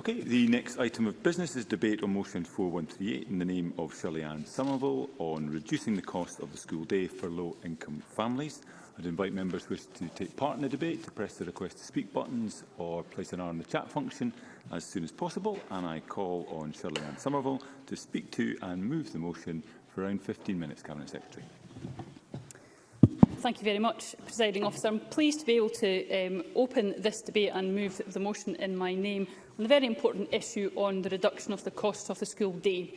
Okay, the next item of business is debate on motion 4138 in the name of Shirley Ann Somerville on reducing the cost of the school day for low-income families. I'd invite members who wish to take part in the debate to press the request to speak buttons or place an R in the chat function as soon as possible. And I call on Shirley Ann Somerville to speak to and move the motion for around 15 minutes, Cabinet Secretary. Thank you very much, Presiding Officer. I'm pleased to be able to um, open this debate and move the motion in my name and a very important issue on the reduction of the cost of the school day.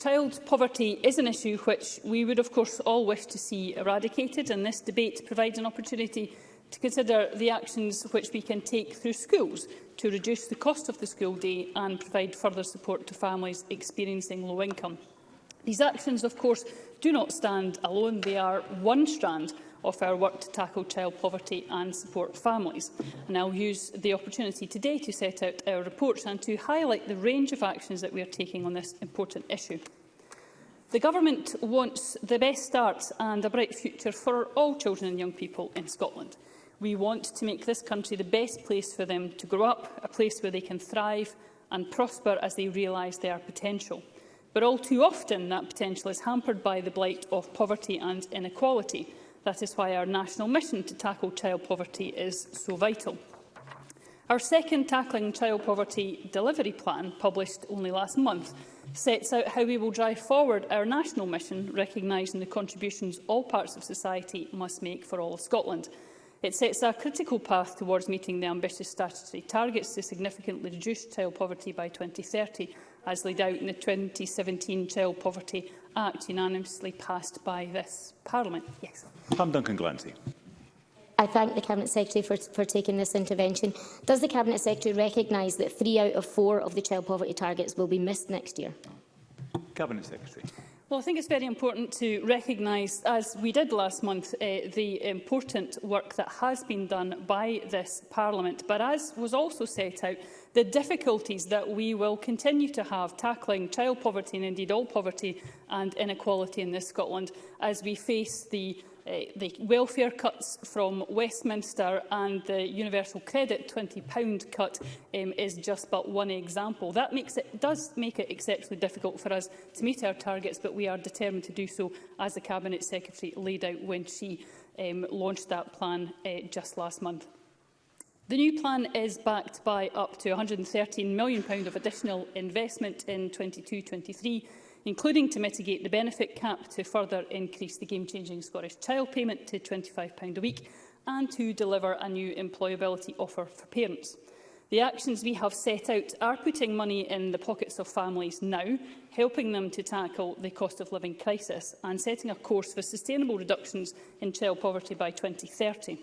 Child poverty is an issue which we would of course all wish to see eradicated and this debate provides an opportunity to consider the actions which we can take through schools to reduce the cost of the school day and provide further support to families experiencing low income. These actions, of course, do not stand alone. They are one strand of our work to tackle child poverty and support families. And I'll use the opportunity today to set out our reports and to highlight the range of actions that we are taking on this important issue. The Government wants the best start and a bright future for all children and young people in Scotland. We want to make this country the best place for them to grow up, a place where they can thrive and prosper as they realise their potential. But all too often that potential is hampered by the blight of poverty and inequality. That is why our national mission to tackle child poverty is so vital. Our second Tackling Child Poverty delivery plan, published only last month, sets out how we will drive forward our national mission, recognising the contributions all parts of society must make for all of Scotland. It sets a critical path towards meeting the ambitious statutory targets to significantly reduce child poverty by 2030, as laid out in the 2017 Child Poverty Act unanimously passed by this Parliament. Yes. Pam Duncan Glancy. I thank the Cabinet Secretary for, for taking this intervention. Does the Cabinet Secretary recognise that three out of four of the child poverty targets will be missed next year? Cabinet Secretary. Well, I think it's very important to recognise, as we did last month, uh, the important work that has been done by this Parliament. But as was also set out, the difficulties that we will continue to have tackling child poverty and indeed all poverty and inequality in this Scotland as we face the uh, the welfare cuts from Westminster and the universal credit £20 cut um, is just but one example. That makes it, does make it exceptionally difficult for us to meet our targets, but we are determined to do so, as the Cabinet Secretary laid out when she um, launched that plan uh, just last month. The new plan is backed by up to £113 million of additional investment in 22-23, including to mitigate the benefit cap to further increase the game-changing Scottish Child Payment to £25 a week and to deliver a new employability offer for parents. The actions we have set out are putting money in the pockets of families now, helping them to tackle the cost of living crisis and setting a course for sustainable reductions in child poverty by 2030.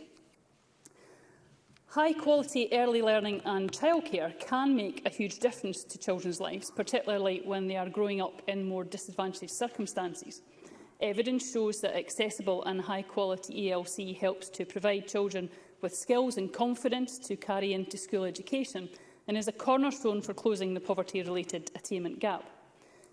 High-quality early learning and childcare can make a huge difference to children's lives, particularly when they are growing up in more disadvantaged circumstances. Evidence shows that accessible and high-quality ELC helps to provide children with skills and confidence to carry into school education and is a cornerstone for closing the poverty-related attainment gap.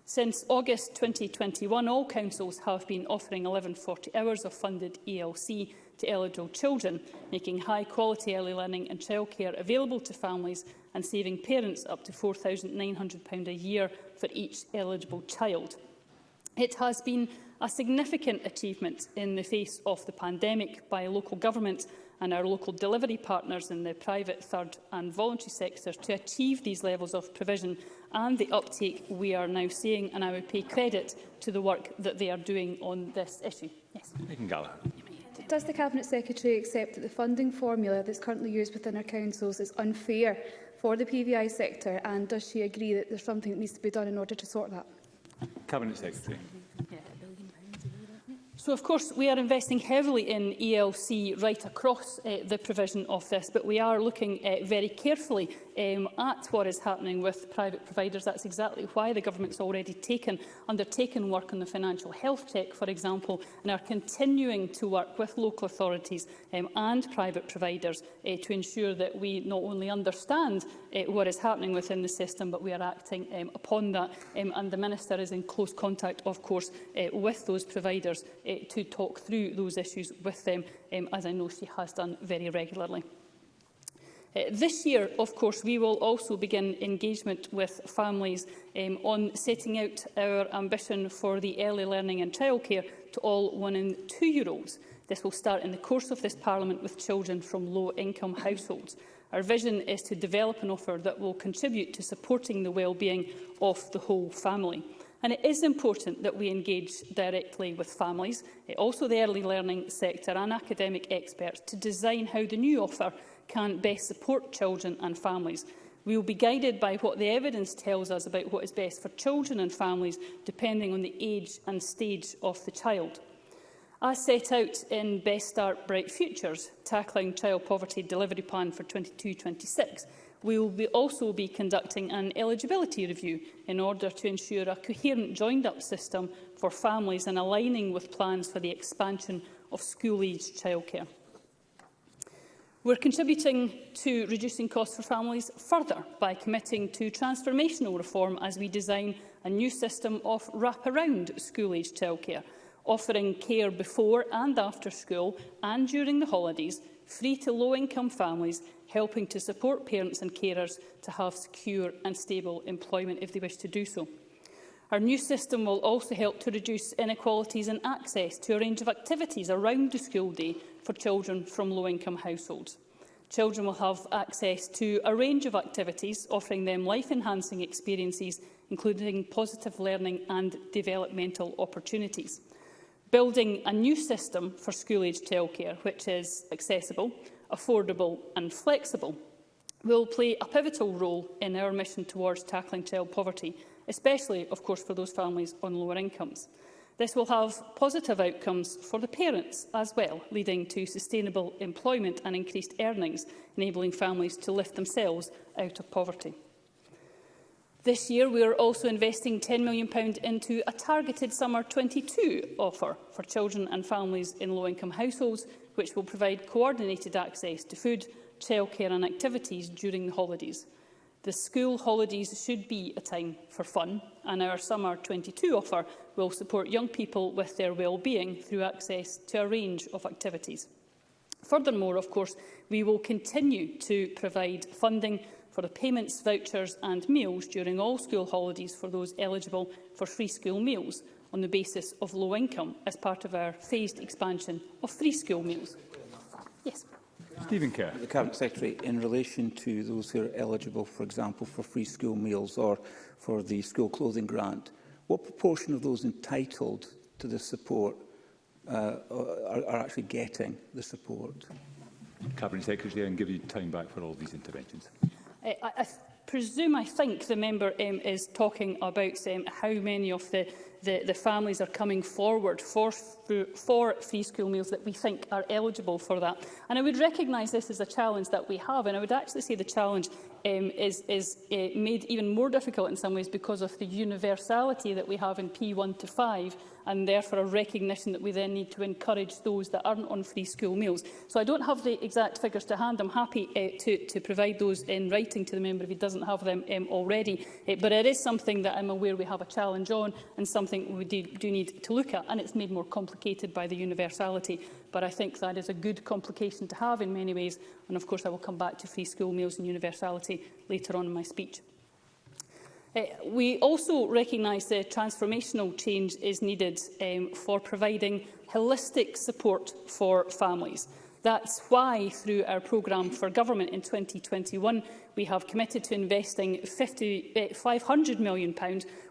Since August 2021, all councils have been offering 1140 hours of funded ELC to eligible children, making high-quality early learning and childcare available to families and saving parents up to £4,900 a year for each eligible child. It has been a significant achievement in the face of the pandemic by local government and our local delivery partners in the private, third and voluntary sectors to achieve these levels of provision and the uptake we are now seeing, and I would pay credit to the work that they are doing on this issue. Yes. Megan Gallagher. Does the Cabinet Secretary accept that the funding formula that is currently used within our councils is unfair for the PVI sector and does she agree that there's something that needs to be done in order to sort that? Cabinet Secretary. So, of course, we are investing heavily in ELC right across uh, the provision of this, but we are looking uh, very carefully um, at what is happening with private providers. That's exactly why the government's already taken, undertaken work on the financial health check, for example, and are continuing to work with local authorities um, and private providers uh, to ensure that we not only understand uh, what is happening within the system, but we are acting um, upon that. Um, and the Minister is in close contact, of course, uh, with those providers to talk through those issues with them, um, as I know she has done very regularly. Uh, this year, of course, we will also begin engagement with families um, on setting out our ambition for the early learning and childcare to all one and two-year-olds. This will start in the course of this Parliament with children from low-income households. Our vision is to develop an offer that will contribute to supporting the well-being of the whole family. And it is important that we engage directly with families, also the early learning sector and academic experts to design how the new offer can best support children and families. We will be guided by what the evidence tells us about what is best for children and families, depending on the age and stage of the child. As set out in Best Start Bright Futures, Tackling Child Poverty Delivery Plan for 22-26, we will be also be conducting an eligibility review in order to ensure a coherent joined-up system for families and aligning with plans for the expansion of school-aged childcare. We're contributing to reducing costs for families further by committing to transformational reform as we design a new system of wraparound school-aged childcare, offering care before and after school and during the holidays free to low-income families, helping to support parents and carers to have secure and stable employment if they wish to do so. Our new system will also help to reduce inequalities in access to a range of activities around the school day for children from low-income households. Children will have access to a range of activities, offering them life-enhancing experiences, including positive learning and developmental opportunities building a new system for school-age childcare which is accessible, affordable and flexible will play a pivotal role in our mission towards tackling child poverty, especially, of course, for those families on lower incomes. This will have positive outcomes for the parents as well, leading to sustainable employment and increased earnings, enabling families to lift themselves out of poverty. This year, we are also investing £10 million into a targeted summer 22 offer for children and families in low-income households, which will provide coordinated access to food, childcare and activities during the holidays. The school holidays should be a time for fun, and our Summer 22 offer will support young people with their well-being through access to a range of activities. Furthermore, of course, we will continue to provide funding for the payments, vouchers and meals during all school holidays for those eligible for free school meals on the basis of low income as part of our phased expansion of free school meals. Yes. Stephen Kerr. The Cabinet Secretary, in relation to those who are eligible, for example, for free school meals or for the school clothing grant, what proportion of those entitled to the support uh, are, are actually getting the support? Cabinet Secretary, I can give you time back for all these interventions. I, I presume, I think the member um, is talking about um, how many of the, the, the families are coming forward for, for free school meals that we think are eligible for that. And I would recognise this as a challenge that we have, and I would actually say the challenge um, is, is uh, made even more difficult in some ways because of the universality that we have in P1 to 5 and therefore a recognition that we then need to encourage those that aren't on free school meals. So I don't have the exact figures to hand. I'm happy uh, to, to provide those in writing to the member if he doesn't have them um, already. Uh, but it is something that I'm aware we have a challenge on and something we do, do need to look at. And it's made more complicated by the universality. But I think that is a good complication to have in many ways. And of course, I will come back to free school meals and universality later on in my speech. Uh, we also recognise that transformational change is needed um, for providing holistic support for families. That's why, through our programme for government in 2021, we have committed to investing 50, £500 eh, million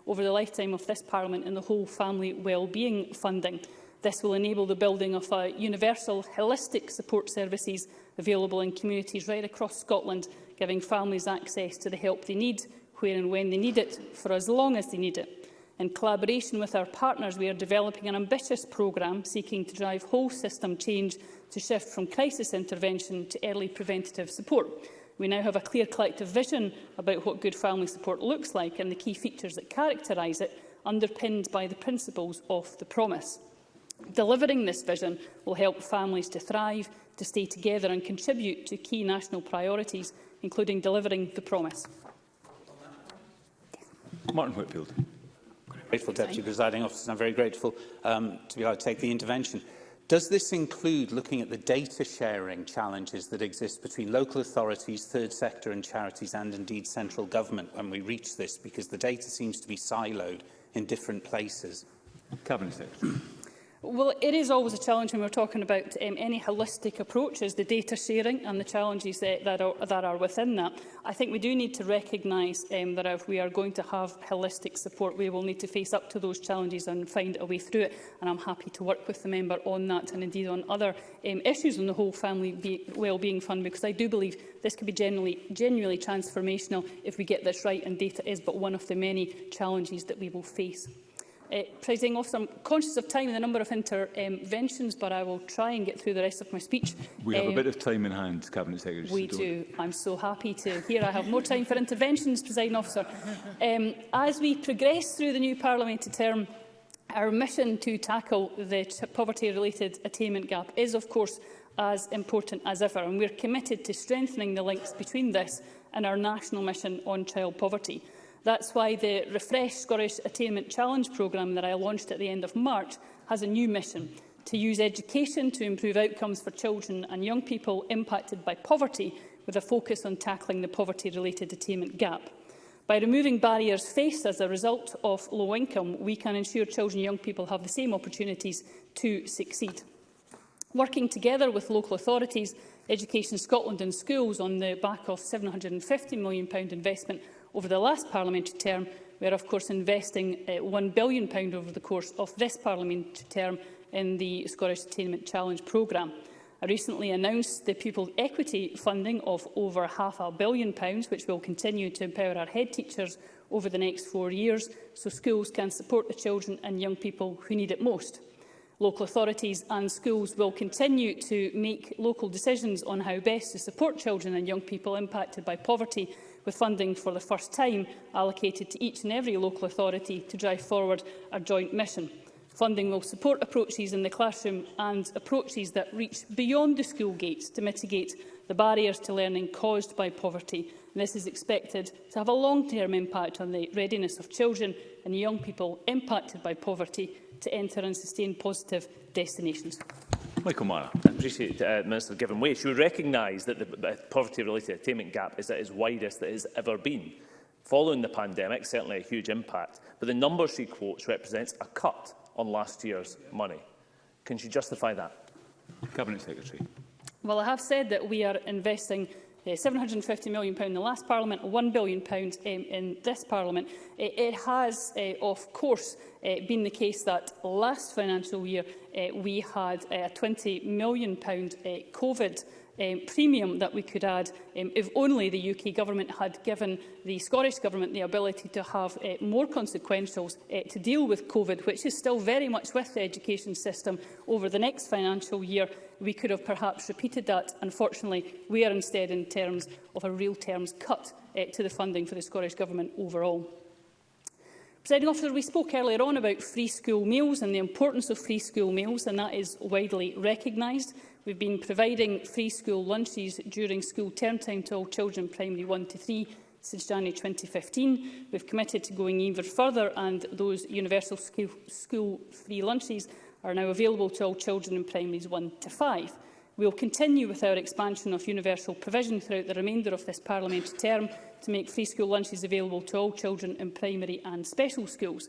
over the lifetime of this Parliament in the whole family wellbeing funding. This will enable the building of a universal, holistic support services available in communities right across Scotland, giving families access to the help they need where and when they need it for as long as they need it. In collaboration with our partners, we are developing an ambitious programme seeking to drive whole system change to shift from crisis intervention to early preventative support. We now have a clear collective vision about what good family support looks like and the key features that characterise it, underpinned by the principles of the promise. Delivering this vision will help families to thrive, to stay together and contribute to key national priorities, including delivering the promise. Martin Whitfield. Grateful, Deputy Presiding Officer, I'm very grateful um, to be able to take the intervention. Does this include looking at the data sharing challenges that exist between local authorities, third sector and charities and indeed central government when we reach this because the data seems to be siloed in different places? Cabinet Secretary. Well, it is always a challenge when we're talking about um, any holistic approaches, the data sharing and the challenges that, that, are, that are within that. I think we do need to recognise um, that if we are going to have holistic support, we will need to face up to those challenges and find a way through it. And I'm happy to work with the member on that and indeed on other um, issues on the whole Family be Wellbeing Fund, because I do believe this could be generally, genuinely transformational if we get this right, and data is but one of the many challenges that we will face. Uh, eh, Presiding officer, I'm conscious of time and the number of interventions, but I will try and get through the rest of my speech. We um, have a eh, bit of time in hand, Cabinet Secretary. We do. I'm so happy to hear I have more time for interventions, Presiding officer. Um, as we progress through the new parliamentary term, our mission to tackle the poverty-related attainment gap is, of course, as important as ever, and we're committed to strengthening the links between this and our national mission on child poverty. That's why the Refresh Scottish Attainment Challenge programme that I launched at the end of March has a new mission to use education to improve outcomes for children and young people impacted by poverty with a focus on tackling the poverty-related attainment gap. By removing barriers faced as a result of low income, we can ensure children and young people have the same opportunities to succeed. Working together with local authorities, Education Scotland and schools on the back of £750 million investment over the last parliamentary term. We are, of course, investing uh, £1 billion over the course of this parliamentary term in the Scottish Attainment Challenge programme. I recently announced the pupil equity funding of over half a billion pounds, which will continue to empower our head teachers over the next four years, so schools can support the children and young people who need it most. Local authorities and schools will continue to make local decisions on how best to support children and young people impacted by poverty with funding for the first time allocated to each and every local authority to drive forward our joint mission. Funding will support approaches in the classroom and approaches that reach beyond the school gates to mitigate the barriers to learning caused by poverty. And this is expected to have a long-term impact on the readiness of children and young people impacted by poverty to enter and sustain positive destinations. Michael Meyer. I appreciate, uh, Minister, given way, she would recognise that the uh, poverty-related attainment gap is at its widest that it has ever been. Following the pandemic, certainly a huge impact, but the number she quotes represents a cut on last year's money. Can she justify that? Cabinet Secretary. Well, I have said that we are investing £750 eh, million in the last Parliament, £1 billion um, in this Parliament. It, eh, it has, uh, of course, uh, been the case that last financial year uh, we had a £20 million uh, COVID um, premium that we could add um, if only the UK Government had given the Scottish Government the ability to have uh, more consequentials uh, to deal with COVID, which is still very much with the education system over the next financial year. We could have perhaps repeated that. Unfortunately, we are instead in terms of a real terms cut uh, to the funding for the Scottish Government overall. Presiding officer, we spoke earlier on about free school meals and the importance of free school meals, and that is widely recognised. We've been providing free school lunches during school term time to all children primary 1 to 3 since January 2015. We've committed to going even further and those universal school, school free lunches are now available to all children in primaries 1 to 5. We will continue with our expansion of universal provision throughout the remainder of this parliamentary term to make free school lunches available to all children in primary and special schools.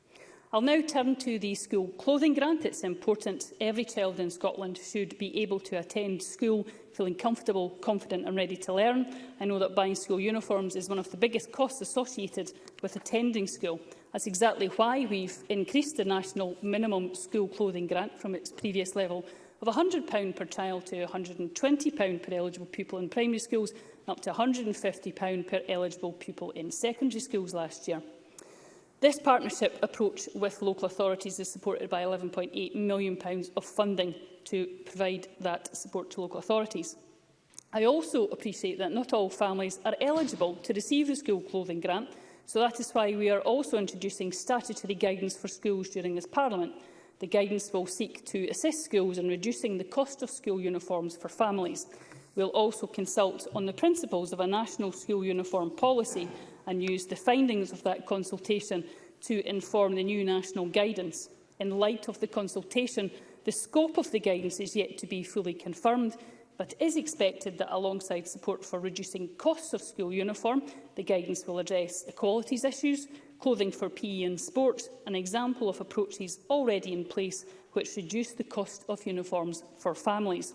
I'll now turn to the school clothing grant. It's important every child in Scotland should be able to attend school feeling comfortable, confident and ready to learn. I know that buying school uniforms is one of the biggest costs associated with attending school. That's exactly why we've increased the national minimum school clothing grant from its previous level of £100 per child to £120 per eligible pupil in primary schools and up to £150 per eligible pupil in secondary schools last year. This partnership approach with local authorities is supported by £11.8 million of funding to provide that support to local authorities. I also appreciate that not all families are eligible to receive the school clothing grant, so that is why we are also introducing statutory guidance for schools during this Parliament. The guidance will seek to assist schools in reducing the cost of school uniforms for families. We'll also consult on the principles of a national school uniform policy and use the findings of that consultation to inform the new national guidance. In light of the consultation, the scope of the guidance is yet to be fully confirmed, but it is expected that alongside support for reducing costs of school uniform, the guidance will address equalities issues, clothing for PE and sports, an example of approaches already in place which reduce the cost of uniforms for families.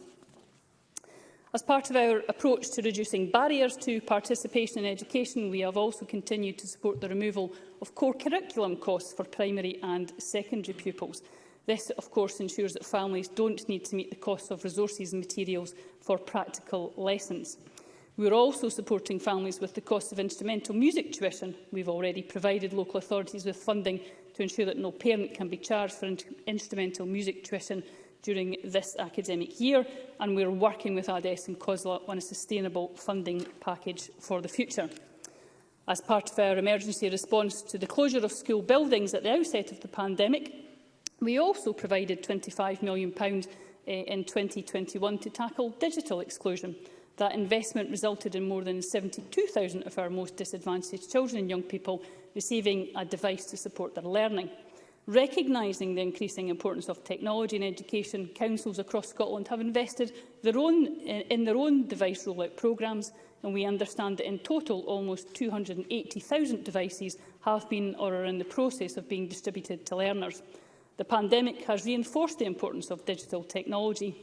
As part of our approach to reducing barriers to participation in education, we have also continued to support the removal of core curriculum costs for primary and secondary pupils. This, of course, ensures that families don't need to meet the costs of resources and materials for practical lessons. We are also supporting families with the cost of instrumental music tuition. We've already provided local authorities with funding to ensure that no parent can be charged for in instrumental music tuition during this academic year, and we're working with ADES and COSLA on a sustainable funding package for the future. As part of our emergency response to the closure of school buildings at the outset of the pandemic, we also provided £25 million eh, in 2021 to tackle digital exclusion. That investment resulted in more than 72,000 of our most disadvantaged children and young people receiving a device to support their learning. Recognising the increasing importance of technology in education, councils across Scotland have invested their own, eh, in their own device rollout programmes, and we understand that in total almost 280,000 devices have been or are in the process of being distributed to learners. The pandemic has reinforced the importance of digital technology,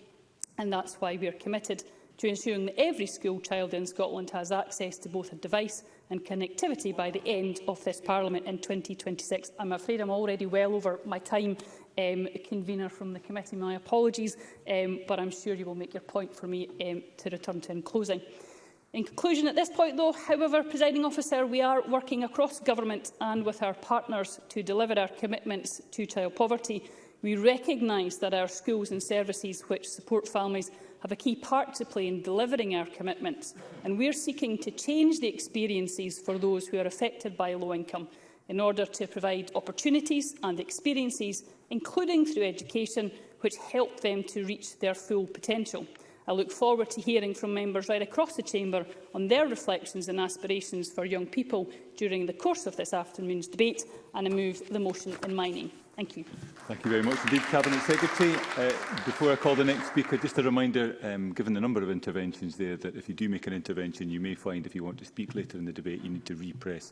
and that's why we are committed to ensuring that every school child in Scotland has access to both a device and connectivity by the end of this Parliament in 2026. I'm afraid I'm already well over my time, um, convener from the committee. My apologies, um, but I'm sure you will make your point for me um, to return to in closing. In conclusion, at this point, though, however, presiding officer, we are working across government and with our partners to deliver our commitments to child poverty. We recognise that our schools and services which support families have a key part to play in delivering our commitments, and we are seeking to change the experiences for those who are affected by low income in order to provide opportunities and experiences, including through education, which help them to reach their full potential. I look forward to hearing from members right across the Chamber on their reflections and aspirations for young people during the course of this afternoon's debate, and I move the motion in my name. Thank you. Thank you very much indeed, Cabinet Secretary. Uh, before I call the next speaker, just a reminder, um, given the number of interventions there, that if you do make an intervention, you may find if you want to speak later in the debate, you need to repress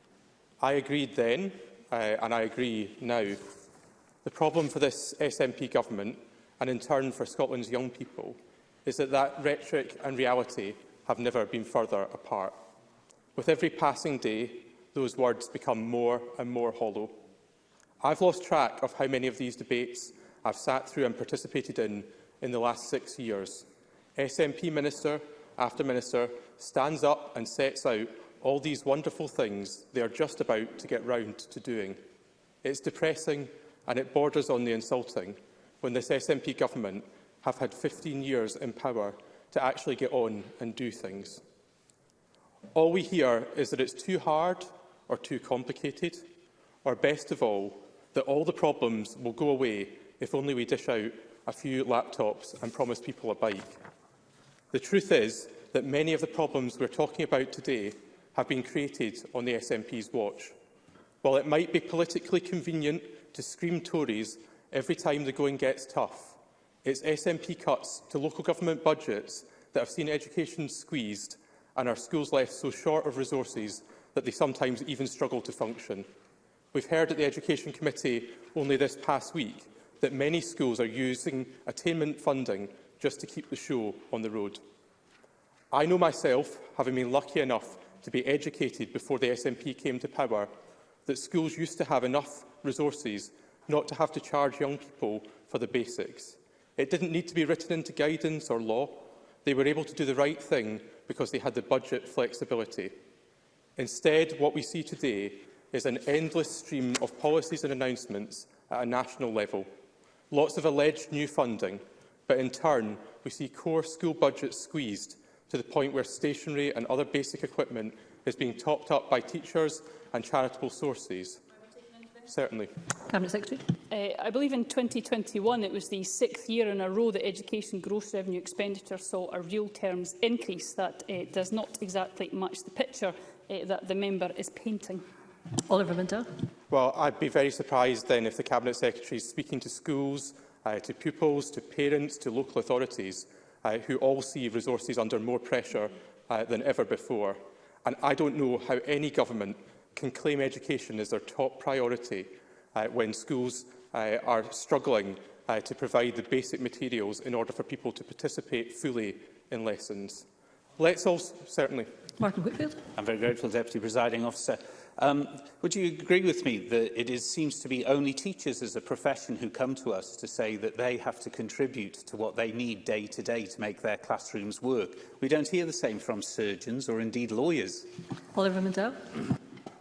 I agreed then, uh, and I agree now. The problem for this SNP government, and in turn for Scotland's young people, is that that rhetoric and reality have never been further apart. With every passing day, those words become more and more hollow. I've lost track of how many of these debates I've sat through and participated in in the last six years. SNP Minister after Minister stands up and sets out all these wonderful things they are just about to get round to doing. It's depressing and it borders on the insulting when this SNP government have had 15 years in power to actually get on and do things. All we hear is that it's too hard or too complicated, or best of all, that all the problems will go away if only we dish out a few laptops and promise people a bike. The truth is that many of the problems we're talking about today have been created on the SNP's watch. While it might be politically convenient to scream Tories every time the going gets tough, it's SNP cuts to local government budgets that have seen education squeezed and our schools left so short of resources that they sometimes even struggle to function. We've heard at the Education Committee only this past week that many schools are using attainment funding just to keep the show on the road. I know myself, having been lucky enough to be educated before the SNP came to power, that schools used to have enough resources not to have to charge young people for the basics. It didn't need to be written into guidance or law. They were able to do the right thing because they had the budget flexibility. Instead, what we see today is an endless stream of policies and announcements at a national level. Lots of alleged new funding, but in turn we see core school budgets squeezed to the point where stationery and other basic equipment is being topped up by teachers and charitable sources. Certainly. Cabinet Secretary. Uh, I believe in 2021 it was the sixth year in a row that education gross revenue expenditure saw a real terms increase that uh, does not exactly match the picture uh, that the member is painting. Oliver Minter. Well, I'd be very surprised then if the Cabinet Secretary is speaking to schools, uh, to pupils, to parents, to local authorities, uh, who all see resources under more pressure uh, than ever before. And I don't know how any government can claim education as their top priority uh, when schools uh, are struggling uh, to provide the basic materials in order for people to participate fully in lessons. Let's all certainly. Martin Whitfield. I'm very grateful, Deputy Presiding Officer. Um, would you agree with me that it is, seems to be only teachers as a profession who come to us to say that they have to contribute to what they need day to day to make their classrooms work? We don't hear the same from surgeons or indeed lawyers. Oliver Mandel.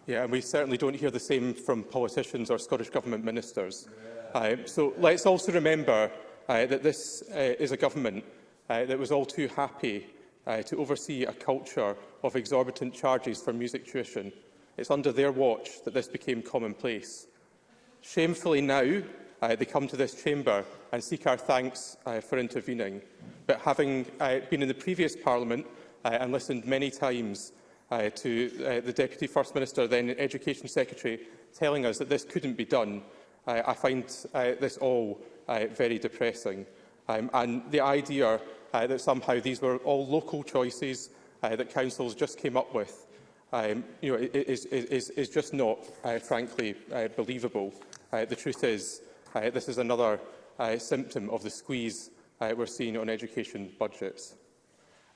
Yeah, and we certainly don't hear the same from politicians or Scottish Government ministers. Yeah. Uh, so let's also remember uh, that this uh, is a government uh, that was all too happy uh, to oversee a culture of exorbitant charges for music tuition It's under their watch that this became commonplace. Shamefully now, uh, they come to this chamber and seek our thanks uh, for intervening. But having uh, been in the previous Parliament uh, and listened many times uh, to uh, the Deputy First Minister, then Education Secretary, telling us that this couldn't be done, uh, I find uh, this all uh, very depressing. Um, and the idea uh, that somehow these were all local choices uh, that councils just came up with um, you know, is, is, is just not, uh, frankly, uh, believable. Uh, the truth is, uh, this is another uh, symptom of the squeeze uh, we're seeing on education budgets.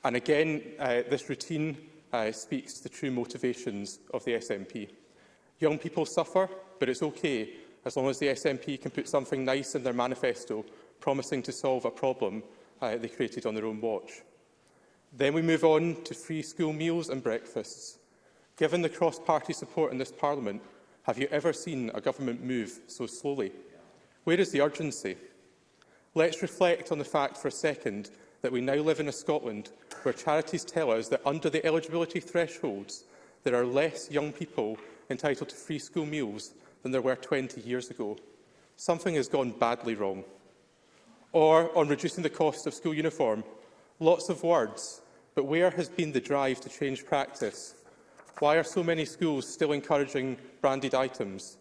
And again, uh, this routine uh, speaks the true motivations of the SNP. Young people suffer, but it's okay as long as the SNP can put something nice in their manifesto promising to solve a problem uh, they created on their own watch. Then we move on to free school meals and breakfasts. Given the cross-party support in this Parliament, have you ever seen a government move so slowly? Where is the urgency? Let's reflect on the fact for a second that we now live in a Scotland where charities tell us that under the eligibility thresholds, there are less young people entitled to free school meals than there were 20 years ago. Something has gone badly wrong. Or on reducing the cost of school uniform. Lots of words, but where has been the drive to change practice? Why are so many schools still encouraging branded items?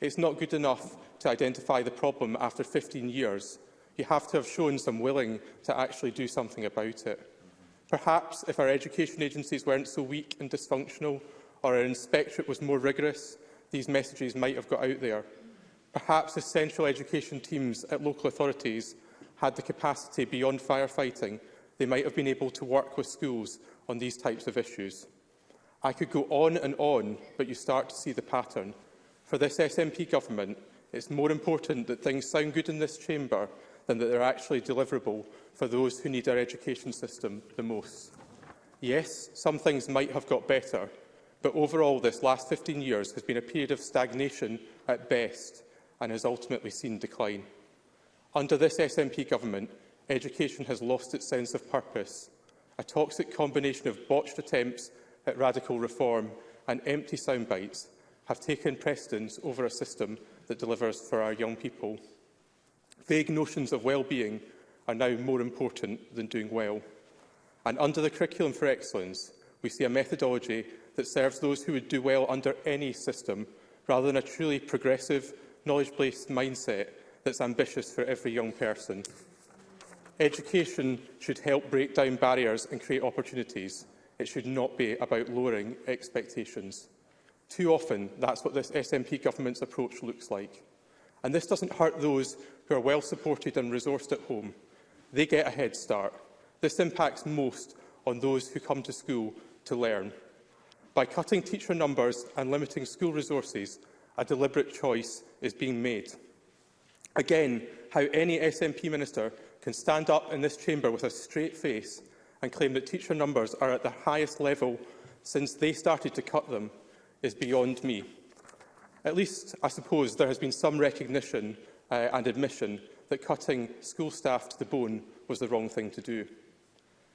It's not good enough to identify the problem after 15 years. You have to have shown some willing to actually do something about it. Perhaps if our education agencies weren't so weak and dysfunctional, or our inspectorate was more rigorous, these messages might have got out there. Perhaps the central education teams at local authorities had the capacity beyond firefighting, they might have been able to work with schools on these types of issues. I could go on and on, but you start to see the pattern. For this SNP government, it's more important that things sound good in this chamber than that they're actually deliverable for those who need our education system the most. Yes, some things might have got better, but overall this last 15 years has been a period of stagnation at best and has ultimately seen decline. Under this SNP government, education has lost its sense of purpose. A toxic combination of botched attempts at radical reform and empty soundbites have taken precedence over a system that delivers for our young people. Vague notions of well-being are now more important than doing well. And under the Curriculum for Excellence, we see a methodology that serves those who would do well under any system, rather than a truly progressive, knowledge-based mindset that's ambitious for every young person. Education should help break down barriers and create opportunities, It should not be about lowering expectations. Too often, that's what this SNP government's approach looks like. And this doesn't hurt those who are well supported and resourced at home. They get a head start. This impacts most on those who come to school to learn. By cutting teacher numbers and limiting school resources, a deliberate choice is being made. Again, how any SNP minister can stand up in this chamber with a straight face and claim that teacher numbers are at their highest level since they started to cut them is beyond me. At least, I suppose, there has been some recognition uh, and admission that cutting school staff to the bone was the wrong thing to do.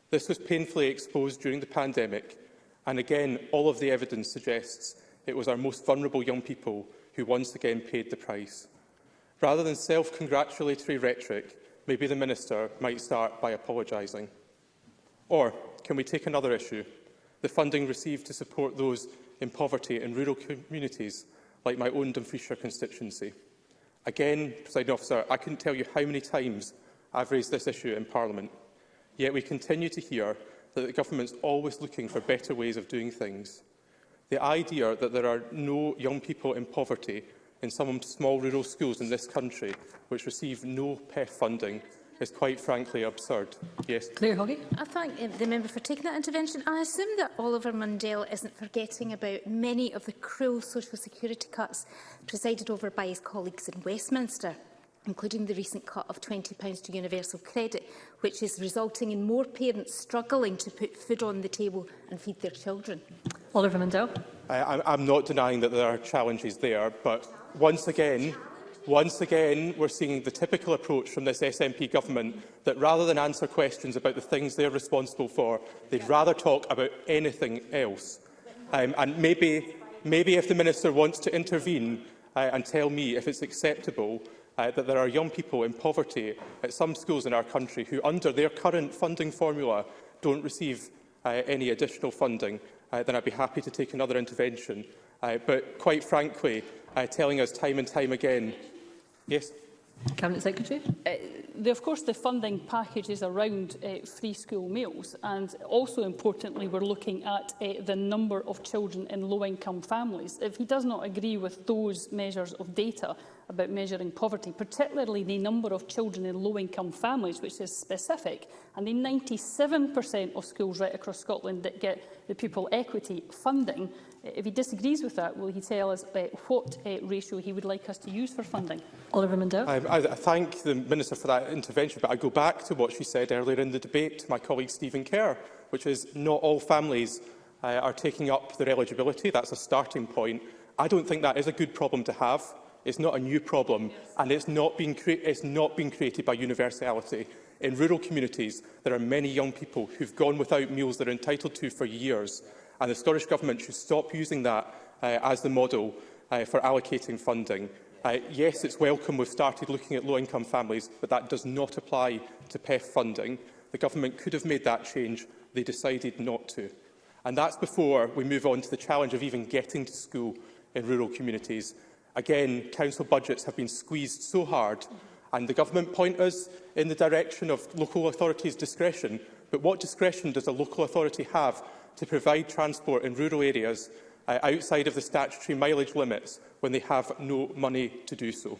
This was painfully exposed during the pandemic, and again, all of the evidence suggests it was our most vulnerable young people who once again paid the price. Rather than self-congratulatory rhetoric, maybe the Minister might start by apologising. Or can we take another issue, the funding received to support those in poverty in rural communities like my own Dumfrieshire constituency? Again, President Officer, I couldn't tell you how many times I've raised this issue in Parliament. Yet we continue to hear that the government's always looking for better ways of doing things. The idea that there are no young people in poverty in some small rural schools in this country which receive no PEF funding is quite frankly absurd. Yes. Claire Hoggy. I thank the member for taking that intervention. I assume that Oliver Mundell isn't forgetting about many of the cruel social security cuts presided over by his colleagues in Westminster including the recent cut of £20 to universal credit, which is resulting in more parents struggling to put food on the table and feed their children. Oliver Mundell. I, I'm not denying that there are challenges there, but once again, Once again, we're seeing the typical approach from this SNP government that rather than answer questions about the things they're responsible for, they'd rather talk about anything else. Um, and maybe, maybe if the Minister wants to intervene uh, and tell me if it's acceptable uh, that there are young people in poverty at some schools in our country who, under their current funding formula, don't receive uh, any additional funding, uh, then I'd be happy to take another intervention. Uh, but quite frankly, uh, telling us time and time again. Yes. Cabinet Secretary. Uh, the, of course, the funding package is around uh, free school meals and also importantly we're looking at uh, the number of children in low-income families. If he does not agree with those measures of data about measuring poverty, particularly the number of children in low-income families, which is specific, and the 97% of schools right across Scotland that get the pupil equity funding, If he disagrees with that, will he tell us uh, what uh, ratio he would like us to use for funding? Oliver Mundell. I, I, I thank the Minister for that intervention, but I go back to what she said earlier in the debate to my colleague Stephen Kerr, which is not all families uh, are taking up their eligibility. That's a starting point. I don't think that is a good problem to have. It's not a new problem, yes. and it's not being it's not being created by universality. In rural communities, there are many young people who've gone without meals they're entitled to for years and the Scottish Government should stop using that uh, as the model uh, for allocating funding. Uh, yes, it's welcome we've started looking at low-income families, but that does not apply to PEF funding. The Government could have made that change. They decided not to. And that's before we move on to the challenge of even getting to school in rural communities. Again, council budgets have been squeezed so hard, and the government point us in the direction of local authorities' discretion. But what discretion does a local authority have to provide transport in rural areas uh, outside of the statutory mileage limits when they have no money to do so.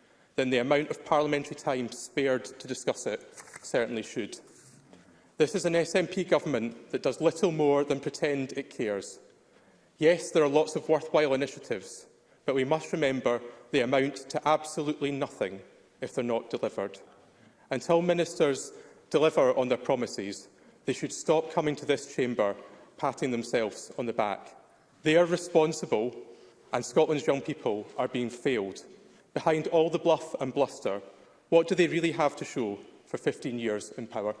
then the amount of parliamentary time spared to discuss it certainly should. This is an SNP government that does little more than pretend it cares. Yes, there are lots of worthwhile initiatives, but we must remember they amount to absolutely nothing if they're not delivered. Until ministers deliver on their promises, they should stop coming to this chamber patting themselves on the back. They are responsible and Scotland's young people are being failed. Behind all the bluff and bluster, what do they really have to show for 15 years in power?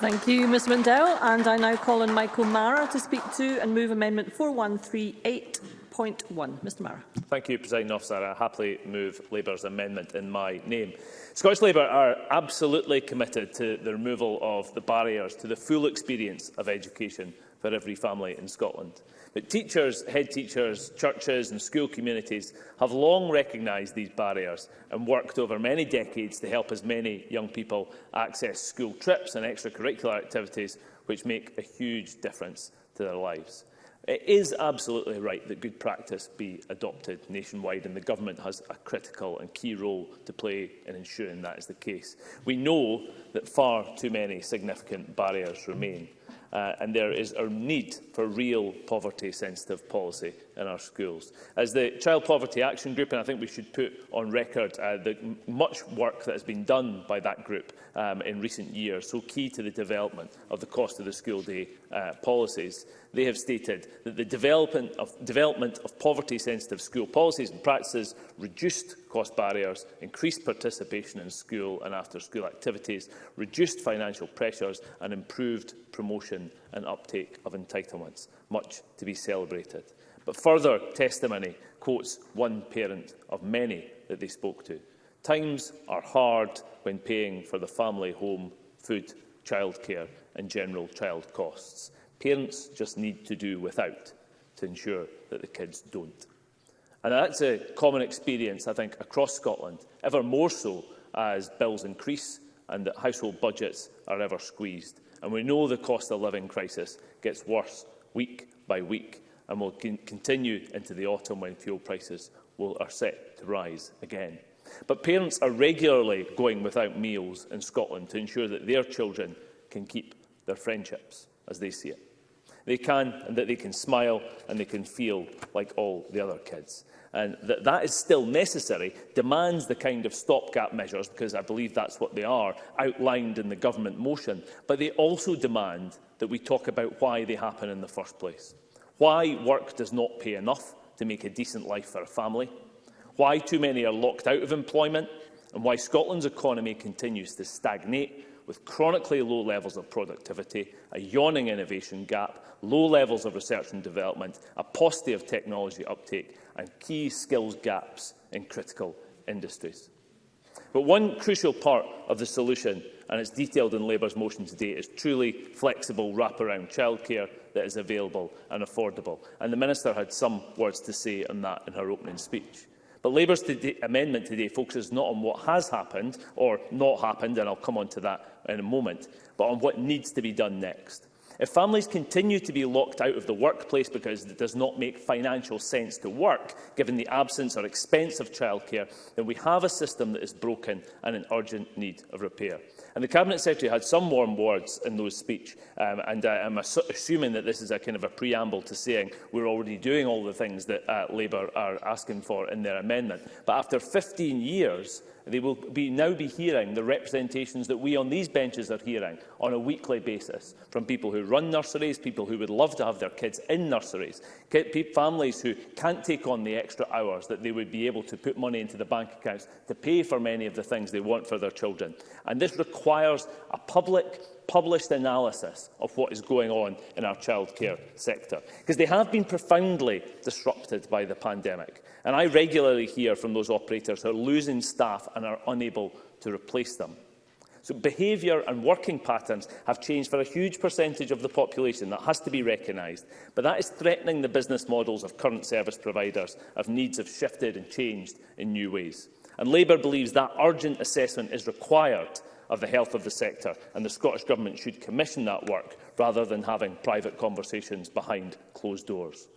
Thank you, Ms Mundell. And I now call on Michael Mara to speak to and move Amendment 4138.1. Mr Mara. Thank you, President Officer. I happily move Labour's amendment in my name. Scottish Labour are absolutely committed to the removal of the barriers to the full experience of education for every family in Scotland. But teachers, head teachers, churches and school communities have long recognised these barriers and worked over many decades to help as many young people access school trips and extracurricular activities which make a huge difference to their lives. It is absolutely right that good practice be adopted nationwide and the government has a critical and key role to play in ensuring that is the case. We know that far too many significant barriers remain uh, and there is a need for real poverty-sensitive policy in our schools. As the Child Poverty Action Group, and I think we should put on record uh, the much work that has been done by that group um, in recent years, so key to the development of the cost of the school day uh, policies, they have stated that the development of, development of poverty-sensitive school policies and practices reduced cost barriers, increased participation in school and after-school activities, reduced financial pressures and improved promotion and uptake of entitlements. Much to be celebrated. But further testimony quotes one parent of many that they spoke to. Times are hard when paying for the family home, food, childcare and general child costs. Parents just need to do without to ensure that the kids don't. And that's a common experience, I think, across Scotland, ever more so as bills increase and that household budgets are ever squeezed. And we know the cost of living crisis gets worse week by week and will con continue into the autumn when fuel prices will, are set to rise again. But parents are regularly going without meals in Scotland to ensure that their children can keep their friendships as they see it. They can, and that they can smile and they can feel like all the other kids. And that that is still necessary demands the kind of stopgap measures, because I believe that's what they are, outlined in the government motion. But they also demand that we talk about why they happen in the first place. Why work does not pay enough to make a decent life for a family, why too many are locked out of employment, and why Scotland's economy continues to stagnate with chronically low levels of productivity, a yawning innovation gap, low levels of research and development, a paucity of technology uptake and key skills gaps in critical industries. But one crucial part of the solution, and it's detailed in Labour's motion today, is truly flexible wraparound childcare that is available and affordable. And the Minister had some words to say on that in her opening speech. But Labour's today, amendment today focuses not on what has happened or not happened, and I'll come on to that in a moment, but on what needs to be done next. If families continue to be locked out of the workplace because it does not make financial sense to work, given the absence or expense of childcare, then we have a system that is broken and in urgent need of repair. And the Cabinet Secretary had some warm words in those speech, um, and uh, I'm assuming that this is a kind of a preamble to saying we're already doing all the things that uh, Labour are asking for in their amendment. But after 15 years, They will be, now be hearing the representations that we on these benches are hearing on a weekly basis from people who run nurseries, people who would love to have their kids in nurseries, families who can't take on the extra hours that they would be able to put money into the bank accounts to pay for many of the things they want for their children. And this requires a public published analysis of what is going on in our childcare sector, because they have been profoundly disrupted by the pandemic. And I regularly hear from those operators who are losing staff and are unable to replace them. So behaviour and working patterns have changed for a huge percentage of the population. That has to be recognised. But that is threatening the business models of current service providers, of needs have shifted and changed in new ways. And Labour believes that urgent assessment is required of the health of the sector, and the Scottish Government should commission that work rather than having private conversations behind closed doors.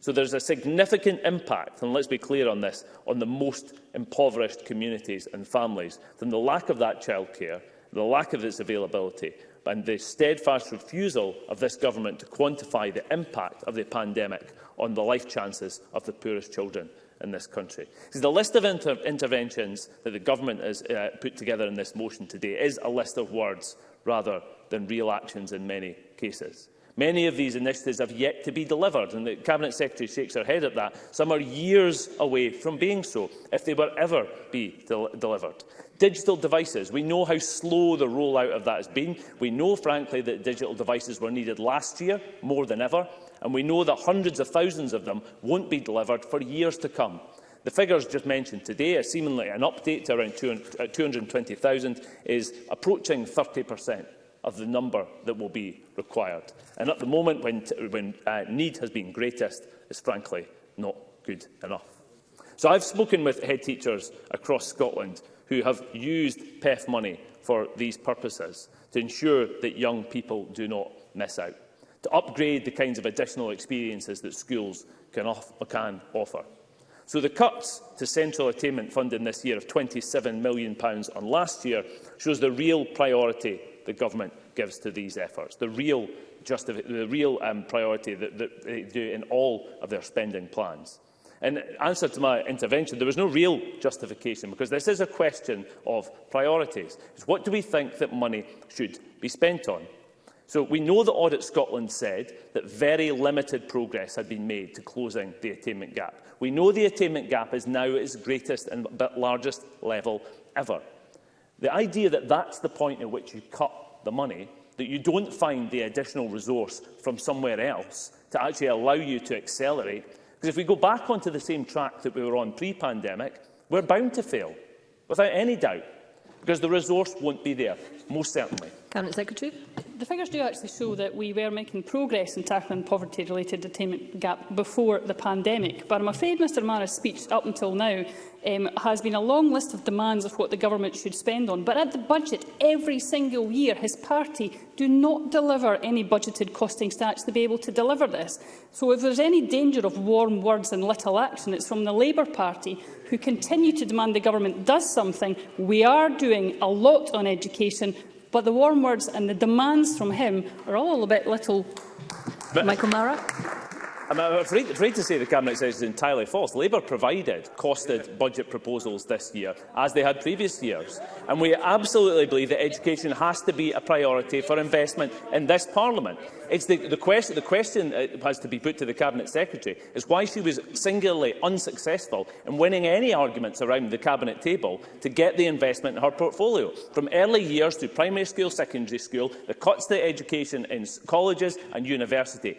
So there's a significant impact, and let's be clear on this, on the most impoverished communities and families from the lack of that childcare, the lack of its availability, and the steadfast refusal of this government to quantify the impact of the pandemic on the life chances of the poorest children in this country. So the list of inter interventions that the government has uh, put together in this motion today is a list of words rather than real actions in many cases. Many of these initiatives have yet to be delivered, and the Cabinet Secretary shakes her head at that. Some are years away from being so, if they were ever be del delivered. Digital devices, we know how slow the rollout of that has been. We know, frankly, that digital devices were needed last year, more than ever, and we know that hundreds of thousands of them won't be delivered for years to come. The figures just mentioned today are seemingly an update to around 200, 220,000 uh, is approaching 30 per cent of the number that will be required. And at the moment, when, when uh, need has been greatest, is frankly not good enough. So I've spoken with head teachers across Scotland who have used PEF money for these purposes to ensure that young people do not miss out, to upgrade the kinds of additional experiences that schools can, off can offer. So the cuts to central attainment funding this year of £27 million on last year shows the real priority the government gives to these efforts. The real, the real um, priority that, that they do in all of their spending plans. In answer to my intervention, there was no real justification because this is a question of priorities. It's what do we think that money should be spent on? So we know that Audit Scotland said that very limited progress had been made to closing the attainment gap. We know the attainment gap is now at its greatest and largest level ever. The idea that that's the point at which you cut the money, that you don't find the additional resource from somewhere else to actually allow you to accelerate, because if we go back onto the same track that we were on pre-pandemic, we're bound to fail, without any doubt, because the resource won't be there, most certainly. Cabinet Secretary. The figures do actually show that we were making progress in tackling poverty-related attainment gap before the pandemic, but I'm afraid Mr Mara's speech up until now um, has been a long list of demands of what the government should spend on. But at the budget, every single year, his party do not deliver any budgeted costing stats to be able to deliver this. So if there's any danger of warm words and little action, it's from the Labour Party, who continue to demand the government does something. We are doing a lot on education. But the warm words and the demands from him are all a bit little... But Michael Mara? I'm afraid, afraid to say the Cabinet says is entirely false. Labour provided costed budget proposals this year, as they had previous years. And we absolutely believe that education has to be a priority for investment in this Parliament. It's the, the, quest, the question uh, has to be put to the Cabinet Secretary is why she was singularly unsuccessful in winning any arguments around the Cabinet table to get the investment in her portfolio. From early years to primary school, secondary school, the cuts to education in colleges and university.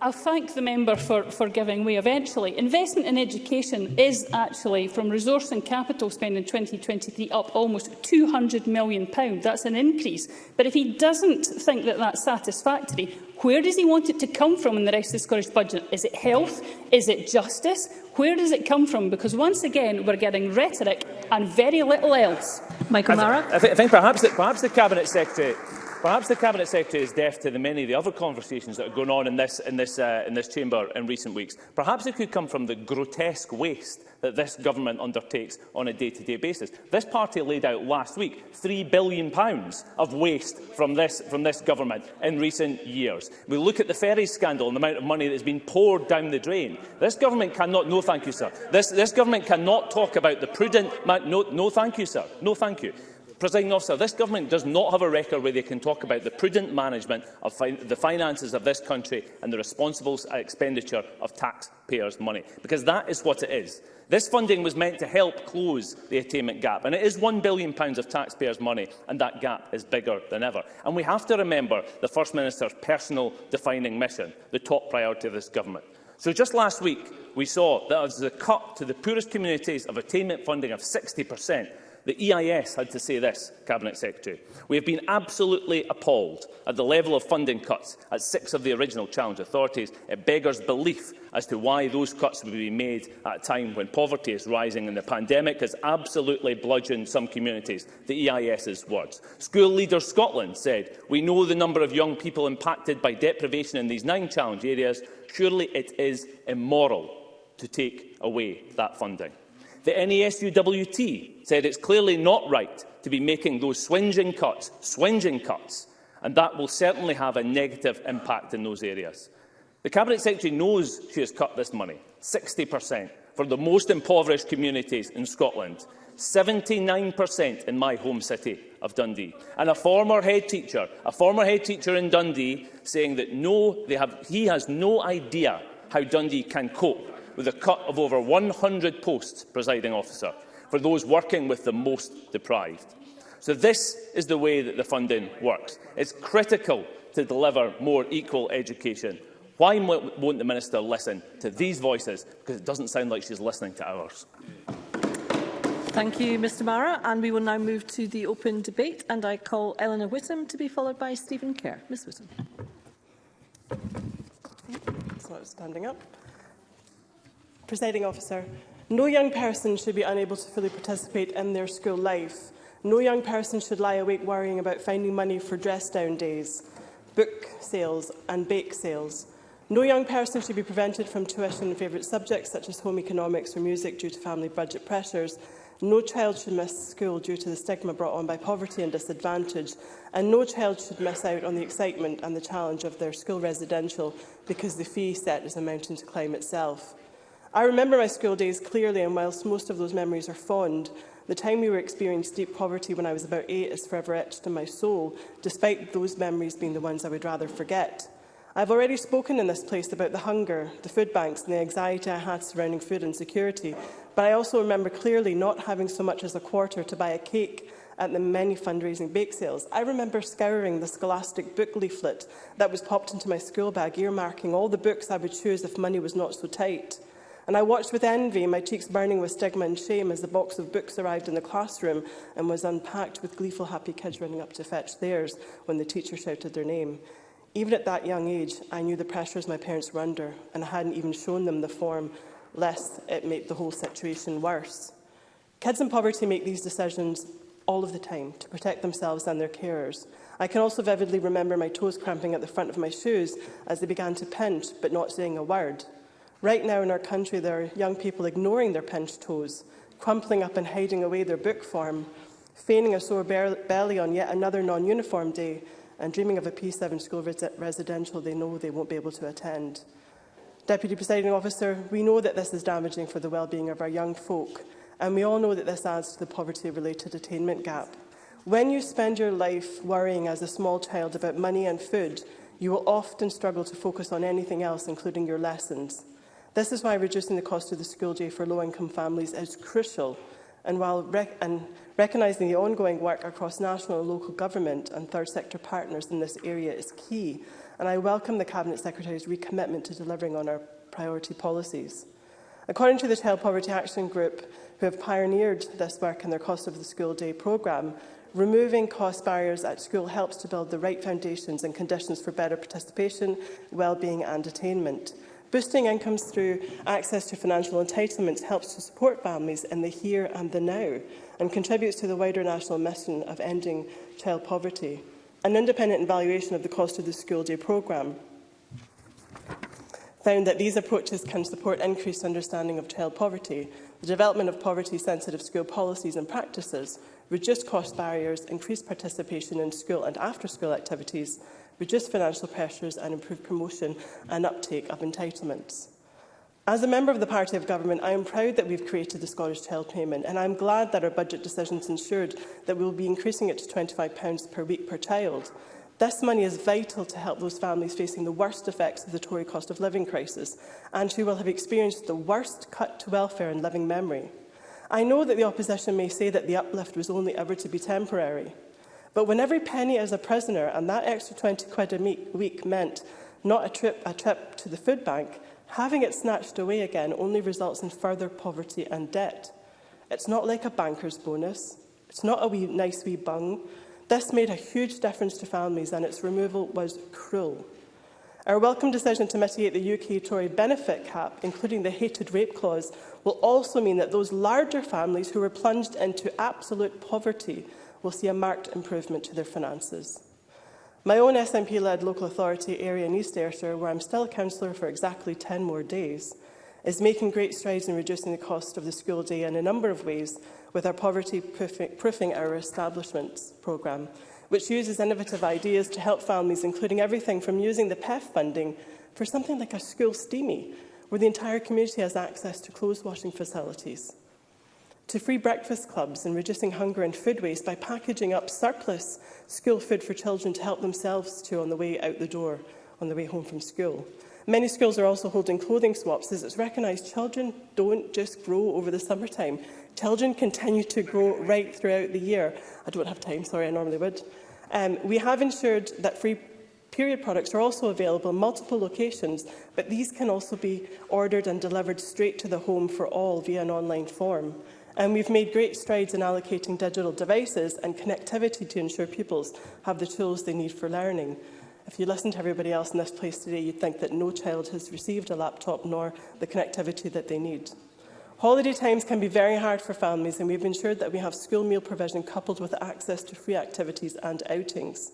I'll thank the member for, for giving way eventually. Investment in education is actually, from resource and capital spend in 2023, up almost £200 million. That's an increase. But if he doesn't think that that's satisfactory, where does he want it to come from in the rest of the Scottish budget? Is it health? Is it justice? Where does it come from? Because once again, we're getting rhetoric and very little else. Michael Mara. I, th I think perhaps that perhaps the Cabinet Secretary Perhaps the Cabinet Secretary is deaf to the many of the other conversations that are going on in this, in this, uh, in this chamber in recent weeks. Perhaps it could come from the grotesque waste that this government undertakes on a day-to-day -day basis. This party laid out last week £3 billion of waste from this, from this government in recent years. We look at the ferries scandal and the amount of money that has been poured down the drain. This government cannot... No, thank you, sir. This, this government cannot talk about the prudent... No, no, thank you, sir. No, thank you. Presiding officer, this government does not have a record where they can talk about the prudent management of fin the finances of this country and the responsible uh, expenditure of taxpayers' money, because that is what it is. This funding was meant to help close the attainment gap, and it is £1 billion of taxpayers' money, and that gap is bigger than ever. And we have to remember the First Minister's personal defining mission, the top priority of this government. So just last week, we saw that as a cut to the poorest communities of attainment funding of 60 per cent, The EIS had to say this, Cabinet Secretary. We have been absolutely appalled at the level of funding cuts at six of the original challenge authorities. It beggars belief as to why those cuts would be made at a time when poverty is rising and the pandemic has absolutely bludgeoned some communities, the EIS's words. School Leader Scotland said, we know the number of young people impacted by deprivation in these nine challenge areas. Surely it is immoral to take away that funding. The NESUWT said it's clearly not right to be making those swinging cuts, swinging cuts, and that will certainly have a negative impact in those areas. The Cabinet Secretary knows she has cut this money, 60%, for the most impoverished communities in Scotland, 79% in my home city of Dundee. And a former head teacher, a former head teacher in Dundee, saying that no, they have, he has no idea how Dundee can cope with a cut of over 100 posts, presiding officer, for those working with the most deprived. So this is the way that the funding works. It's critical to deliver more equal education. Why won't the Minister listen to these voices? Because it doesn't sound like she's listening to ours. Thank you, Mr Mara. And we will now move to the open debate. And I call Eleanor Whittam to be followed by Stephen Kerr. Ms Whittam. It's not standing up. Presiding officer, no young person should be unable to fully participate in their school life. No young person should lie awake worrying about finding money for dress-down days, book sales and bake sales. No young person should be prevented from tuition in favourite subjects such as home economics or music due to family budget pressures. No child should miss school due to the stigma brought on by poverty and disadvantage, and no child should miss out on the excitement and the challenge of their school residential because the fee set is a mountain to climb itself. I remember my school days clearly, and whilst most of those memories are fond, the time we were experiencing deep poverty when I was about eight is forever etched in my soul, despite those memories being the ones I would rather forget. I've already spoken in this place about the hunger, the food banks and the anxiety I had surrounding food insecurity, but I also remember clearly not having so much as a quarter to buy a cake at the many fundraising bake sales. I remember scouring the scholastic book leaflet that was popped into my school bag, earmarking all the books I would choose if money was not so tight and I watched with envy, my cheeks burning with stigma and shame as the box of books arrived in the classroom and was unpacked with gleeful happy kids running up to fetch theirs when the teacher shouted their name. Even at that young age, I knew the pressures my parents were under, and I hadn't even shown them the form, lest it make the whole situation worse. Kids in poverty make these decisions all of the time to protect themselves and their carers. I can also vividly remember my toes cramping at the front of my shoes as they began to pinch, but not saying a word. Right now in our country, there are young people ignoring their pinched toes, crumpling up and hiding away their book form, feigning a sore belly on yet another non-uniform day, and dreaming of a P7 school res residential they know they won't be able to attend. Deputy Presiding Officer, we know that this is damaging for the well-being of our young folk, and we all know that this adds to the poverty-related attainment gap. When you spend your life worrying as a small child about money and food, you will often struggle to focus on anything else, including your lessons. This is why reducing the cost of the school day for low-income families is crucial, and while rec and recognising the ongoing work across national and local government and third sector partners in this area is key, and I welcome the Cabinet Secretary's recommitment to delivering on our priority policies. According to the Child Poverty Action Group, who have pioneered this work in their Cost of the School Day programme, removing cost barriers at school helps to build the right foundations and conditions for better participation, wellbeing and attainment. Boosting incomes through access to financial entitlements helps to support families in the here and the now and contributes to the wider national mission of ending child poverty. An independent evaluation of the cost of the school day programme found that these approaches can support increased understanding of child poverty, the development of poverty-sensitive school policies and practices, reduce cost barriers, increase participation in school and after-school activities, reduce financial pressures and improve promotion and uptake of entitlements. As a member of the Party of Government, I am proud that we've created the Scottish Child Payment, and I'm glad that our budget decisions ensured that we will be increasing it to £25 per week per child. This money is vital to help those families facing the worst effects of the Tory cost of living crisis and who will have experienced the worst cut to welfare in living memory. I know that the opposition may say that the uplift was only ever to be temporary. But when every penny as a prisoner and that extra 20 quid a week meant not a trip, a trip to the food bank, having it snatched away again only results in further poverty and debt. It's not like a banker's bonus. It's not a wee, nice wee bung. This made a huge difference to families and its removal was cruel. Our welcome decision to mitigate the UK Tory benefit cap, including the hated rape clause, will also mean that those larger families who were plunged into absolute poverty will see a marked improvement to their finances. My own SNP-led local authority area in East Ayrshire, where I'm still a councillor for exactly 10 more days, is making great strides in reducing the cost of the school day in a number of ways with our Poverty Proofing Our Establishments programme, which uses innovative ideas to help families, including everything from using the PEF funding for something like a school steamy, where the entire community has access to clothes washing facilities to free breakfast clubs and reducing hunger and food waste by packaging up surplus school food for children to help themselves to on the way out the door, on the way home from school. Many schools are also holding clothing swaps as it's recognised children don't just grow over the summertime. Children continue to grow right throughout the year. I don't have time, sorry, I normally would. Um, we have ensured that free period products are also available in multiple locations, but these can also be ordered and delivered straight to the home for all via an online form. And we've made great strides in allocating digital devices and connectivity to ensure pupils have the tools they need for learning. If you listen to everybody else in this place today, you'd think that no child has received a laptop nor the connectivity that they need. Holiday times can be very hard for families and we've ensured that we have school meal provision coupled with access to free activities and outings.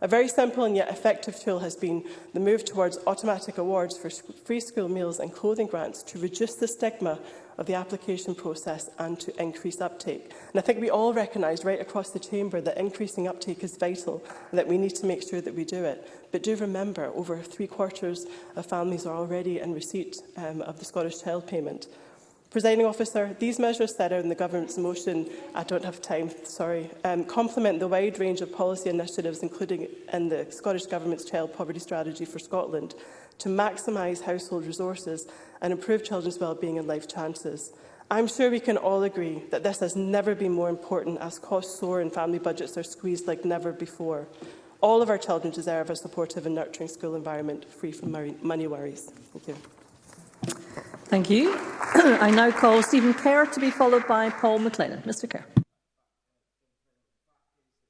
A very simple and yet effective tool has been the move towards automatic awards for free school meals and clothing grants to reduce the stigma of the application process and to increase uptake. And I think we all recognise right across the chamber that increasing uptake is vital and that we need to make sure that we do it. But do remember, over three quarters of families are already in receipt um, of the Scottish Child Payment. Presiding officer, these measures set out in the government's motion, I don't have time, sorry, um, complement the wide range of policy initiatives, including in the Scottish Government's Child Poverty Strategy for Scotland, to maximise household resources and improve children's well-being and life chances. I'm sure we can all agree that this has never been more important as costs soar and family budgets are squeezed like never before. All of our children deserve a supportive and nurturing school environment free from money worries. Thank you. Thank you. I now call Stephen Kerr to be followed by Paul McLennan. Mr Kerr.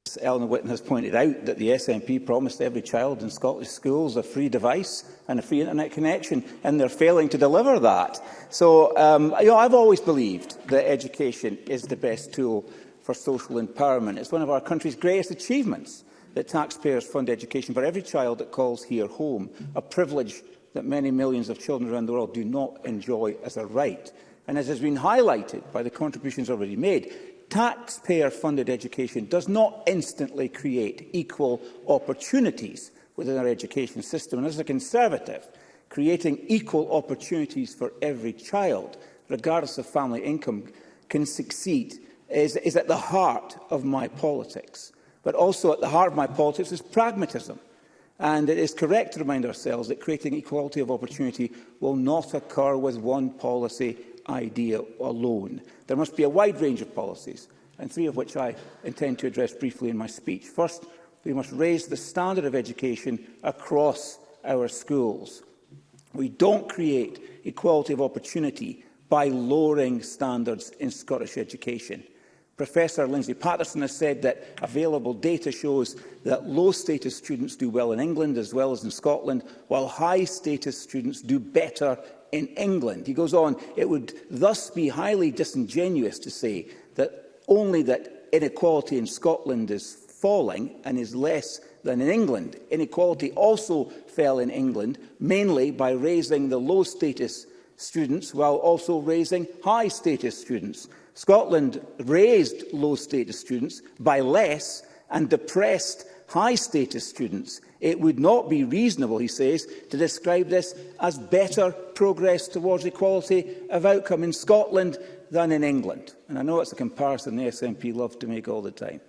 As Eleanor Whitten has pointed out that the SNP promised every child in Scottish schools a free device and a free internet connection, and they're failing to deliver that. So, um, you know, I've always believed that education is the best tool for social empowerment. It's one of our country's greatest achievements that taxpayers fund education for every child that calls here home, a privilege that many millions of children around the world do not enjoy as a right. And as has been highlighted by the contributions already made, taxpayer-funded education does not instantly create equal opportunities within our education system. And as a Conservative, creating equal opportunities for every child, regardless of family income, can succeed is, is at the heart of my politics. But also at the heart of my politics is pragmatism. And it is correct to remind ourselves that creating equality of opportunity will not occur with one policy idea alone. There must be a wide range of policies, and three of which I intend to address briefly in my speech. First, we must raise the standard of education across our schools. We don't create equality of opportunity by lowering standards in Scottish education. Professor Lindsay Patterson has said that available data shows that low-status students do well in England as well as in Scotland, while high-status students do better in England. He goes on, it would thus be highly disingenuous to say that only that inequality in Scotland is falling and is less than in England. Inequality also fell in England, mainly by raising the low-status students while also raising high-status students. Scotland raised low-status students by less and depressed high-status students. It would not be reasonable, he says, to describe this as better progress towards equality of outcome in Scotland than in England. And I know it's a comparison the SNP love to make all the time.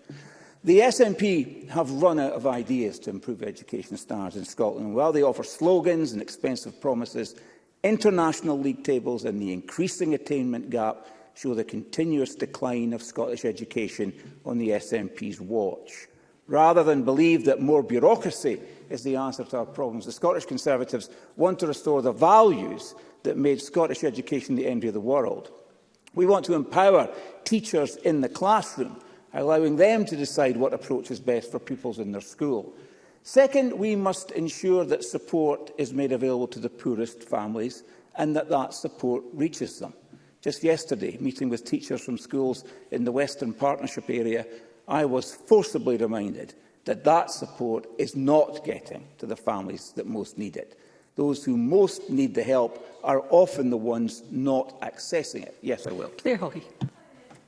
The SNP have run out of ideas to improve education standards in Scotland. While they offer slogans and expensive promises, international league tables and the increasing attainment gap show the continuous decline of Scottish education on the SNP's watch. Rather than believe that more bureaucracy is the answer to our problems, the Scottish Conservatives want to restore the values that made Scottish education the envy of the world. We want to empower teachers in the classroom, allowing them to decide what approach is best for pupils in their school. Second, we must ensure that support is made available to the poorest families and that that support reaches them. Just yesterday, meeting with teachers from schools in the Western Partnership area, I was forcibly reminded that that support is not getting to the families that most need it. Those who most need the help are often the ones not accessing it. Yes, I will. Claire Hawley.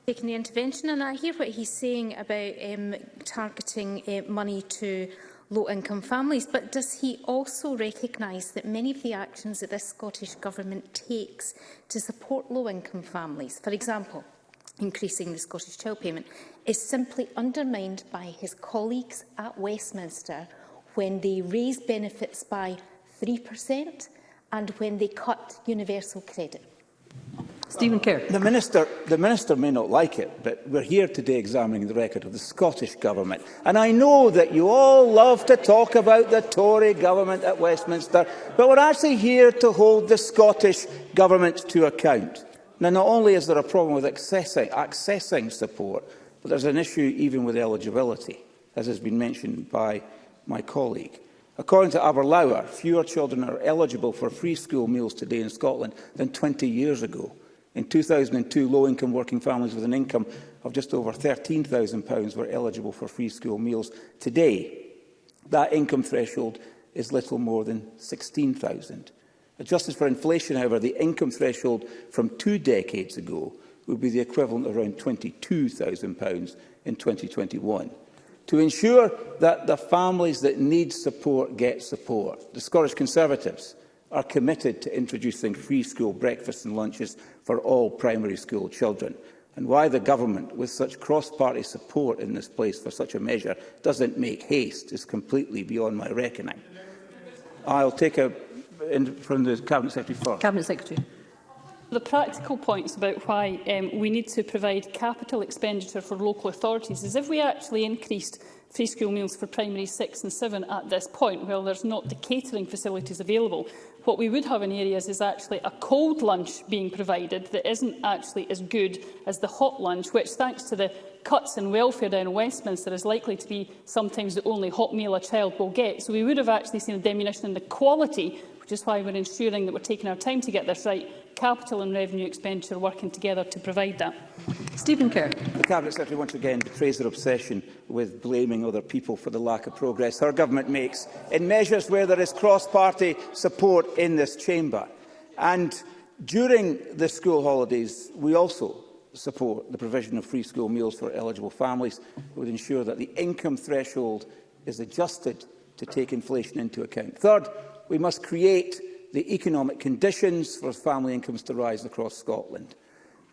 Taking the intervention, and I hear what he's saying about um, targeting uh, money to low-income families, but does he also recognise that many of the actions that this Scottish Government takes to support low-income families, for example, increasing the Scottish Child Payment, is simply undermined by his colleagues at Westminster when they raise benefits by 3% and when they cut universal credit? Stephen Kerr. The minister, the minister may not like it, but we're here today examining the record of the Scottish Government. And I know that you all love to talk about the Tory government at Westminster, but we're actually here to hold the Scottish Government to account. Now, not only is there a problem with accessing, accessing support, but there's an issue even with eligibility, as has been mentioned by my colleague. According to Aberlour, fewer children are eligible for free school meals today in Scotland than 20 years ago. In 2002, low-income working families with an income of just over £13,000 were eligible for free school meals. Today, that income threshold is little more than £16,000. Adjusted for inflation, however, the income threshold from two decades ago would be the equivalent of around £22,000 in 2021. To ensure that the families that need support get support, the Scottish Conservatives are committed to introducing free school breakfasts and lunches for all primary school children, and why the Government, with such cross-party support in this place for such a measure, doesn't make haste is completely beyond my reckoning. I'll take a in, from the Cabinet Secretary first. Cabinet Secretary. The practical points about why um, we need to provide capital expenditure for local authorities is if we actually increased free school meals for primary 6 and 7 at this point, well, there's not the catering facilities available, What we would have in areas is actually a cold lunch being provided that isn't actually as good as the hot lunch, which, thanks to the cuts in welfare down in Westminster is likely to be sometimes the only hot meal a child will get. So we would have actually seen a diminution in the quality which is why we're ensuring that we're taking our time to get this right. Capital and revenue expenditure working together to provide that. Stephen Kerr. The Cabinet Secretary once again betrays their obsession with blaming other people for the lack of progress her government makes in measures where there is cross-party support in this chamber. And during the school holidays, we also support the provision of free school meals for eligible families. It would ensure that the income threshold is adjusted to take inflation into account. Third, We must create the economic conditions for family incomes to rise across Scotland.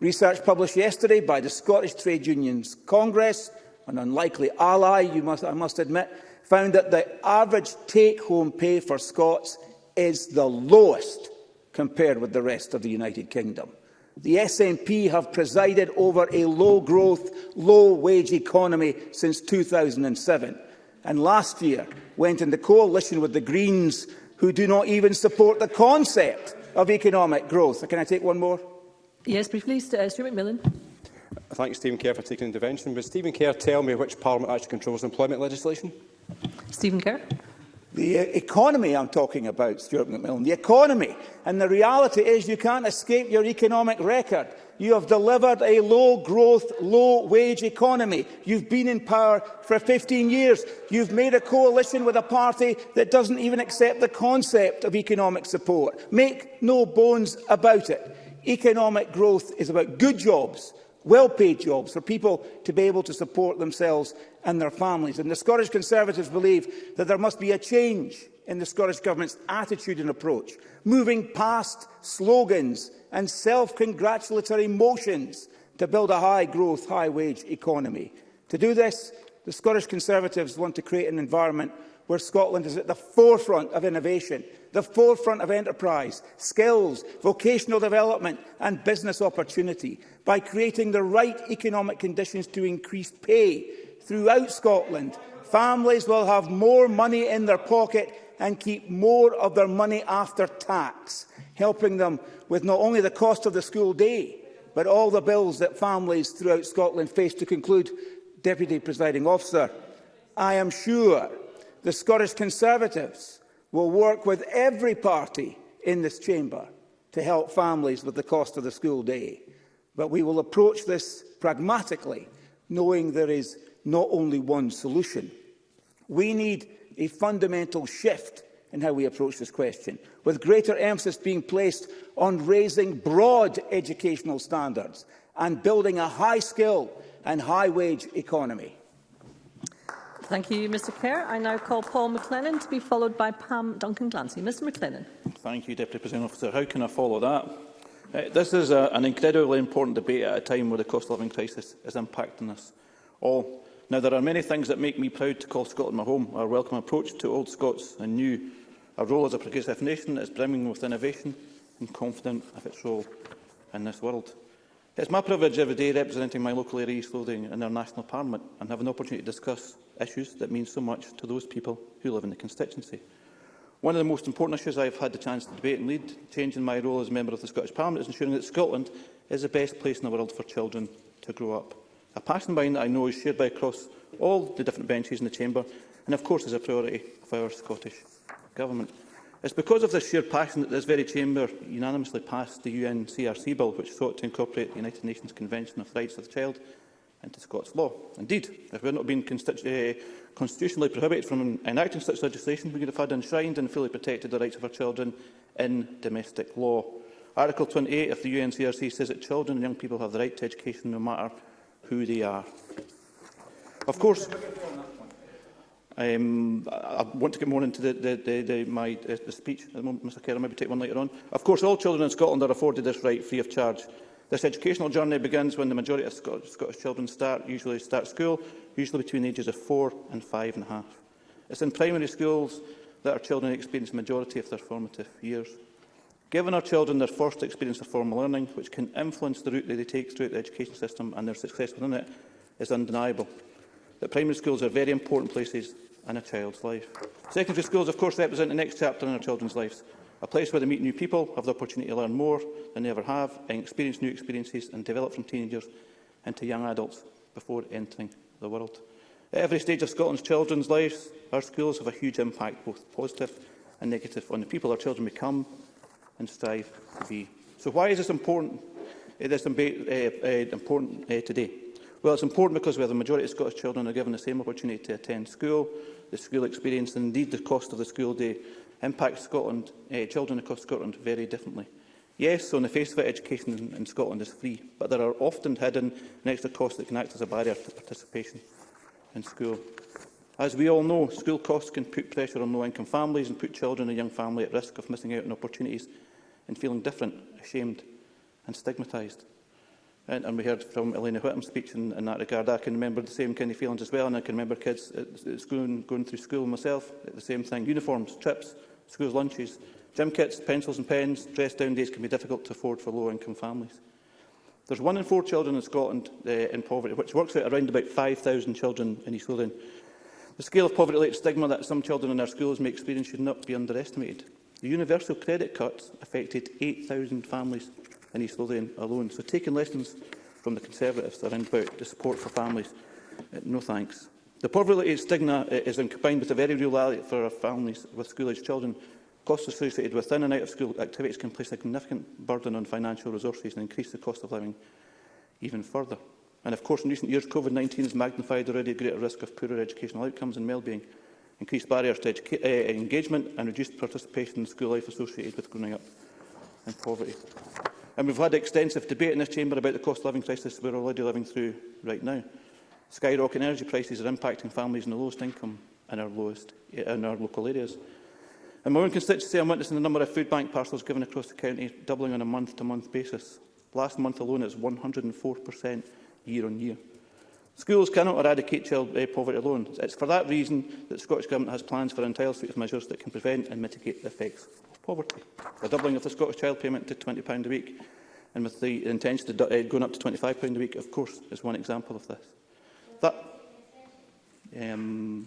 Research published yesterday by the Scottish Trade Unions Congress, an unlikely ally, you must, I must admit, found that the average take-home pay for Scots is the lowest compared with the rest of the United Kingdom. The SNP have presided over a low-growth, low-wage economy since 2007 and last year went in into coalition with the Greens who do not even support the concept of economic growth. Can I take one more? Yes, briefly, uh, Stuart McMillan. I thank Stephen Kerr for taking intervention. Would Stephen Kerr tell me which Parliament actually controls employment legislation? Stephen Kerr. The uh, economy I'm talking about, Stuart McMillan, the economy. And the reality is you can't escape your economic record. You have delivered a low-growth, low-wage economy. You've been in power for 15 years. You've made a coalition with a party that doesn't even accept the concept of economic support. Make no bones about it. Economic growth is about good jobs, well-paid jobs for people to be able to support themselves and their families. And the Scottish Conservatives believe that there must be a change in the Scottish Government's attitude and approach, moving past slogans and self-congratulatory motions to build a high-growth, high-wage economy. To do this, the Scottish Conservatives want to create an environment where Scotland is at the forefront of innovation, the forefront of enterprise, skills, vocational development and business opportunity by creating the right economic conditions to increase pay throughout Scotland. Families will have more money in their pocket and keep more of their money after tax helping them with not only the cost of the school day, but all the bills that families throughout Scotland face to conclude, Deputy Presiding Officer. I am sure the Scottish Conservatives will work with every party in this chamber to help families with the cost of the school day. But we will approach this pragmatically, knowing there is not only one solution. We need a fundamental shift in how we approach this question, with greater emphasis being placed on raising broad educational standards and building a high-skill and high-wage economy. Thank you, Mr Kerr. I now call Paul McLennan to be followed by Pam Duncan-Glancy. Mr McLennan. Thank you, Deputy President Officer. How can I follow that? Uh, this is a, an incredibly important debate at a time where the cost of living crisis is impacting us all. Now, there are many things that make me proud to call Scotland my home, our welcome approach to old Scots and new Our role as a progressive nation is brimming with innovation and confident of its role in this world. is my privilege every day representing my local area East Lothian in our national parliament and have an opportunity to discuss issues that mean so much to those people who live in the constituency. One of the most important issues I have had the chance to debate and lead, changing my role as a member of the Scottish Parliament, is ensuring that Scotland is the best place in the world for children to grow up. A passion mine that I know is shared by across all the different benches in the Chamber and of course is a priority for our Scottish government. It's because of this sheer passion that this very chamber unanimously passed the UNCRC Bill, which sought to incorporate the United Nations Convention of the Rights of the Child into Scots law. Indeed, if we had not been uh, constitutionally prohibited from enacting such legislation, we could have had enshrined and fully protected the rights of our children in domestic law. Article 28 of the UNCRC says that children and young people have the right to education no matter who they are. Of course, Um, I, want to get more into the, the, the, the, my uh, the speech at moment, Mr Kerr, maybe take one later on. Of course, all children in Scotland are afforded this right free of charge. This educational journey begins when the majority of Scot Scottish children start, usually start school, usually between the ages of four and five and a half. It's in primary schools that our children experience the majority of their formative years. Given our children their first experience of formal learning, which can influence the route that they take throughout the education system and their success within it, is undeniable. That primary schools are very important places and a child's life. Secondary schools, of course, represent the next chapter in our children's lives, a place where they meet new people, have the opportunity to learn more than they ever have, and experience new experiences and develop from teenagers into young adults before entering the world. At every stage of Scotland's children's lives, our schools have a huge impact, both positive and negative, on the people our children become and strive to be. So why is this important, uh, this debate, uh, eh, uh, eh, important uh, today? Well, it's important because we have the majority of Scottish children are given the same opportunity to attend school, the school experience and indeed the cost of the school day impacts Scotland, eh, children across Scotland very differently. Yes, on the face of it, education in, in Scotland is free, but there are often hidden and extra costs that can act as a barrier to participation in school. As we all know, school costs can put pressure on low-income families and put children and young family at risk of missing out on opportunities and feeling different, ashamed and stigmatised. And, and we heard from Elena Whitam's speech in, in that regard. I can remember the same kind of feelings as well, and I can remember kids at, school school, going through school myself, the same thing. Uniforms, trips, school lunches, gym kits, pencils and pens, dress-down days can be difficult to afford for low-income families. There's one in four children in Scotland uh, in poverty, which works out around about 5,000 children in East Lothian. The scale of poverty-related stigma that some children in our schools may experience should not be underestimated. The universal credit cuts affected 8,000 families in East Lothian alone. So taking lessons from the Conservatives around about the support for families, uh, no thanks. The poverty stigma eh, is combined with a very real reality for our families with school-aged children. Costs associated with in and out of school activities can place a significant burden on financial resources and increase the cost of living even further. And of course, in recent years, COVID-19 has magnified already a greater risk of poorer educational outcomes and well-being, increased barriers to uh, engagement and reduced participation in school life associated with growing up in poverty. And we've had extensive debate in this chamber about the cost of living crisis we're already living through right now. Skyrocketing energy prices are impacting families in the lowest income in our, lowest, in our local areas. In my own constituency, I'm witnessing the number of food bank parcels given across the county doubling on a month-to-month -month basis. Last month alone, it's 104% year-on-year. Schools cannot eradicate child eh, poverty alone. It's for that reason that the Scottish Government has plans for an entire suite of measures that can prevent and mitigate the effects poverty. The doubling of the Scottish Child Payment to £20 a week, and with the intention of uh, eh, going up to £25 a week, of course, is one example of this. That, um,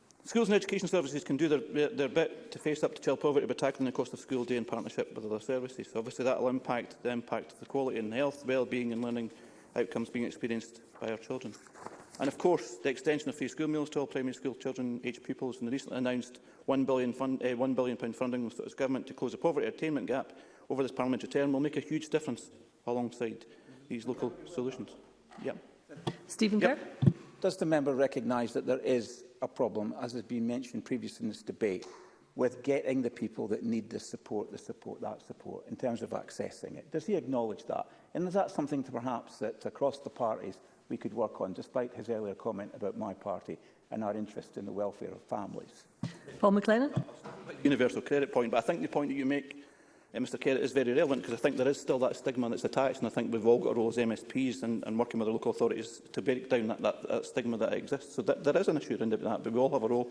Schools and education services can do their, their, bit to face up to child poverty by tackling the cost of school day in partnership with other services. So obviously that will impact the impact of the quality and health, well-being and learning outcomes being experienced by our children. And of course, the extension of free school meals to all primary school children, aged pupils, and the recently announced £1 billion, fund, uh, eh, £1 billion funding from the Government to close the poverty attainment gap over this parliamentary term will make a huge difference alongside these local solutions. Yep. Stephen Kerr. Yep. Does the member recognise that there is a problem, as has been mentioned previously in this debate, with getting the people that need this support, the support, that support, in terms of accessing it? Does he acknowledge that? And is that something to perhaps that across the parties we could work on, despite his earlier comment about my party and our interest in the welfare of families? Paul McLennan. Universal credit point, but I think the point that you make uh, eh, Mr Kerr, it is very relevant because I think there is still that stigma that's attached and I think we've all got a role as MSPs and, and working with the local authorities to break down that, that, that stigma that exists. So th there is an issue around that, but we all have a role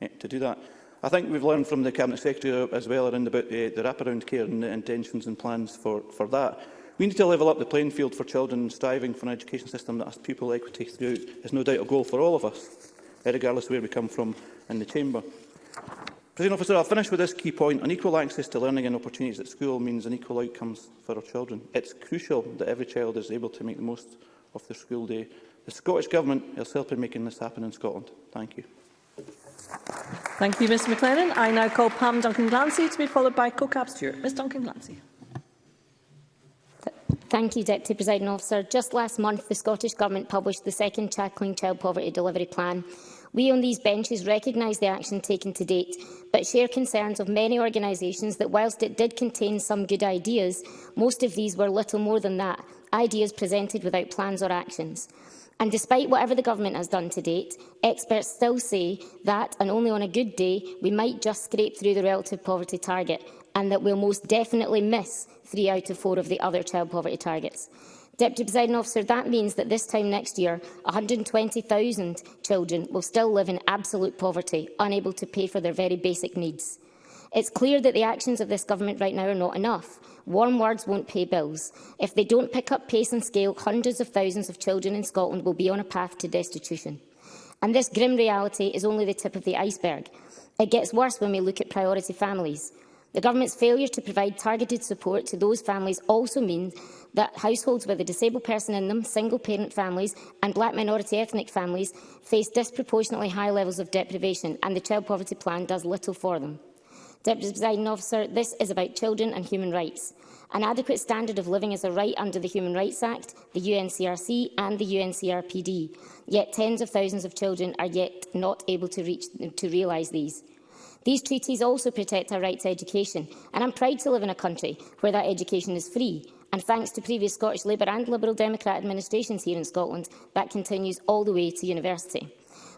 uh, to do that. I think we've learned from the Cabinet Secretary as well around about the, eh, the wraparound care and the intentions and plans for, for that. We need to level up the playing field for children striving for an education system that has pupil equity throughout is no doubt a goal for all of us, regardless of where we come from in the chamber. President Officer, I'll finish with this key point. Unequal access to learning and opportunities at school means unequal outcomes for our children. It's crucial that every child is able to make the most of their school day. The Scottish Government is helping making this happen in Scotland. Thank you. Thank you, Mr McLennan. I now call Pam Duncan-Glancy to be followed by CoCab Stewart. Ms Duncan-Glancy. Thank you, Deputy President Officer. Just last month, the Scottish Government published the second Tackling Child Poverty Delivery Plan. We on these benches recognise the action taken to date, but share concerns of many organisations that whilst it did contain some good ideas, most of these were little more than that, ideas presented without plans or actions. And despite whatever the government has done to date, experts still say that, and only on a good day, we might just scrape through the relative poverty target, and that we'll most definitely miss three out of four of the other child poverty targets. Deputy Presiding Officer, that means that this time next year, 120,000 children will still live in absolute poverty, unable to pay for their very basic needs. It's clear that the actions of this government right now are not enough. Warm words won't pay bills. If they don't pick up pace and scale, hundreds of thousands of children in Scotland will be on a path to destitution. And this grim reality is only the tip of the iceberg. It gets worse when we look at priority families. The government's failure to provide targeted support to those families also means that households with a disabled person in them, single-parent families and black minority ethnic families face disproportionately high levels of deprivation and the Child Poverty Plan does little for them. Deputy President Officer, this is about children and human rights. An adequate standard of living is a right under the Human Rights Act, the UNCRC and the UNCRPD, yet tens of thousands of children are yet not able to, reach, to realise these. These treaties also protect our right to education, and I'm proud to live in a country where that education is free. And thanks to previous Scottish Labour and Liberal Democrat administrations here in Scotland, that continues all the way to university.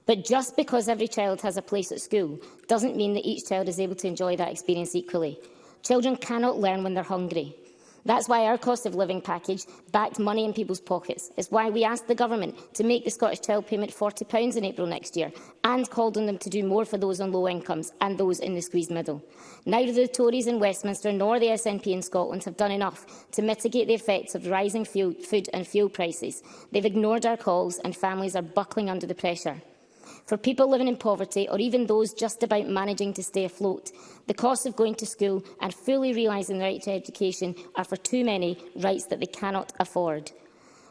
But just because every child has a place at school doesn't mean that each child is able to enjoy that experience equally. Children cannot learn when they're hungry. That's why our cost of living package backed money in people's pockets. It's why we asked the Government to make the Scottish Child Payment £40 in April next year and called on them to do more for those on low incomes and those in the squeezed middle. Neither the Tories in Westminster nor the SNP in Scotland have done enough to mitigate the effects of rising fuel, food and fuel prices. They've ignored our calls and families are buckling under the pressure. For people living in poverty, or even those just about managing to stay afloat, the cost of going to school and fully realising the right to education are for too many rights that they cannot afford.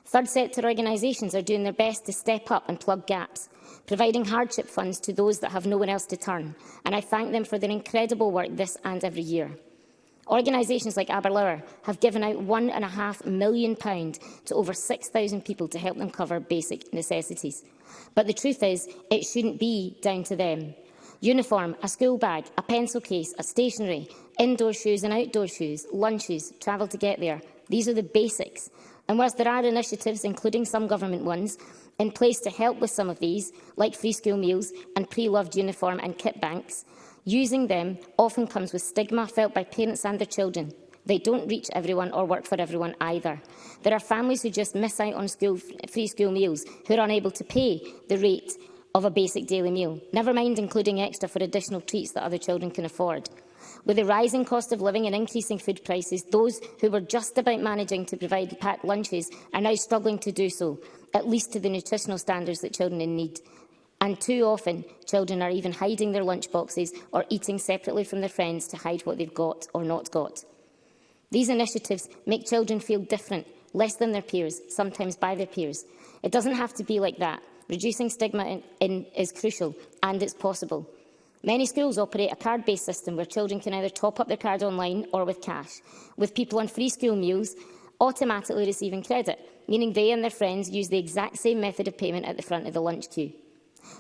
Third sector organisations are doing their best to step up and plug gaps, providing hardship funds to those that have no one else to turn, and I thank them for their incredible work this and every year. Organisations like Aberlour have given out £1.5 million to over 6,000 people to help them cover basic necessities. But the truth is, it shouldn't be down to them. Uniform, a school bag, a pencil case, a stationery, indoor shoes and outdoor shoes, lunches, travel to get there. These are the basics. And whilst there are initiatives, including some government ones, in place to help with some of these, like free school meals and pre-loved uniform and kit banks, Using them often comes with stigma felt by parents and their children. They don't reach everyone or work for everyone either. There are families who just miss out on school, free school meals, who are unable to pay the rate of a basic daily meal, never mind including extra for additional treats that other children can afford. With the rising cost of living and increasing food prices, those who were just about managing to provide packed lunches are now struggling to do so, at least to the nutritional standards that children in need. And too often, children are even hiding their lunchboxes or eating separately from their friends to hide what they've got or not got. These initiatives make children feel different, less than their peers, sometimes by their peers. It doesn't have to be like that. Reducing stigma in, in, is crucial, and it's possible. Many schools operate a card-based system where children can either top up their card online or with cash, with people on free school meals automatically receiving credit, meaning they and their friends use the exact same method of payment at the front of the lunch queue.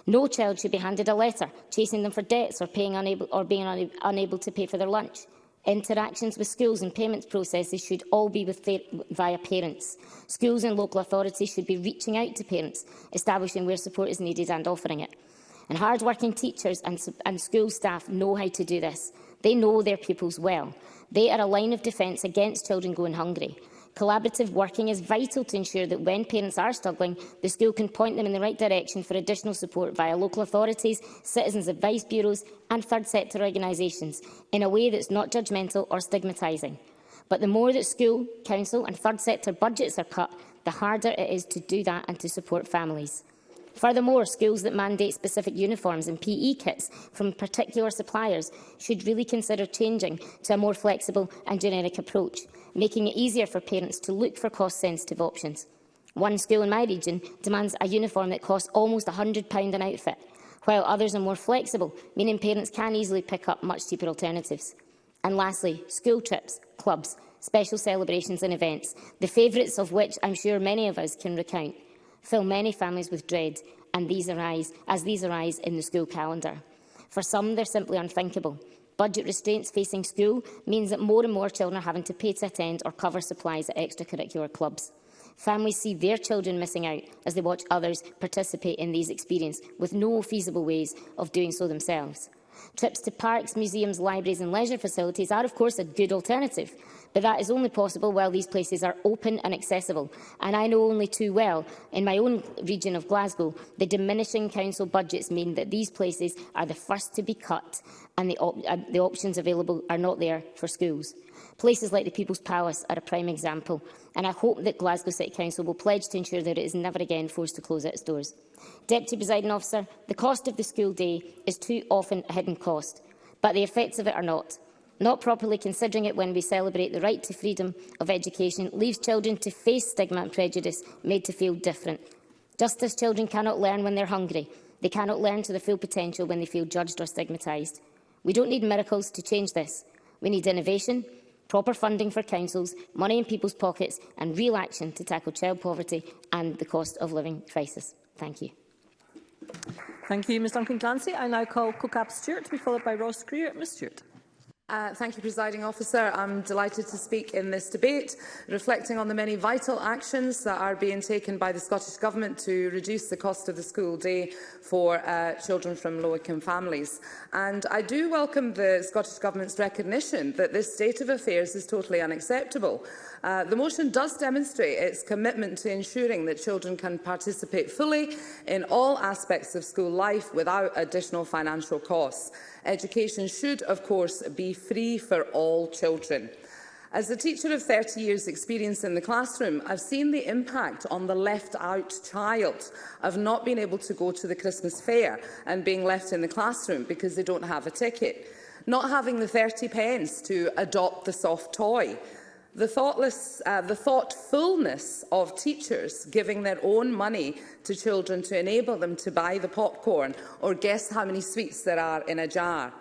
No child should be handed a letter chasing them for debts or, paying unable, or being una unable to pay for their lunch. Interactions with schools and payments processes should all be with via parents. Schools and local authorities should be reaching out to parents, establishing where support is needed and offering it. And hard-working teachers and, and school staff know how to do this. They know their pupils well. They are a line of defence against children going hungry. Collaborative working is vital to ensure that when parents are struggling, the school can point them in the right direction for additional support via local authorities, citizens advice bureaus and third sector organisations in a way that's not judgmental or stigmatising. But the more that school, council and third sector budgets are cut, the harder it is to do that and to support families. Furthermore, schools that mandate specific uniforms and PE kits from particular suppliers should really consider changing to a more flexible and generic approach making it easier for parents to look for cost-sensitive options. One school in my region demands a uniform that costs almost £100 an outfit, while others are more flexible, meaning parents can easily pick up much cheaper alternatives. And lastly, school trips, clubs, special celebrations and events, the favourites of which I'm sure many of us can recount, fill many families with dread and these arise, as these arise in the school calendar. For some, they're simply unthinkable, Budget restraints facing school means that more and more children are having to pay to attend or cover supplies at extracurricular clubs. Families see their children missing out as they watch others participate in these experiences with no feasible ways of doing so themselves. Trips to parks, museums, libraries and leisure facilities are of course a good alternative, But that is only possible while these places are open and accessible. And I know only too well, in my own region of Glasgow, the diminishing council budgets mean that these places are the first to be cut and the, op uh, the options available are not there for schools. Places like the People's Palace are a prime example, and I hope that Glasgow City Council will pledge to ensure that it is never again forced to close its doors. Deputy Presiding Officer, the cost of the school day is too often a hidden cost, but the effects of it are not. Not properly considering it when we celebrate the right to freedom of education leaves children to face stigma and prejudice, made to feel different. Just as children cannot learn when they're hungry, they cannot learn to their full potential when they feel judged or stigmatised. We don't need miracles to change this. We need innovation, proper funding for councils, money in people's pockets and real action to tackle child poverty and the cost of living crisis. Thank you. Thank you, Ms Duncan Clancy. I now call Cookab Stewart to be followed by Ross Greer. Ms Stewart. Uh, thank you, Presiding Officer. I'm delighted to speak in this debate, reflecting on the many vital actions that are being taken by the Scottish Government to reduce the cost of the school day for uh, children from low-income families. And I do welcome the Scottish Government's recognition that this state of affairs is totally unacceptable. Uh, the motion does demonstrate its commitment to ensuring that children can participate fully in all aspects of school life without additional financial costs. Education should, of course, be free for all children. As a teacher of 30 years' experience in the classroom, I've seen the impact on the left-out child of not being able to go to the Christmas fair and being left in the classroom because they don't have a ticket, not having the 30 pence to adopt the soft toy, The, thoughtless, uh, the thoughtfulness of teachers giving their own money to children to enable them to buy the popcorn or guess how many sweets there are in a jar.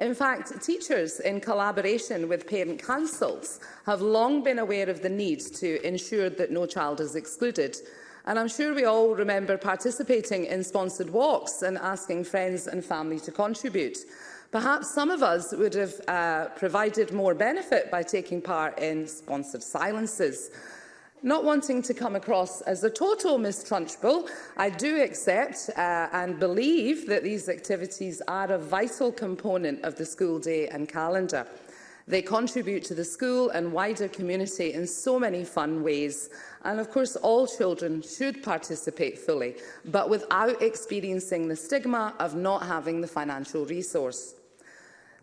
In fact, teachers, in collaboration with parent councils, have long been aware of the need to ensure that no child is excluded. And I'm sure we all remember participating in sponsored walks and asking friends and family to contribute. Perhaps some of us would have uh, provided more benefit by taking part in sponsored silences. Not wanting to come across as a total Miss Trunchbull, I do accept uh, and believe that these activities are a vital component of the school day and calendar. They contribute to the school and wider community in so many fun ways. And of course, all children should participate fully, but without experiencing the stigma of not having the financial resource.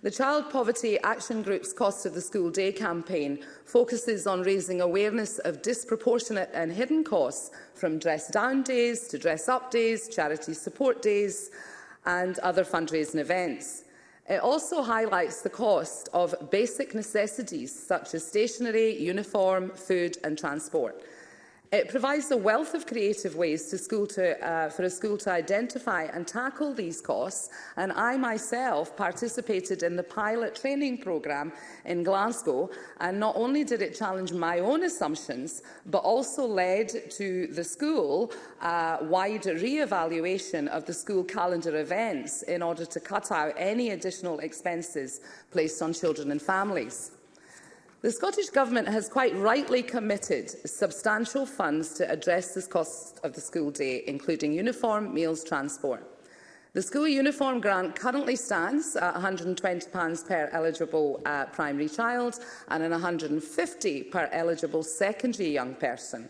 The Child Poverty Action Group's Cost of the School Day campaign focuses on raising awareness of disproportionate and hidden costs from dress-down days to dress-up days, charity support days and other fundraising events. It also highlights the cost of basic necessities such as stationery, uniform, food and transport. It provides a wealth of creative ways to school to, uh, for a school to identify and tackle these costs, and I myself participated in the pilot training programme in Glasgow, and not only did it challenge my own assumptions, but also led to the school uh, wide re-evaluation of the school calendar events in order to cut out any additional expenses placed on children and families. The Scottish Government has quite rightly committed substantial funds to address the cost of the school day, including uniform, meals, transport. The school uniform grant currently stands at £120 per eligible uh, primary child and an £150 per eligible secondary young person.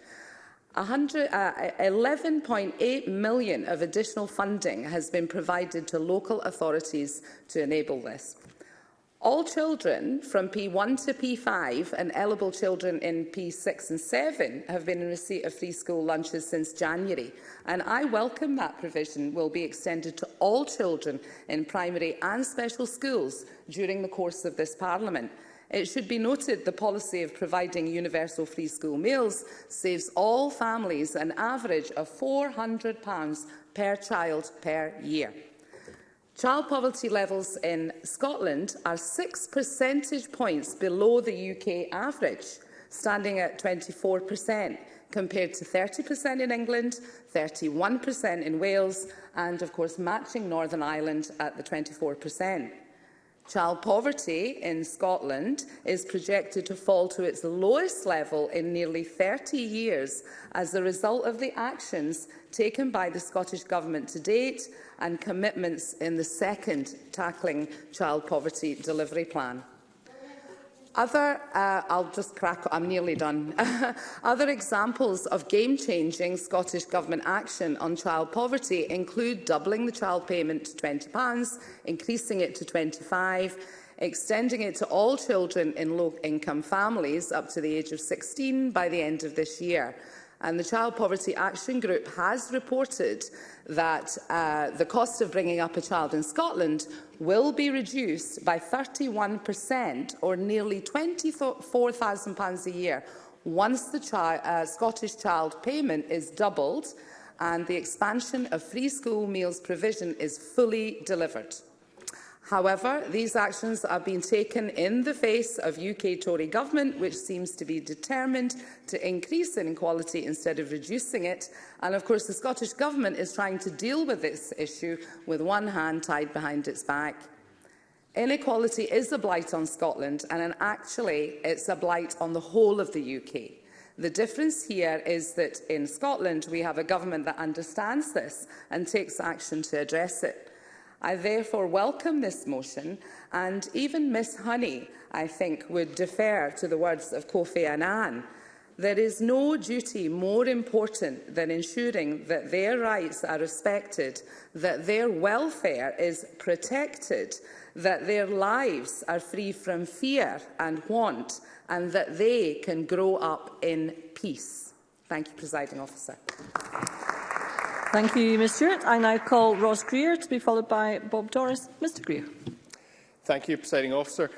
Uh, 11.8 million of additional funding has been provided to local authorities to enable this. All children from P1 to P5 and eligible children in P6 and 7 have been in receipt of free school lunches since January, and I welcome that provision will be extended to all children in primary and special schools during the course of this Parliament. It should be noted the policy of providing universal free school meals saves all families an average of £400 per child per year. Child poverty levels in Scotland are six percentage points below the UK average, standing at 24 per cent compared to 30% in England, 31% in Wales and, of course, matching Northern Ireland at the 24%. Child poverty in Scotland is projected to fall to its lowest level in nearly 30 years as a result of the actions taken by the Scottish Government to date and commitments in the second Tackling Child Poverty Delivery Plan. Other, uh, I'll just crack, I'm nearly done. Other examples of game-changing Scottish Government action on child poverty include doubling the child payment to £20, increasing it to £25, extending it to all children in low-income families up to the age of 16 by the end of this year, And the Child Poverty Action Group has reported that uh, the cost of bringing up a child in Scotland will be reduced by 31% or nearly £24,000 a year once the chi uh, Scottish child payment is doubled and the expansion of free school meals provision is fully delivered. However, these actions are being taken in the face of UK Tory government, which seems to be determined to increase inequality instead of reducing it. And of course, the Scottish government is trying to deal with this issue with one hand tied behind its back. Inequality is a blight on Scotland, and actually it's a blight on the whole of the UK. The difference here is that in Scotland we have a government that understands this and takes action to address it. I therefore welcome this motion and even Miss Honey, I think, would defer to the words of Kofi Annan. There is no duty more important than ensuring that their rights are respected, that their welfare is protected, that their lives are free from fear and want, and that they can grow up in peace. Thank you, Presiding Officer. Thank you, Ms Stewart. I now call Ross Greer to be followed by Bob Doris. Mr Greer. Thank you, Presiding Officer.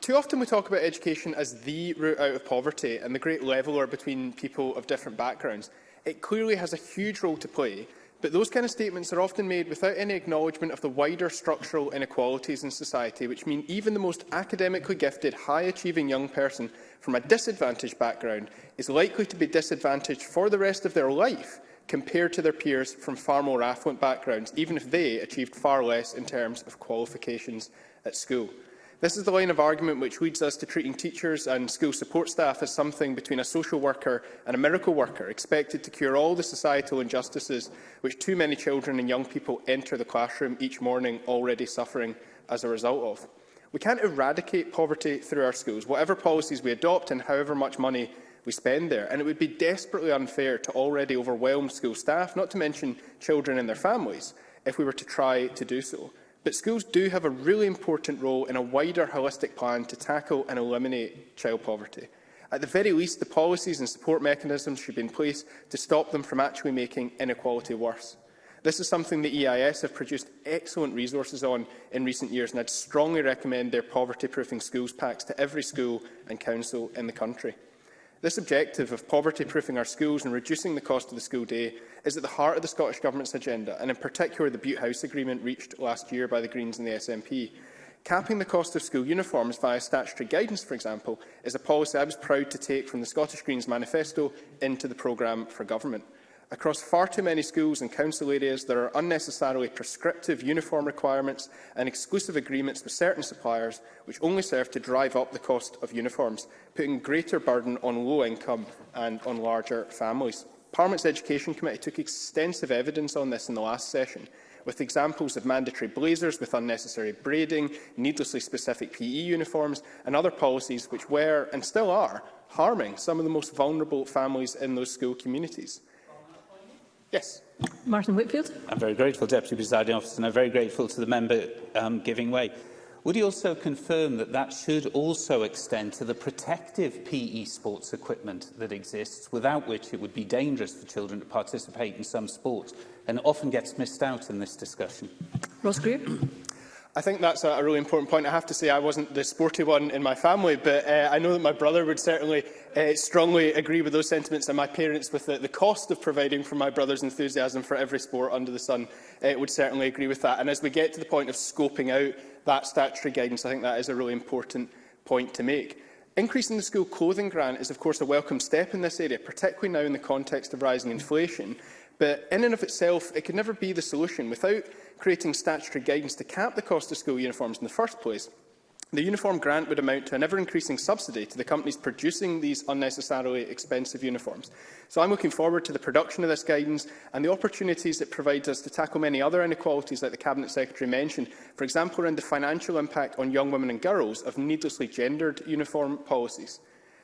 Too often we talk about education as the route out of poverty and the great leveller between people of different backgrounds. It clearly has a huge role to play, but those kind of statements are often made without any acknowledgement of the wider structural inequalities in society, which mean even the most academically gifted, high-achieving young person from a disadvantaged background is likely to be disadvantaged for the rest of their life compared to their peers from far more affluent backgrounds, even if they achieved far less in terms of qualifications at school. This is the line of argument which leads us to treating teachers and school support staff as something between a social worker and a miracle worker, expected to cure all the societal injustices which too many children and young people enter the classroom each morning already suffering as a result of. We can't eradicate poverty through our schools, whatever policies we adopt and however much money we spend there. And it would be desperately unfair to already overwhelmed school staff, not to mention children and their families, if we were to try to do so. But schools do have a really important role in a wider holistic plan to tackle and eliminate child poverty. At the very least, the policies and support mechanisms should be in place to stop them from actually making inequality worse. This is something the EIS have produced excellent resources on in recent years, and I'd strongly recommend their poverty-proofing schools packs to every school and council in the country. This objective of poverty-proofing our schools and reducing the cost of the school day is at the heart of the Scottish Government's agenda, and in particular the Butte House Agreement reached last year by the Greens and the SNP. Capping the cost of school uniforms via statutory guidance, for example, is a policy I was proud to take from the Scottish Greens manifesto into the programme for government. Across far too many schools and council areas, there are unnecessarily prescriptive uniform requirements and exclusive agreements with certain suppliers, which only serve to drive up the cost of uniforms, putting greater burden on low income and on larger families. Parliament's Education Committee took extensive evidence on this in the last session, with examples of mandatory blazers with unnecessary braiding, needlessly specific PE uniforms and other policies which were, and still are, harming some of the most vulnerable families in those school communities. Yes. Martin Whitfield. I'm very grateful, Deputy Presiding Officer, and I'm very grateful to the member um, giving way. Would he also confirm that that should also extend to the protective PE sports equipment that exists, without which it would be dangerous for children to participate in some sports, and often gets missed out in this discussion? Ross Greer. I think that's a, really important point. I have to say I wasn't the sporty one in my family, but uh, I know that my brother would certainly uh, strongly agree with those sentiments, and my parents with the, the cost of providing for my brother's enthusiasm for every sport under the sun uh, would certainly agree with that. And as we get to the point of scoping out that statutory guidance, I think that is a really important point to make. Increasing the school clothing grant is, of course, a welcome step in this area, particularly now in the context of rising inflation. But in and of itself, it could never be the solution without creating statutory guidance to cap the cost of school uniforms in the first place. The uniform grant would amount to an ever-increasing subsidy to the companies producing these unnecessarily expensive uniforms. So I'm looking forward to the production of this guidance and the opportunities it provides us to tackle many other inequalities like the Cabinet Secretary mentioned, for example around the financial impact on young women and girls of needlessly gendered uniform policies.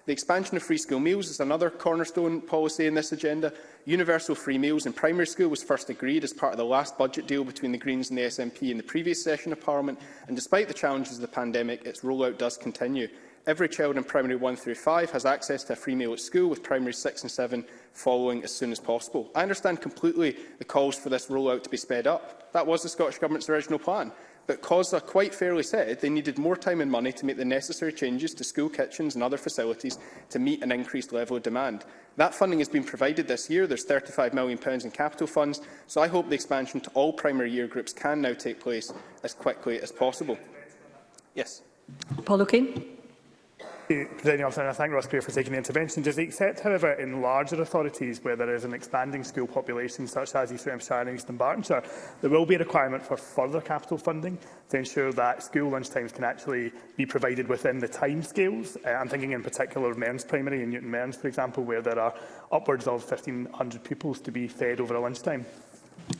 The expansion of free school meals is another cornerstone policy in this agenda. Universal free meals in primary school was first agreed as part of the last budget deal between the Greens and the SNP in the previous session of Parliament, and despite the challenges of the pandemic, its rollout does continue. Every child in primary 1 through 5 has access to a free meal at school, with primary 6 and 7 following as soon as possible. I understand completely the calls for this rollout to be sped up. That was the Scottish Government's original plan but COSLA quite fairly said they needed more time and money to make the necessary changes to school kitchens and other facilities to meet an increased level of demand. That funding has been provided this year. There's £35 million in capital funds, so I hope the expansion to all primary year groups can now take place as quickly as possible. Yes. Paul O'Kane. Presiding officer, and I thank Ross Greer for taking the intervention. Does he accept, however, in larger authorities where there is an expanding school population, such as East Hampshire and East Bartonshire, there will be a requirement for further capital funding to ensure that school lunchtimes can actually be provided within the timescales? Uh, I'm thinking in particular of Mearns Primary and Newton Mearns, for example, where there are upwards of 1,500 pupils to be fed over a lunchtime.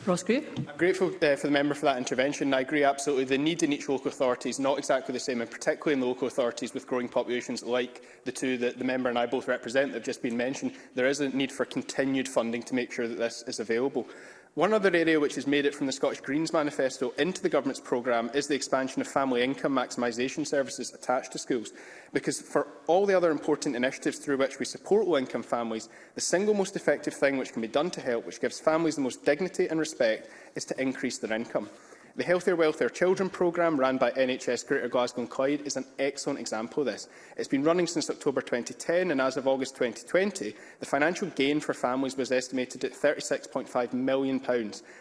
Ross Greer. I'm grateful uh, for the member for that intervention. I agree absolutely. The need in each local authority is not exactly the same, and particularly in local authorities with growing populations like the two that the member and I both represent that have just been mentioned, there is a need for continued funding to make sure that this is available. One other area which has made it from the Scottish Greens manifesto into the Government's programme is the expansion of family income maximisation services attached to schools, because for all the other important initiatives through which we support low-income families, the single most effective thing which can be done to help, which gives families the most dignity and respect, is to increase their income. The Healthier Welfare Children programme run by NHS Greater Glasgow and Clyde is an excellent example of this. It's been running since October 2010 and as of August 2020, the financial gain for families was estimated at £36.5 million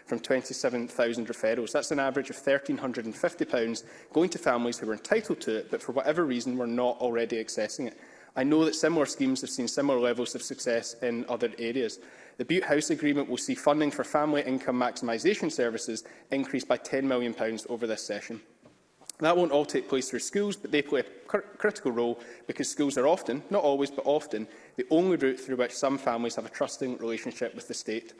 from 27,000 referrals. That's an average of £1,350 going to families who were entitled to it but for whatever reason were not already accessing it. I know that similar schemes have seen similar levels of success in other areas. The Butte House Agreement will see funding for family income maximisation services increased by £10 million over this session. That won't all take place through schools, but they play a cr critical role because schools are often, not always, but often, the only route through which some families have a trusting relationship with the state.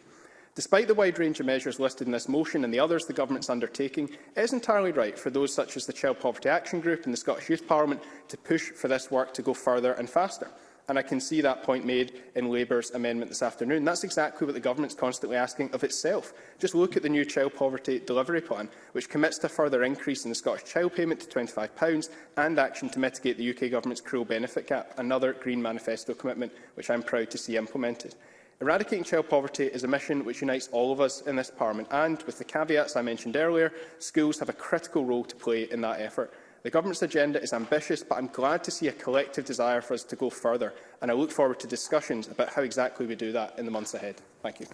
Despite the wide range of measures listed in this motion and the others the Government is undertaking, it is entirely right for those such as the Child Poverty Action Group and the Scottish Youth Parliament to push for this work to go further and faster. And I can see that point made in Labour's amendment this afternoon. That's exactly what the government's constantly asking of itself. Just look at the new child poverty delivery plan, which commits to further increase in the Scottish child payment to £25 and action to mitigate the UK government's cruel benefit gap, another Green Manifesto commitment which I'm proud to see implemented. Eradicating child poverty is a mission which unites all of us in this Parliament and, with the caveats I mentioned earlier, schools have a critical role to play in that effort. The government's agenda is ambitious, but I'm glad to see a collective desire for us to go further, and I look forward to discussions about how exactly we do that in the months ahead. Thank you.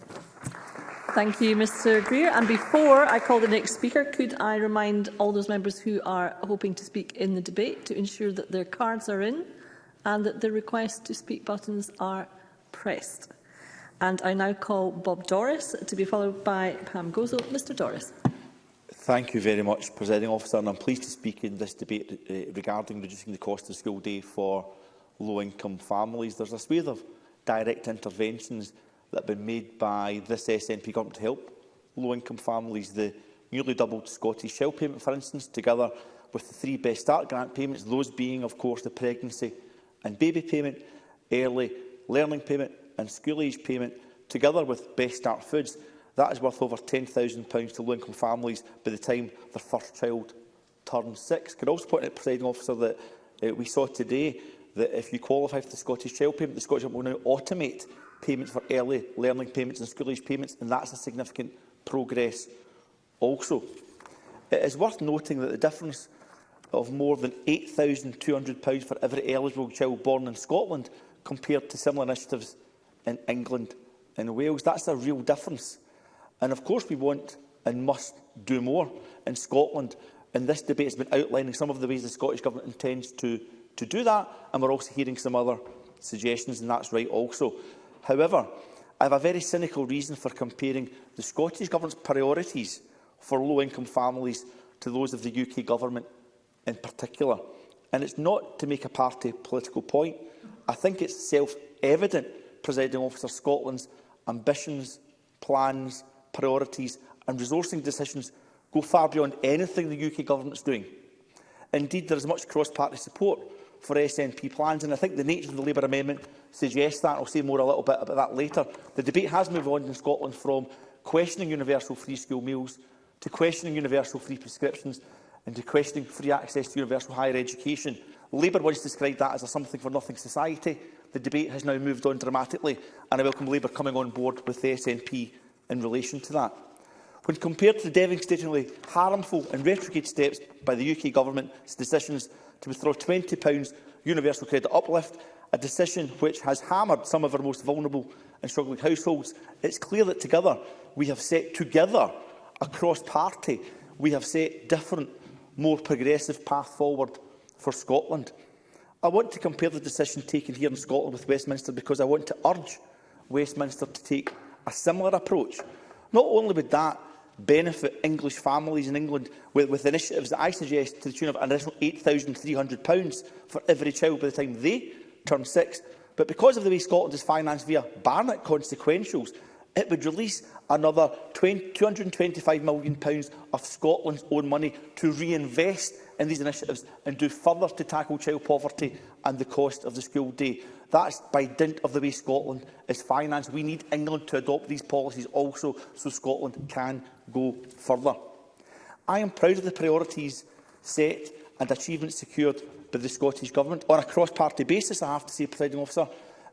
Thank you, Mr Greer. And before I call the next speaker, could I remind all those members who are hoping to speak in the debate to ensure that their cards are in and that the request to speak buttons are pressed. And I now call Bob Doris to be followed by Pam Gozel. Mr Doris. Thank you very much, Presiding Officer, and I'm pleased to speak in this debate uh, regarding reducing the cost of school day for low-income families. There's a swathe of direct interventions that have been made by this SNP government to help low-income families. The newly doubled Scottish Shell payment, for instance, together with the three Best Start grant payments, those being, of course, the pregnancy and baby payment, early learning payment and school-age payment, together with Best Start Foods, That is worth over £10,000 to low-income families by the time their first child turns six. Can I also point out, Presiding Officer, that uh, we saw today that if you qualify for the Scottish Child Payment, the Scottish Government will now automate payments for early learning payments and school age payments, and that's a significant progress also. It is worth noting that the difference of more than £8,200 for every eligible child born in Scotland compared to similar initiatives in England and Wales. That's a real difference And of course we want and must do more in Scotland. And this debate has been outlining some of the ways the Scottish Government intends to, to do that. And we're also hearing some other suggestions, and that's right also. However, I have a very cynical reason for comparing the Scottish Government's priorities for low-income families to those of the UK Government in particular. And it's not to make a party political point. I think it's self-evident, Presiding Officer, Scotland's ambitions, plans priorities and resourcing decisions go far beyond anything the UK Government is doing. Indeed, there is much cross-party support for SNP plans, and I think the nature of the Labour amendment suggests that. I'll say more a little bit about that later. The debate has moved on in Scotland from questioning universal free school meals to questioning universal free prescriptions and to questioning free access to universal higher education. Labour once described that as a something-for-nothing society. The debate has now moved on dramatically, and I welcome Labour coming on board with the SNP in relation to that. When compared to the devastatingly harmful and retrograde steps by the UK Government's decisions to withdraw £20 universal credit uplift, a decision which has hammered some of our most vulnerable and struggling households, it's clear that together we have set together across party, we have set different, more progressive path forward for Scotland. I want to compare the decision taken here in Scotland with Westminster because I want to urge Westminster to take a similar approach. Not only would that benefit English families in England with, with initiatives that I suggest to the tune of an additional £8,300 for every child by the time they turn six, but because of the way Scotland is financed via Barnett consequentials, it would release another £225 million of Scotland's own money to reinvest in these initiatives and do further to tackle child poverty and the cost of the school day. That's by dint of the way Scotland is financed. We need England to adopt these policies also so Scotland can go further. I am proud of the priorities set and achievements secured by the Scottish Government. On a cross-party basis, I have to say, Presiding Officer,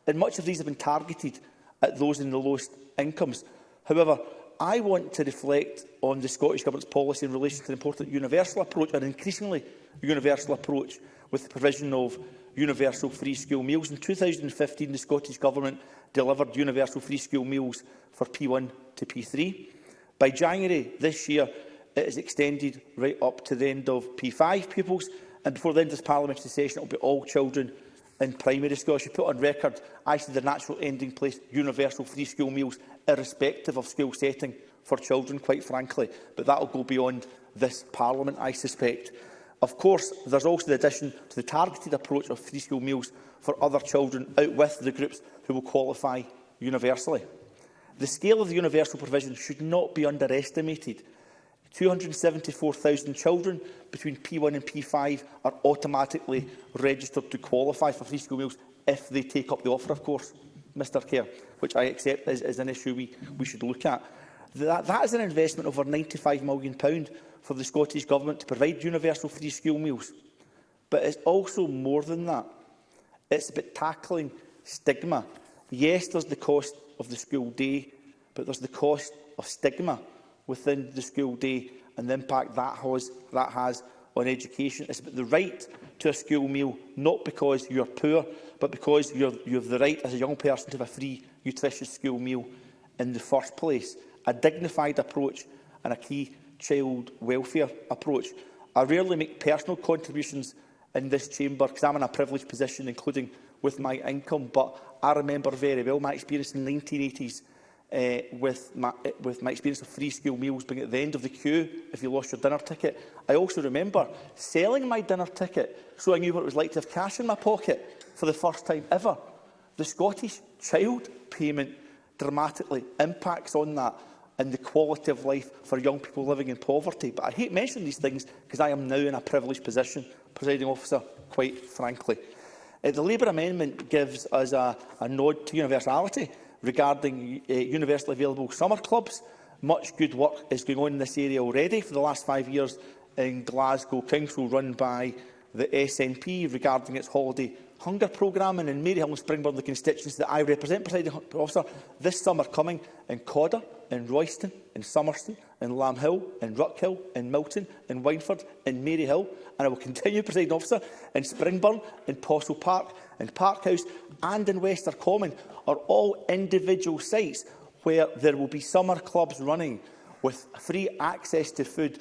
and much of these have been targeted at those in the lowest incomes. However, I want to reflect on the Scottish Government's policy in relation to the important universal approach, an increasingly universal approach, with the provision of universal free school meals. In 2015, the Scottish Government delivered universal free school meals for P1 to P3. By January this year, it is extended right up to the end of P5 pupils, and before the end of this parliamentary session, it will be all children in primary school. I should put on record, I see the natural ending place universal free school meals, irrespective of school setting for children, quite frankly. But that will go beyond this parliament, I suspect. Of course, there's also the addition to the targeted approach of free school meals for other children out with the groups who will qualify universally. The scale of the universal provision should not be underestimated. 274,000 children between P1 and P5 are automatically registered to qualify for free school meals if they take up the offer, of course, Mr Kerr, which I accept is, is an issue we, we should look at. That, that is an investment of over £95 million for the Scottish Government to provide universal free school meals. But it's also more than that. It's about tackling stigma. Yes, there's the cost of the school day, but there's the cost of stigma within the school day and the impact that has, that has on education. It's about the right to a school meal, not because you're poor, but because you're, you have the right as a young person to have a free, nutritious school meal in the first place. A dignified approach and a key child welfare approach. I rarely make personal contributions in this chamber because I'm in a privileged position, including with my income, but I remember very well my experience in the 1980s uh, eh, with, my, with my experience of free school meals being at the end of the queue if you lost your dinner ticket. I also remember selling my dinner ticket so I knew what it was like to have cash in my pocket for the first time ever. The Scottish child payment dramatically impacts on that in the quality of life for young people living in poverty. But I hate mentioning these things because I am now in a privileged position, presiding officer, quite frankly. Uh, the Labour amendment gives us a, a nod to universality regarding uh, universally available summer clubs. Much good work is going on in this area already. For the last five years in Glasgow, Council run by the SNP regarding its holiday hunger programme and in Maryhill and Springbourne, the constituency that I represent, presiding officer, this summer coming in Codder, in Royston, in Somerston, in Lamb Hill, in Ruckhill, in Milton, in Wineford, in Maryhill, and I will continue, presiding officer, in Springburn, in Postal Park, in Parkhouse and in Wester Common are all individual sites where there will be summer clubs running with free access to food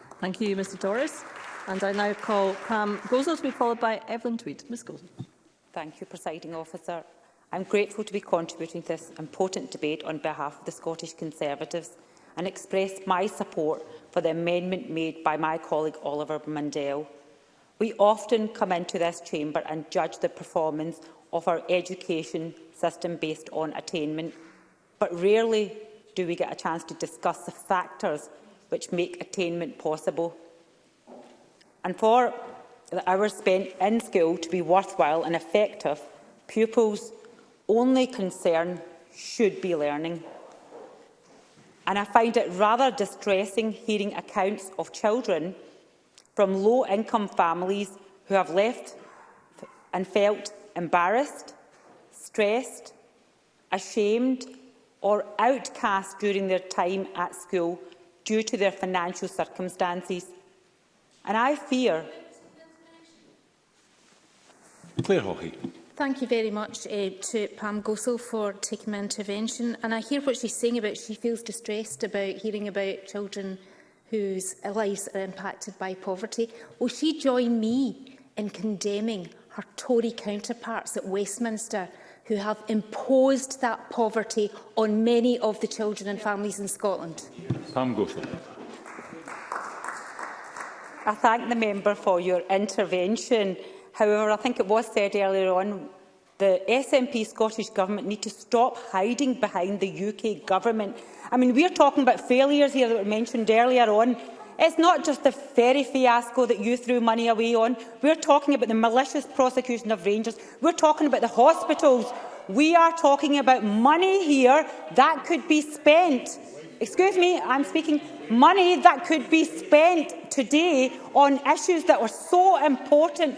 Thank you, Mr Doris. And I now call Pam Gozel to be followed by Evelyn Tweed. Ms Gozel. Thank you, Presiding Officer. I'm grateful to be contributing to this important debate on behalf of the Scottish Conservatives and express my support for the amendment made by my colleague Oliver Mundell. We often come into this chamber and judge the performance of our education system based on attainment, but rarely do we get a chance to discuss the factors which make attainment possible. And for the hours spent in school to be worthwhile and effective, pupils' only concern should be learning. And I find it rather distressing hearing accounts of children from low-income families who have left and felt embarrassed, stressed, ashamed or outcast during their time at school due to their financial circumstances. And I fear Claire Hawkey. Thank you very much uh, to Pam Gosell for taking my intervention. And I hear what she's saying about she feels distressed about hearing about children whose lives are impacted by poverty. Will she join me in condemning her Tory counterparts at Westminster who have imposed that poverty on many of the children and families in Scotland? Pam Gosell. I thank the member for your intervention. However, I think it was said earlier on, the SNP Scottish Government need to stop hiding behind the UK Government. I mean, we're talking about failures here that were mentioned earlier on. It's not just the ferry fiasco that you threw money away on. We're talking about the malicious prosecution of Rangers. We're talking about the hospitals. We are talking about money here that could be spent. Excuse me, I'm speaking. Money that could be spent today on issues that were so important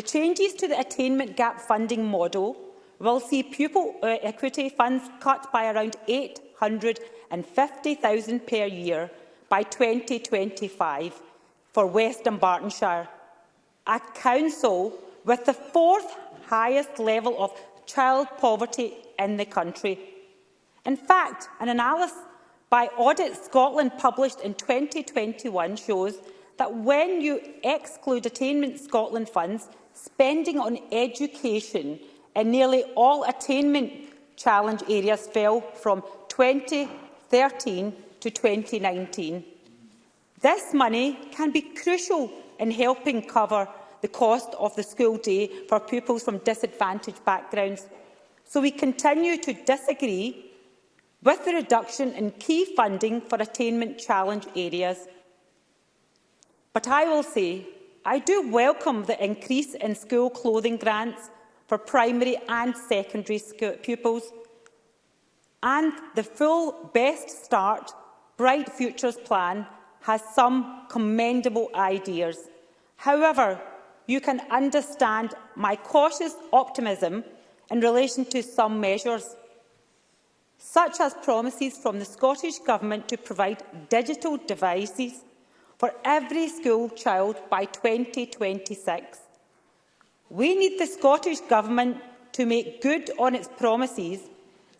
The changes to the attainment gap funding model will see pupil uh, equity funds cut by around 800 and 50,000 per year by 2025 for West and Bartonshire, a council with the fourth highest level of child poverty in the country. In fact, an analysis by Audit Scotland published in 2021 shows that when you exclude Attainment Scotland funds, spending on education in nearly all attainment challenge areas fell from 20 2013 to 2019. This money can be crucial in helping cover the cost of the school day for pupils from disadvantaged backgrounds. So we continue to disagree with the reduction in key funding for attainment challenge areas. But I will say, I do welcome the increase in school clothing grants for primary and secondary pupils, and the full Best Start Bright Futures plan has some commendable ideas. However, you can understand my cautious optimism in relation to some measures, such as promises from the Scottish Government to provide digital devices for every school child by 2026. We need the Scottish Government to make good on its promises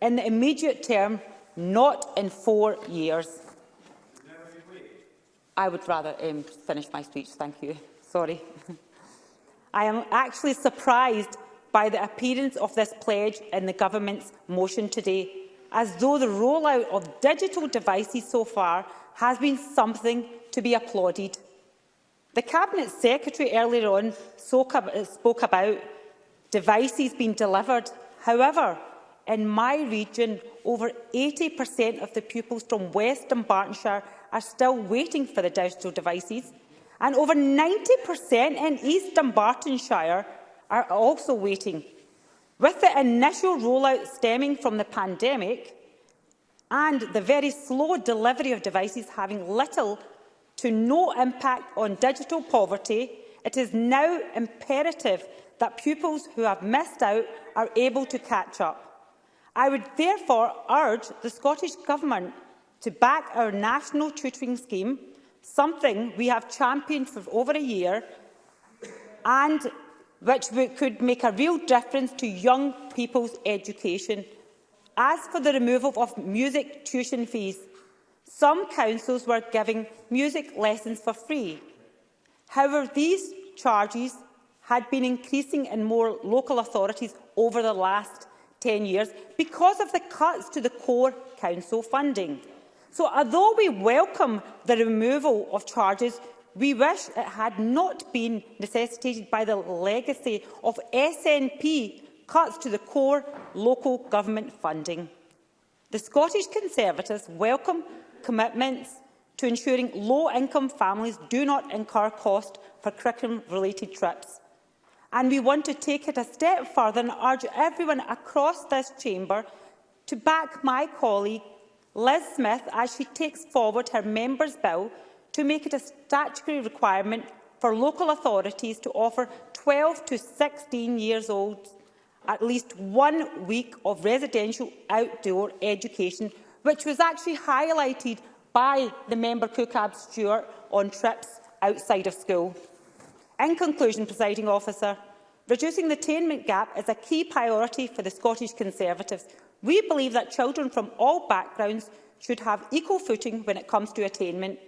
in the immediate term, not in four years. I would rather um, finish my speech, thank you. Sorry. I am actually surprised by the appearance of this pledge in the Government's motion today, as though the rollout of digital devices so far has been something to be applauded. The Cabinet Secretary earlier on spoke about devices being delivered. However, In my region, over 80% of the pupils from West and are still waiting for the digital devices, and over 90% in East Dumbartonshire are also waiting. With the initial rollout stemming from the pandemic and the very slow delivery of devices having little to no impact on digital poverty, it is now imperative that pupils who have missed out are able to catch up. I would therefore urge the Scottish Government to back our national tutoring scheme, something we have championed for over a year, and which could make a real difference to young people's education. As for the removal of music tuition fees, some councils were giving music lessons for free. However, these charges had been increasing in more local authorities over the last 10 years because of the cuts to the core council funding. So although we welcome the removal of charges, we wish it had not been necessitated by the legacy of SNP cuts to the core local government funding. The Scottish Conservatives welcome commitments to ensuring low-income families do not incur cost for curriculum-related trips and we want to take it a step further and urge everyone across this chamber to back my colleague Liz Smith as she takes forward her Members' Bill to make it a statutory requirement for local authorities to offer 12 to 16 years old at least one week of residential outdoor education, which was actually highlighted by the member Cookab Stewart on trips outside of school. In conclusion, presiding officer, reducing the attainment gap is a key priority for the Scottish Conservatives. We believe that children from all backgrounds should have equal footing when it comes to attainment.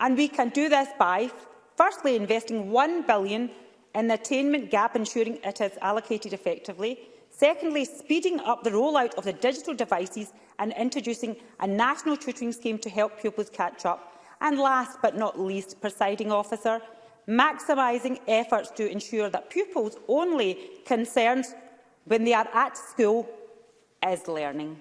And we can do this by, firstly, investing £1 billion in the attainment gap, ensuring it is allocated effectively. Secondly, speeding up the rollout of the digital devices and introducing a national tutoring scheme to help pupils catch up. And last but not least, presiding officer, maximising efforts to ensure that pupils' only concerns when they are at school is learning.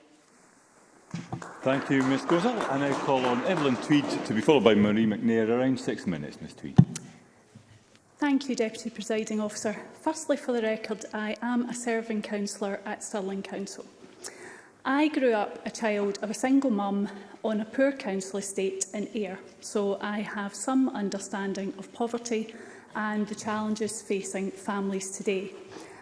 Thank you, Ms Gozal. I now call on Evelyn Tweed to be followed by Marie McNair. Around six minutes, Ms Tweed. Thank you, Deputy Presiding Officer. Firstly, for the record, I am a serving councillor at Stirling Council. I grew up a child of a single mum on a poor council estate in Ayr, so I have some understanding of poverty and the challenges facing families today.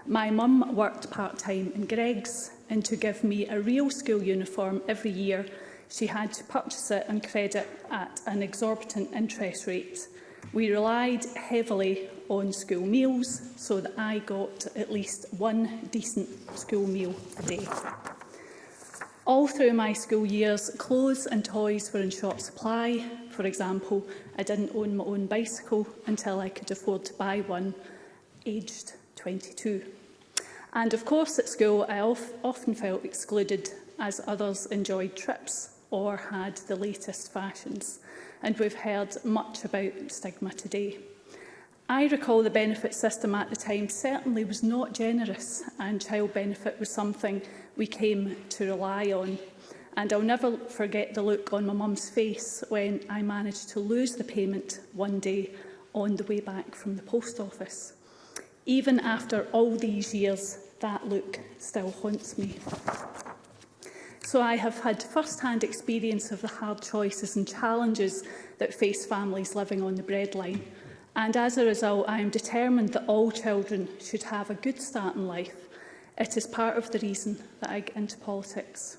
My mum worked part-time in Greggs, and to give me a real school uniform every year, she had to purchase it on credit at an exorbitant interest rate. We relied heavily on school meals so that I got at least one decent school meal a day. All through my school years, clothes and toys were in short supply. For example, I didn't own my own bicycle until I could afford to buy one, aged 22. And of course, at school, I often felt excluded as others enjoyed trips or had the latest fashions. And we've heard much about stigma today. I recall the benefit system at the time certainly was not generous and child benefit was something we came to rely on. And I'll never forget the look on my mum's face when I managed to lose the payment one day on the way back from the post office. Even after all these years, that look still haunts me. So I have had first-hand experience of the hard choices and challenges that face families living on the breadline. And as a result, I am determined that all children should have a good start in life It is part of the reason that I get into politics.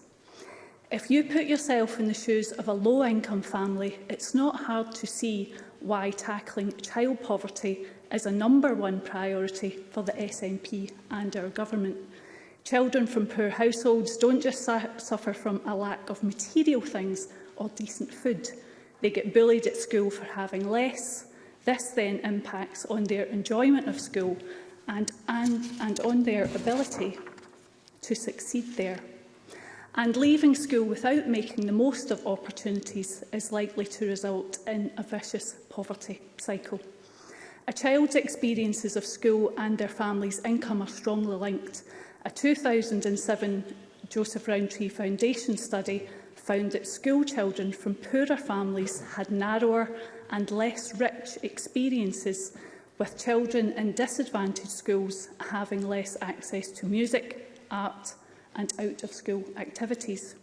If you put yourself in the shoes of a low-income family, it's not hard to see why tackling child poverty is a number one priority for the SNP and our government. Children from poor households don't just su suffer from a lack of material things or decent food. They get bullied at school for having less. This then impacts on their enjoyment of school and, and, and on their ability to succeed there. And leaving school without making the most of opportunities is likely to result in a vicious poverty cycle. A child's experiences of school and their family's income are strongly linked. A 2007 Joseph Rowntree Foundation study found that school children from poorer families had narrower and less rich experiences with children in disadvantaged schools having less access to music, art and out-of-school activities.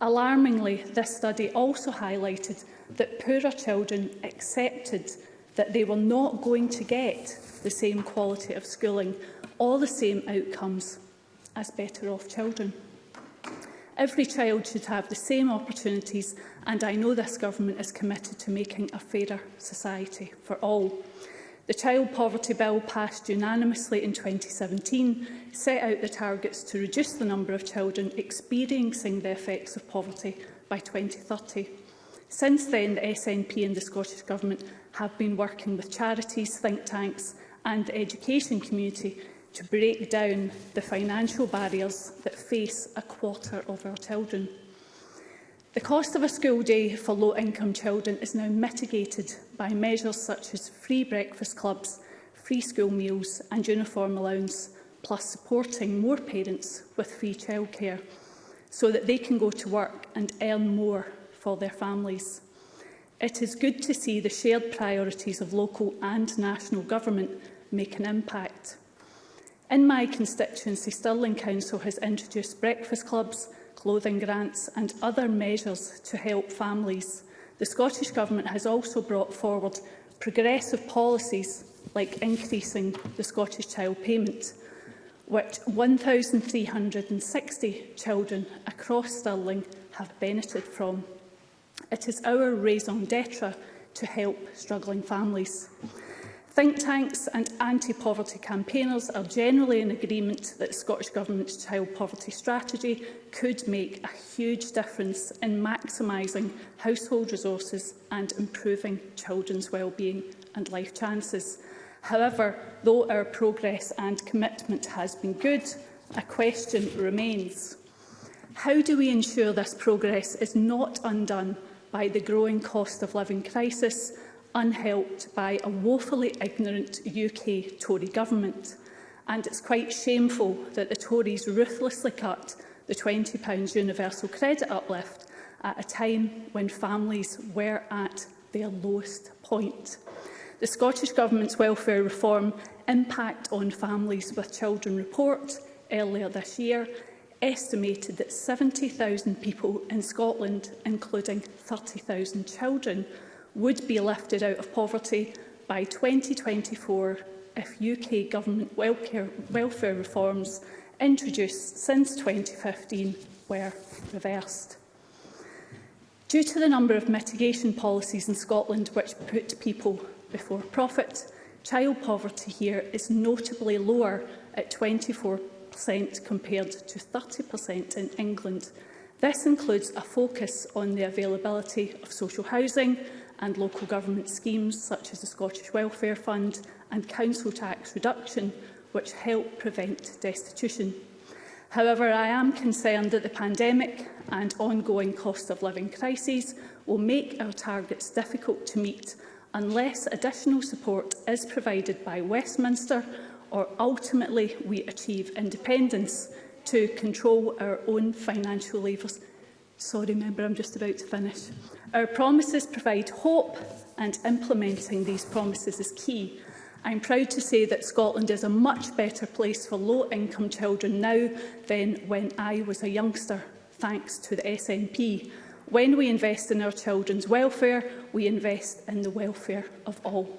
Alarmingly, this study also highlighted that poorer children accepted that they were not going to get the same quality of schooling or the same outcomes as better off children. Every child should have the same opportunities and I know this government is committed to making a fairer society for all. The Child Poverty Bill, passed unanimously in 2017, set out the targets to reduce the number of children experiencing the effects of poverty by 2030. Since then, the SNP and the Scottish Government have been working with charities, think tanks and the education community to break down the financial barriers that face a quarter of our children. The cost of a school day for low-income children is now mitigated by measures such as free breakfast clubs, free school meals and uniform allowance, plus supporting more parents with free childcare so that they can go to work and earn more for their families. It is good to see the shared priorities of local and national government make an impact. In my constituency, Stirling Council has introduced breakfast clubs, clothing grants and other measures to help families. The Scottish Government has also brought forward progressive policies like increasing the Scottish Child Payment, which 1,360 children across Stirling have benefited from. It is our raison d'etre to help struggling families. Think tanks and anti-poverty campaigners are generally in agreement that Scottish Government's child poverty strategy could make a huge difference in maximising household resources and improving children's well-being and life chances. However, though our progress and commitment has been good, a question remains. How do we ensure this progress is not undone by the growing cost of living crisis unhelped by a woefully ignorant UK Tory government. And it's quite shameful that the Tories ruthlessly cut the £20 universal credit uplift at a time when families were at their lowest point. The Scottish Government's Welfare Reform Impact on Families with Children report earlier this year estimated that 70,000 people in Scotland, including 30,000 children, would be lifted out of poverty by 2024 if UK government welfare, welfare reforms introduced since 2015 were reversed. Due to the number of mitigation policies in Scotland which put people before profit, child poverty here is notably lower at 24% compared to 30% in England. This includes a focus on the availability of social housing, and local government schemes such as the Scottish Welfare Fund and council tax reduction, which help prevent destitution. However, I am concerned that the pandemic and ongoing cost of living crises will make our targets difficult to meet unless additional support is provided by Westminster or ultimately we achieve independence to control our own financial levers Sorry, member, I'm just about to finish. Our promises provide hope and implementing these promises is key. I'm proud to say that Scotland is a much better place for low-income children now than when I was a youngster, thanks to the SNP. When we invest in our children's welfare, we invest in the welfare of all.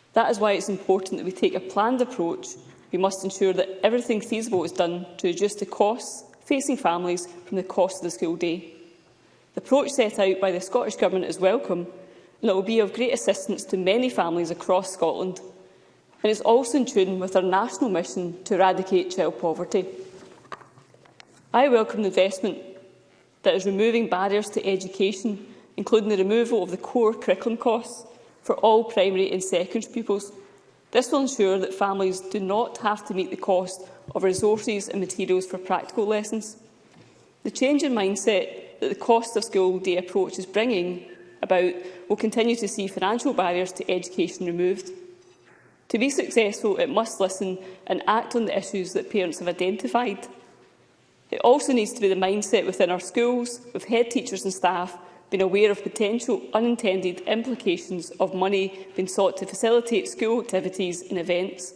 That is why it is important that we take a planned approach We must ensure that everything feasible is done to reduce the costs facing families from the cost of the school day. The approach set out by the Scottish Government is welcome and it will be of great assistance to many families across Scotland and is also in tune with our national mission to eradicate child poverty. I welcome the investment that is removing barriers to education, including the removal of the core curriculum costs for all primary and secondary pupils This will ensure that families do not have to meet the cost of resources and materials for practical lessons. The change in mindset that the cost of school day approach is bringing about will continue to see financial barriers to education removed. To be successful, it must listen and act on the issues that parents have identified. It also needs to be the mindset within our schools, with head teachers and staff, been aware of potential unintended implications of money being sought to facilitate school activities and events.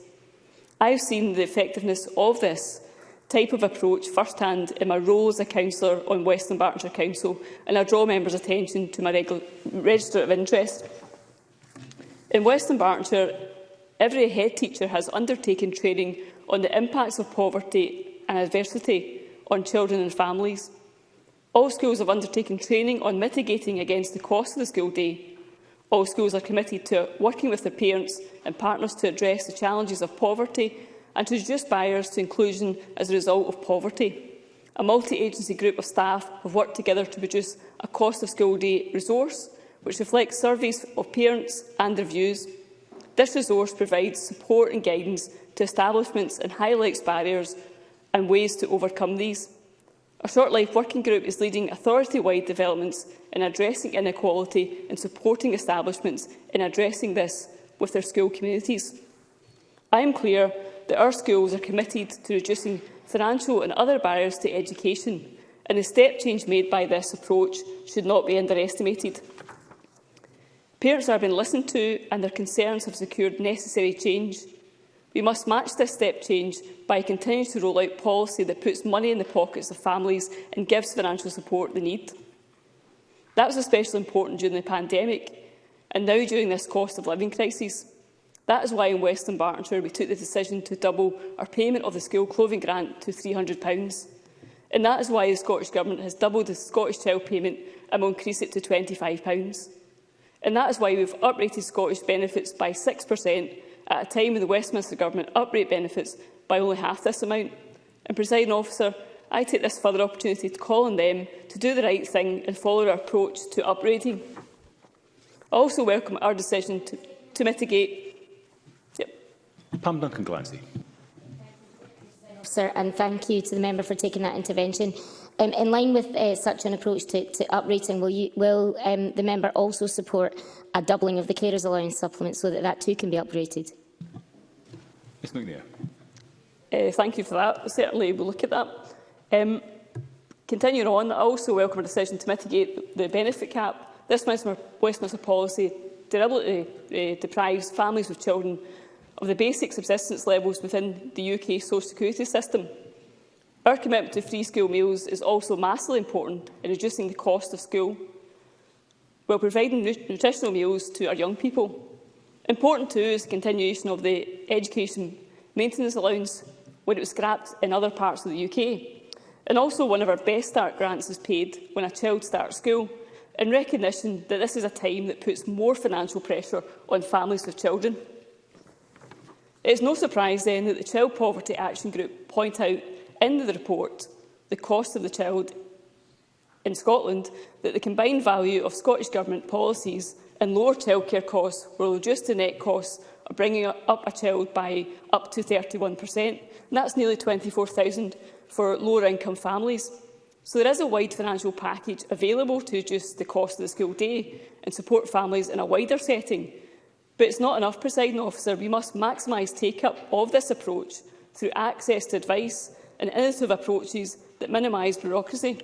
I have seen the effectiveness of this type of approach first-hand in my role as a councillor on Western Berkshire Council, and I draw members' attention to my register of interest. In Western Berkshire, every head teacher has undertaken training on the impacts of poverty and adversity on children and families. All schools have undertaken training on mitigating against the cost of the school day. All schools are committed to working with their parents and partners to address the challenges of poverty and to reduce barriers to inclusion as a result of poverty. A multi-agency group of staff have worked together to produce a cost of school day resource which reflects surveys of parents and their views. This resource provides support and guidance to establishments and highlights barriers and ways to overcome these. Our Short Life Working Group is leading authority-wide developments in addressing inequality and supporting establishments in addressing this with their school communities. I am clear that our schools are committed to reducing financial and other barriers to education, and the step change made by this approach should not be underestimated. Parents have been listened to and their concerns have secured necessary change We must match this step change by continuing to roll out policy that puts money in the pockets of families and gives financial support they need. That was especially important during the pandemic and now during this cost of living crisis. That is why in Western Bartonshire we took the decision to double our payment of the school clothing grant to £300. And that is why the Scottish Government has doubled the Scottish Child payment and will increase it to £25. And that is why we have uprated Scottish benefits by 6% at a time when the Westminster Government uprate benefits by only half this amount. And, presiding officer, I take this further opportunity to call on them to do the right thing and follow our approach to uprating. I also welcome our decision to, to mitigate. Yep. Pam Duncan Glancy. Sir, and thank you to the member for taking that intervention. Um, in line with uh, such an approach to, to uprating, will, you, will um, the member also support a doubling of the carers allowance supplement so that that too can be uprated? Ms McNair. Uh, thank you for that. Certainly we'll look at that. Um, continuing on, I also welcome a decision to mitigate the benefit cap. This Westminster policy deliberately uh, deprives families with children of the basic subsistence levels within the UK social security system. Our commitment to free school meals is also massively important in reducing the cost of school while providing nutritional meals to our young people. Important too is the continuation of the education maintenance allowance when it was scrapped in other parts of the UK. And also one of our Best Start grants is paid when a child starts school, in recognition that this is a time that puts more financial pressure on families with children. It is no surprise then that the Child Poverty Action Group point out in the report the cost of the child in Scotland that the combined value of Scottish Government policies and lower childcare costs will reduce the net costs of bringing up a child by up to 31%, and that's nearly 24,000 for lower-income families. So there is a wide financial package available to reduce the cost of the school day and support families in a wider setting. But it's not enough, presiding officer. We must maximise take-up of this approach through access to advice and innovative approaches that minimise bureaucracy.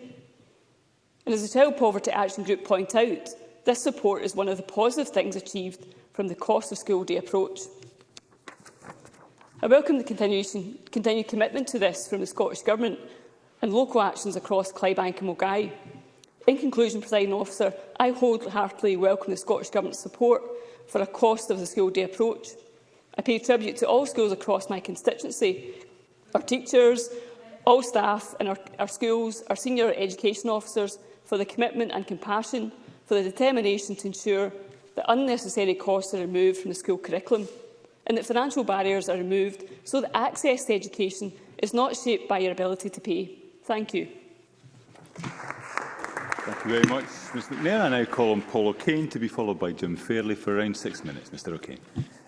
And as the Child Poverty Action Group point out, this support is one of the positive things achieved from the cost of school day approach. I welcome the continued commitment to this from the Scottish Government and local actions across Clybank and Mogai. In conclusion, President Officer, I wholeheartedly welcome the Scottish Government's support for a cost of the school day approach. I pay tribute to all schools across my constituency our teachers, all staff in our, our schools, our senior education officers for the commitment and compassion, for the determination to ensure that unnecessary costs are removed from the school curriculum and that financial barriers are removed so that access to education is not shaped by your ability to pay. Thank you. Thank you very much, Ms McNair. I now call on Paul O'Kane to be followed by Jim Fairley for around six minutes. Mr O'Kane.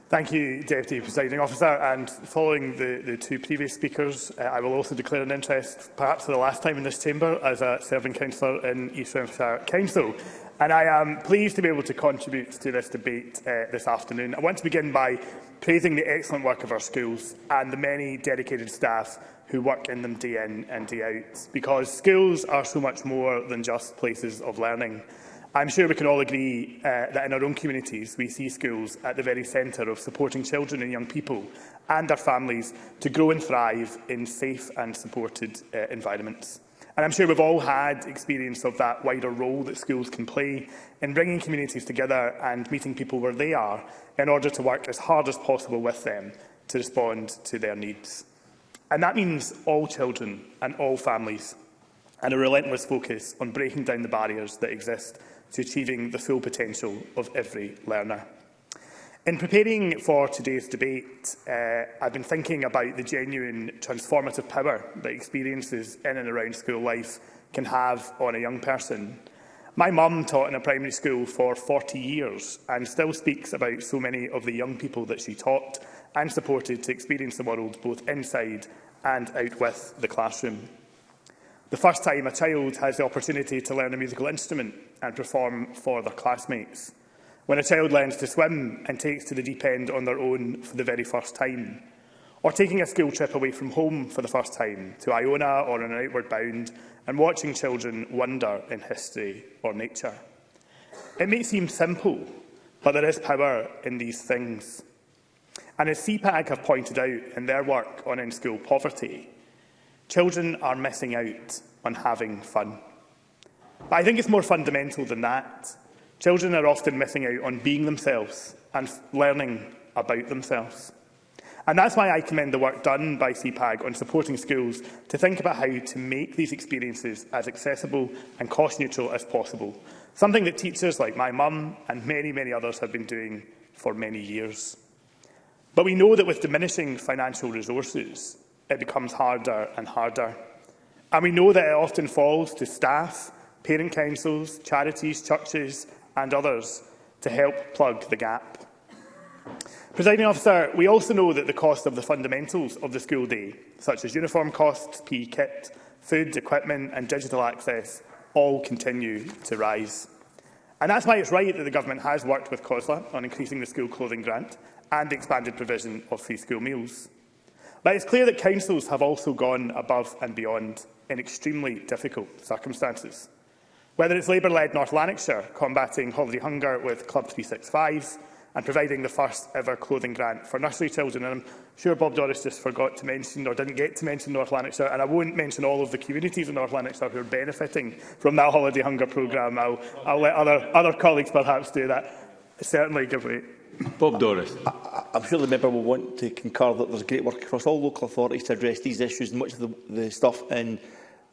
Thank you, Deputy Presiding Officer. And following the, the two previous speakers, uh, I will also declare an interest, perhaps for the last time in this chamber, as a serving councillor in East Renfrewshire Council. And I am pleased to be able to contribute to this debate uh, this afternoon. I want to begin by praising the excellent work of our schools and the many dedicated staff who work in them day in and day out, because schools are so much more than just places of learning. I'm sure we can all agree uh, that in our own communities we see schools at the very centre of supporting children and young people and their families to grow and thrive in safe and supported uh, environments. And I'm sure we've all had experience of that wider role that schools can play in bringing communities together and meeting people where they are in order to work as hard as possible with them to respond to their needs. And that means all children and all families and a relentless focus on breaking down the barriers that exist to achieving the full potential of every learner. In preparing for today's debate, uh, I've been thinking about the genuine transformative power that experiences in and around school life can have on a young person. My mum taught in a primary school for 40 years and still speaks about so many of the young people that she taught and supported to experience the world both inside and out with the classroom the first time a child has the opportunity to learn a musical instrument and perform for their classmates. When a child learns to swim and takes to the deep end on their own for the very first time. Or taking a school trip away from home for the first time to Iona or on an outward bound and watching children wonder in history or nature. It may seem simple, but there is power in these things. And as CPAG have pointed out in their work on in-school poverty, Children are missing out on having fun. But I think it's more fundamental than that. Children are often missing out on being themselves and learning about themselves. And that's why I commend the work done by CPAG on supporting schools to think about how to make these experiences as accessible and cost neutral as possible, something that teachers like my mum and many, many others have been doing for many years. But we know that with diminishing financial resources, it becomes harder and harder. And we know that it often falls to staff, parent councils, charities, churches and others to help plug the gap. Presiding officer, we also know that the cost of the fundamentals of the school day, such as uniform costs, PE kit, food, equipment and digital access, all continue to rise. And that's why it's right that the Government has worked with COSLA on increasing the school clothing grant and the expanded provision of free school meals. But it's clear that councils have also gone above and beyond in extremely difficult circumstances. Whether it's Labour-led North Lanarkshire combating holiday hunger with Club 365s and providing the first ever clothing grant for nursery children. And I'm sure Bob Doris just forgot to mention or didn't get to mention North Lanarkshire, and I won't mention all of the communities in North Lanarkshire who are benefiting from that holiday hunger programme. I'll, I'll let other, other colleagues perhaps do that. Certainly give way. Bob Doris. I, sure the member will want to concur that there's great work across all local authorities to address these issues and much of the, the stuff in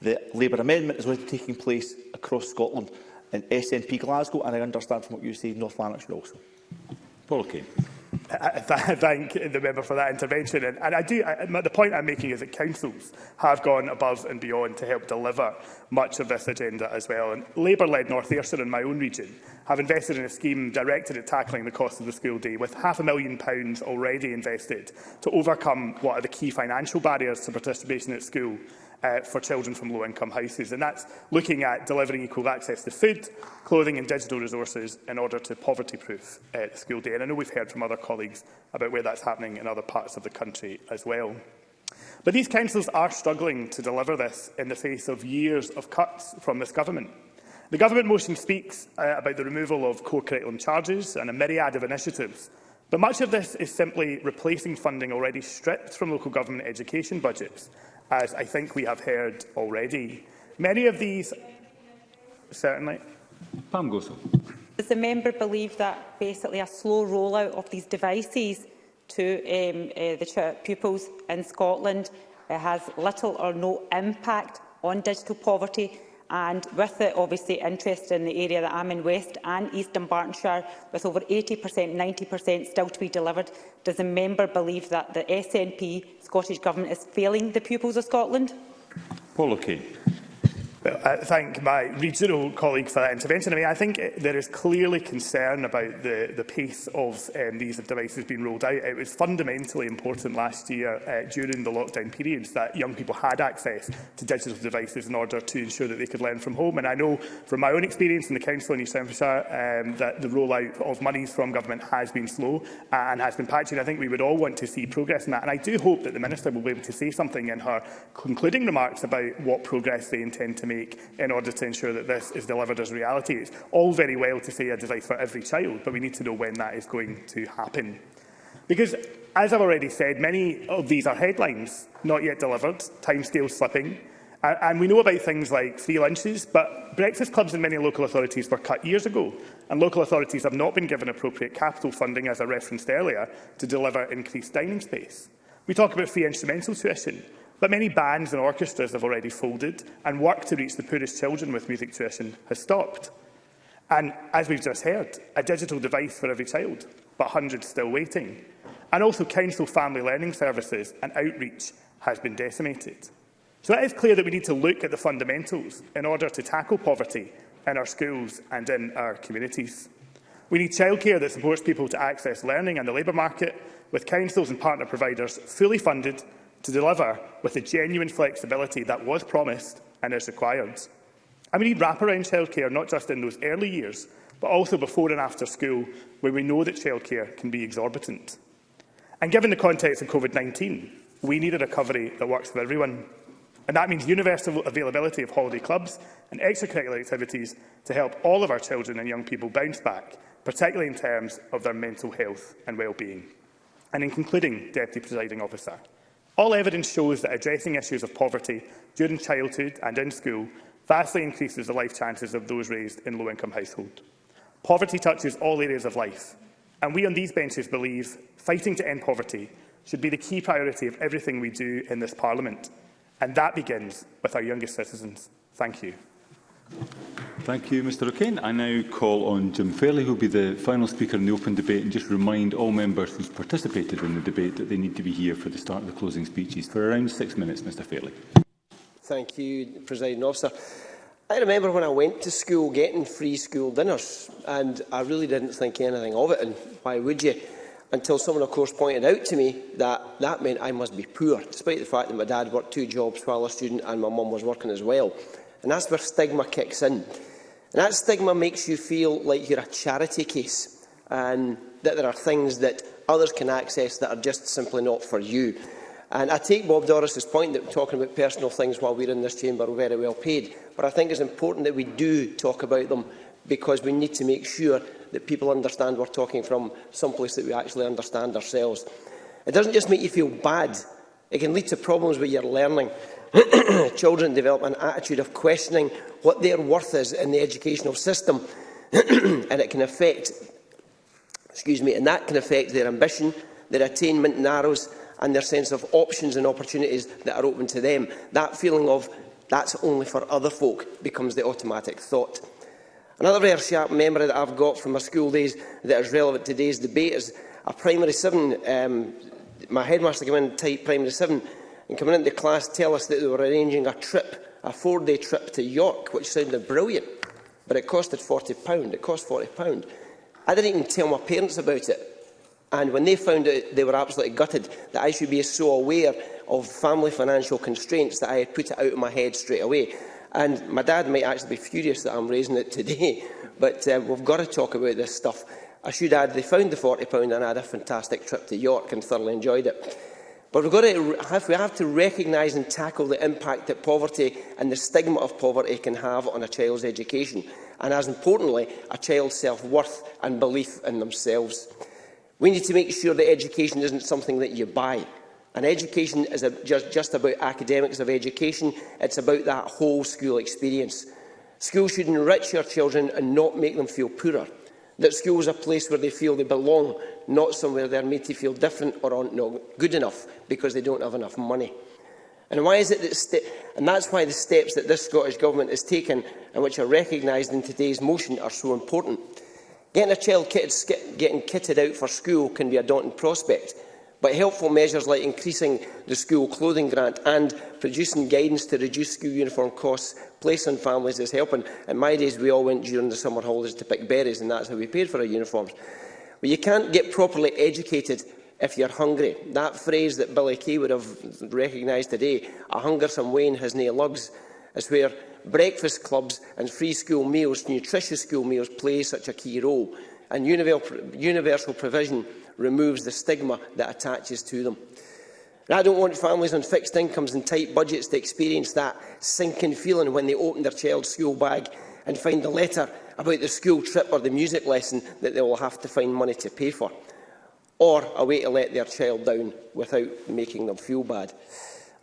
the Labour amendment is already taking place across Scotland in SNP Glasgow and I understand from what you say North Lanarkshire also. Paul Kane. I thank the member for that intervention. And, and I do, I, the point I'm making is that councils have gone above and beyond to help deliver much of this agenda as well. And Labour-led North Ayrshire in my own region have invested in a scheme directed at tackling the cost of the school day, with half a million pounds already invested to overcome what are the key financial barriers to participation at school uh, for children from low-income houses. And that's looking at delivering equal access to food, clothing and digital resources in order to poverty-proof uh, the school day. And I know we've heard from other colleagues about where that's happening in other parts of the country as well. But these councils are struggling to deliver this in the face of years of cuts from this government. The government motion speaks uh, about the removal of core curriculum charges and a myriad of initiatives But much of this is simply replacing funding already stripped from local government education budgets as I think we have heard already. Many of these... Certainly. Pam Gosell. Does the member believe that basically a slow rollout of these devices to um, uh, the pupils in Scotland uh, has little or no impact on digital poverty and with the obviously interest in the area that I'm in West and East Dumbartonshire with over 80%, 90% still to be delivered, does the member believe that the SNP Scottish Government is failing the pupils of Scotland? Paul O'Kane. Well, I thank my regional colleague for that intervention. I mean, I think eh, there is clearly concern about the, the pace of um, these devices being rolled out. It was fundamentally important last year uh, during the lockdown periods that young people had access to digital devices in order to ensure that they could learn from home. And I know from my own experience in the Council in East Hampshire um, that the rollout of monies from government has been slow and has been patchy. And I think we would all want to see progress in that. And I do hope that the Minister will be able to say something in her concluding remarks about what progress they intend to make make in order to ensure that this is delivered as reality. It's all very well to say a device for every child, but we need to know when that is going to happen. Because, as I've already said, many of these are headlines, not yet delivered, timescales slipping, and we know about things like free lunches, but breakfast clubs in many local authorities were cut years ago, and local authorities have not been given appropriate capital funding, as I referenced earlier, to deliver increased dining space. We talk about free instrumental tuition, But many bands and orchestras have already folded, and work to reach the poorest children with music tuition has stopped. And, as we've just heard, a digital device for every child, but hundreds still waiting. And also council family learning services and outreach has been decimated. So it is clear that we need to look at the fundamentals in order to tackle poverty in our schools and in our communities. We need childcare that supports people to access learning and the labour market, with councils and partner providers fully funded to deliver with the genuine flexibility that was promised and is required. And we need wraparound childcare not just in those early years, but also before and after school, where we know that childcare can be exorbitant. And given the context of COVID-19, we need a recovery that works for everyone. And that means universal availability of holiday clubs and extracurricular activities to help all of our children and young people bounce back, particularly in terms of their mental health and well-being. And in concluding, Deputy Presiding Officer, All evidence shows that addressing issues of poverty during childhood and in school vastly increases the life chances of those raised in low-income households. Poverty touches all areas of life, and we on these benches believe fighting to end poverty should be the key priority of everything we do in this Parliament, and that begins with our youngest citizens. Thank you. Thank you, Mr O'Kane. I now call on Jim Fairley, who will be the final speaker in the open debate, and just remind all members who participated in the debate that they need to be here for the start of the closing speeches. For around six minutes, Mr Fairley. Thank you, President Officer. I remember when I went to school getting free school dinners, and I really didn't think anything of it, and why would you? Until someone, of course, pointed out to me that that meant I must be poor, despite the fact that my dad worked two jobs while a student and my mum was working as well. And that's where stigma kicks in. And that stigma makes you feel like you're a charity case and that there are things that others can access that are just simply not for you. And I take Bob Doris's point that we're talking about personal things while we're in this chamber are very well paid. But I think it's important that we do talk about them because we need to make sure that people understand we're talking from some place that we actually understand ourselves. It doesn't just make you feel bad. It can lead to problems with your learning. children develop an attitude of questioning what their worth is in the educational system and it can affect excuse me and that can affect their ambition their attainment narrows and their sense of options and opportunities that are open to them that feeling of that's only for other folk becomes the automatic thought another very sharp memory that I've got from my school days that is relevant to today's debate is a primary 7 um, my headmaster came in type primary 7 and coming into class tell us that they were arranging a trip, a four-day trip to York, which sounded brilliant, but it costed £40. It cost £40. I didn't even tell my parents about it. And when they found out, they were absolutely gutted that I should be so aware of family financial constraints that I had put it out of my head straight away. And my dad might actually be furious that I'm raising it today, but uh, we've got to talk about this stuff. I should add, they found the £40 and I had a fantastic trip to York and thoroughly enjoyed it. But we've got to, if we have to recognise and tackle the impact that poverty and the stigma of poverty can have on a child's education, and as importantly, a child's self-worth and belief in themselves. We need to make sure that education isn't something that you buy. And education is a, just, just about academics of education, it's about that whole school experience. Schools should enrich your children and not make them feel poorer that schools are a place where they feel they belong, not somewhere they're made to feel different or aren't not good enough because they don't have enough money. And why is it that and that's why the steps that this Scottish Government has taken and which are recognised in today's motion are so important. Getting a child kitted, getting kitted out for school can be a daunting prospect, but helpful measures like increasing the school clothing grant and producing guidance to reduce school uniform costs place on families is helping. In my days, we all went during the summer holidays to pick berries, and that's how we paid for our uniforms. Well, you can't get properly educated if you're hungry. That phrase that Billy Key would have recognised today, a hungersome wane has nae lugs, is where breakfast clubs and free school meals, nutritious school meals, play such a key role. And universal provision removes the stigma that attaches to them. And I don't want families on fixed incomes and tight budgets to experience that sinking feeling when they open their child's school bag and find a letter about the school trip or the music lesson that they will have to find money to pay for, or a way to let their child down without making them feel bad.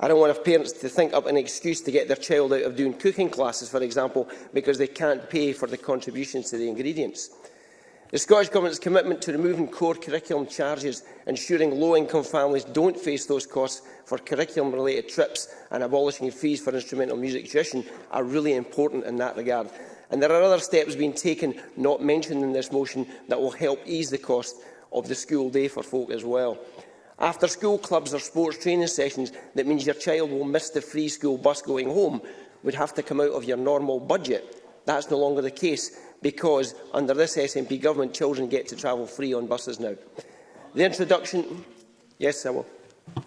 I don't want parents to think up an excuse to get their child out of doing cooking classes, for example, because they can't pay for the contributions to the ingredients. The Scottish Government's commitment to removing core curriculum charges, ensuring low-income families don't face those costs for curriculum-related trips and abolishing fees for instrumental music tuition are really important in that regard. And there are other steps being taken, not mentioned in this motion, that will help ease the cost of the school day for folk as well. After school clubs or sports training sessions, that means your child will miss the free school bus going home, would have to come out of your normal budget. That's no longer the case because under this SNP government, children get to travel free on buses now. The introduction... Yes, I will.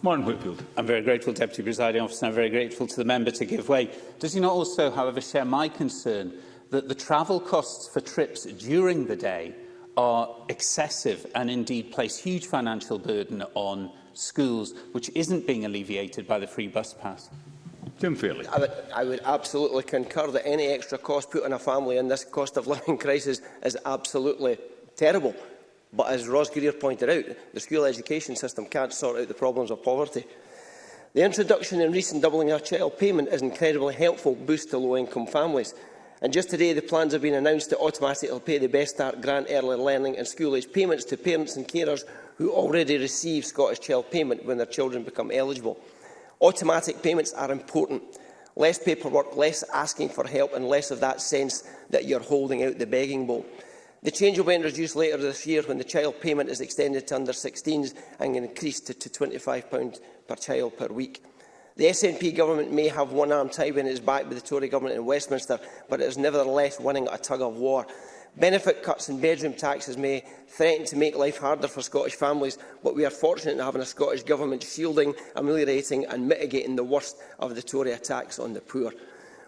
Martin Whitfield. I'm very grateful, Deputy Presiding Officer, and I'm very grateful to the member to give way. Does he not also, however, share my concern that the travel costs for trips during the day are excessive and indeed place huge financial burden on schools, which isn't being alleviated by the free bus pass? Tim Fairley. I would, I would absolutely concur that any extra cost put on a family in this cost of living crisis is absolutely terrible. But as Ros Greer pointed out, the school education system can't sort out the problems of poverty. The introduction and recent doubling of child payment is an incredibly helpful boost to low-income families. And just today, the plans have been announced to automatically pay the Best Start Grant Early Learning and School Age payments to parents and carers who already receive Scottish Child Payment when their children become eligible. Automatic payments are important. Less paperwork, less asking for help and less of that sense that you're holding out the begging bowl. The change will be introduced later this year when the child payment is extended to under 16s and increased to, to £25 per child per week. The SNP government may have one arm tied behind its back with the Tory government in Westminster, but it is nevertheless winning a tug of war. Benefit cuts and bedroom taxes may threaten to make life harder for Scottish families, but we are fortunate in having a Scottish Government shielding, ameliorating and mitigating the worst of the Tory attacks on the poor.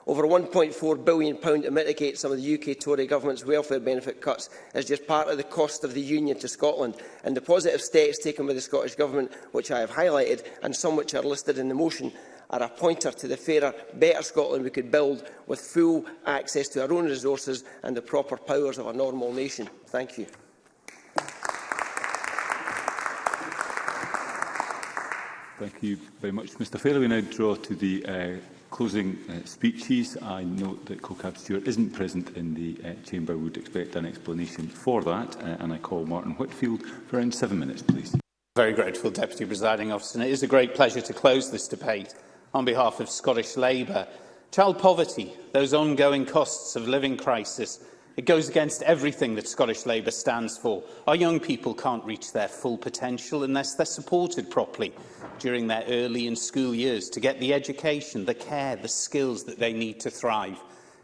Over £1.4 billion to mitigate some of the UK Tory government's welfare benefit cuts is just part of the cost of the union to Scotland, and the positive steps taken by the Scottish Government, which I have highlighted, and some which are listed in the motion, are a pointer to the fairer, better Scotland we could build with full access to our own resources and the proper powers of a normal nation. Thank you. Thank you very much, Mr Fairley. We now draw to the uh, closing uh, speeches. I note that CoCab Stewart isn't present in the uh, chamber. would expect an explanation for that, uh, and I call Martin Whitfield for around seven minutes, please. Very grateful, Deputy Presiding Officer. And it is a great pleasure to close this debate on behalf of Scottish Labour. Child poverty, those ongoing costs of living crisis, it goes against everything that Scottish Labour stands for. Our young people can't reach their full potential unless they're supported properly during their early and school years to get the education, the care, the skills that they need to thrive.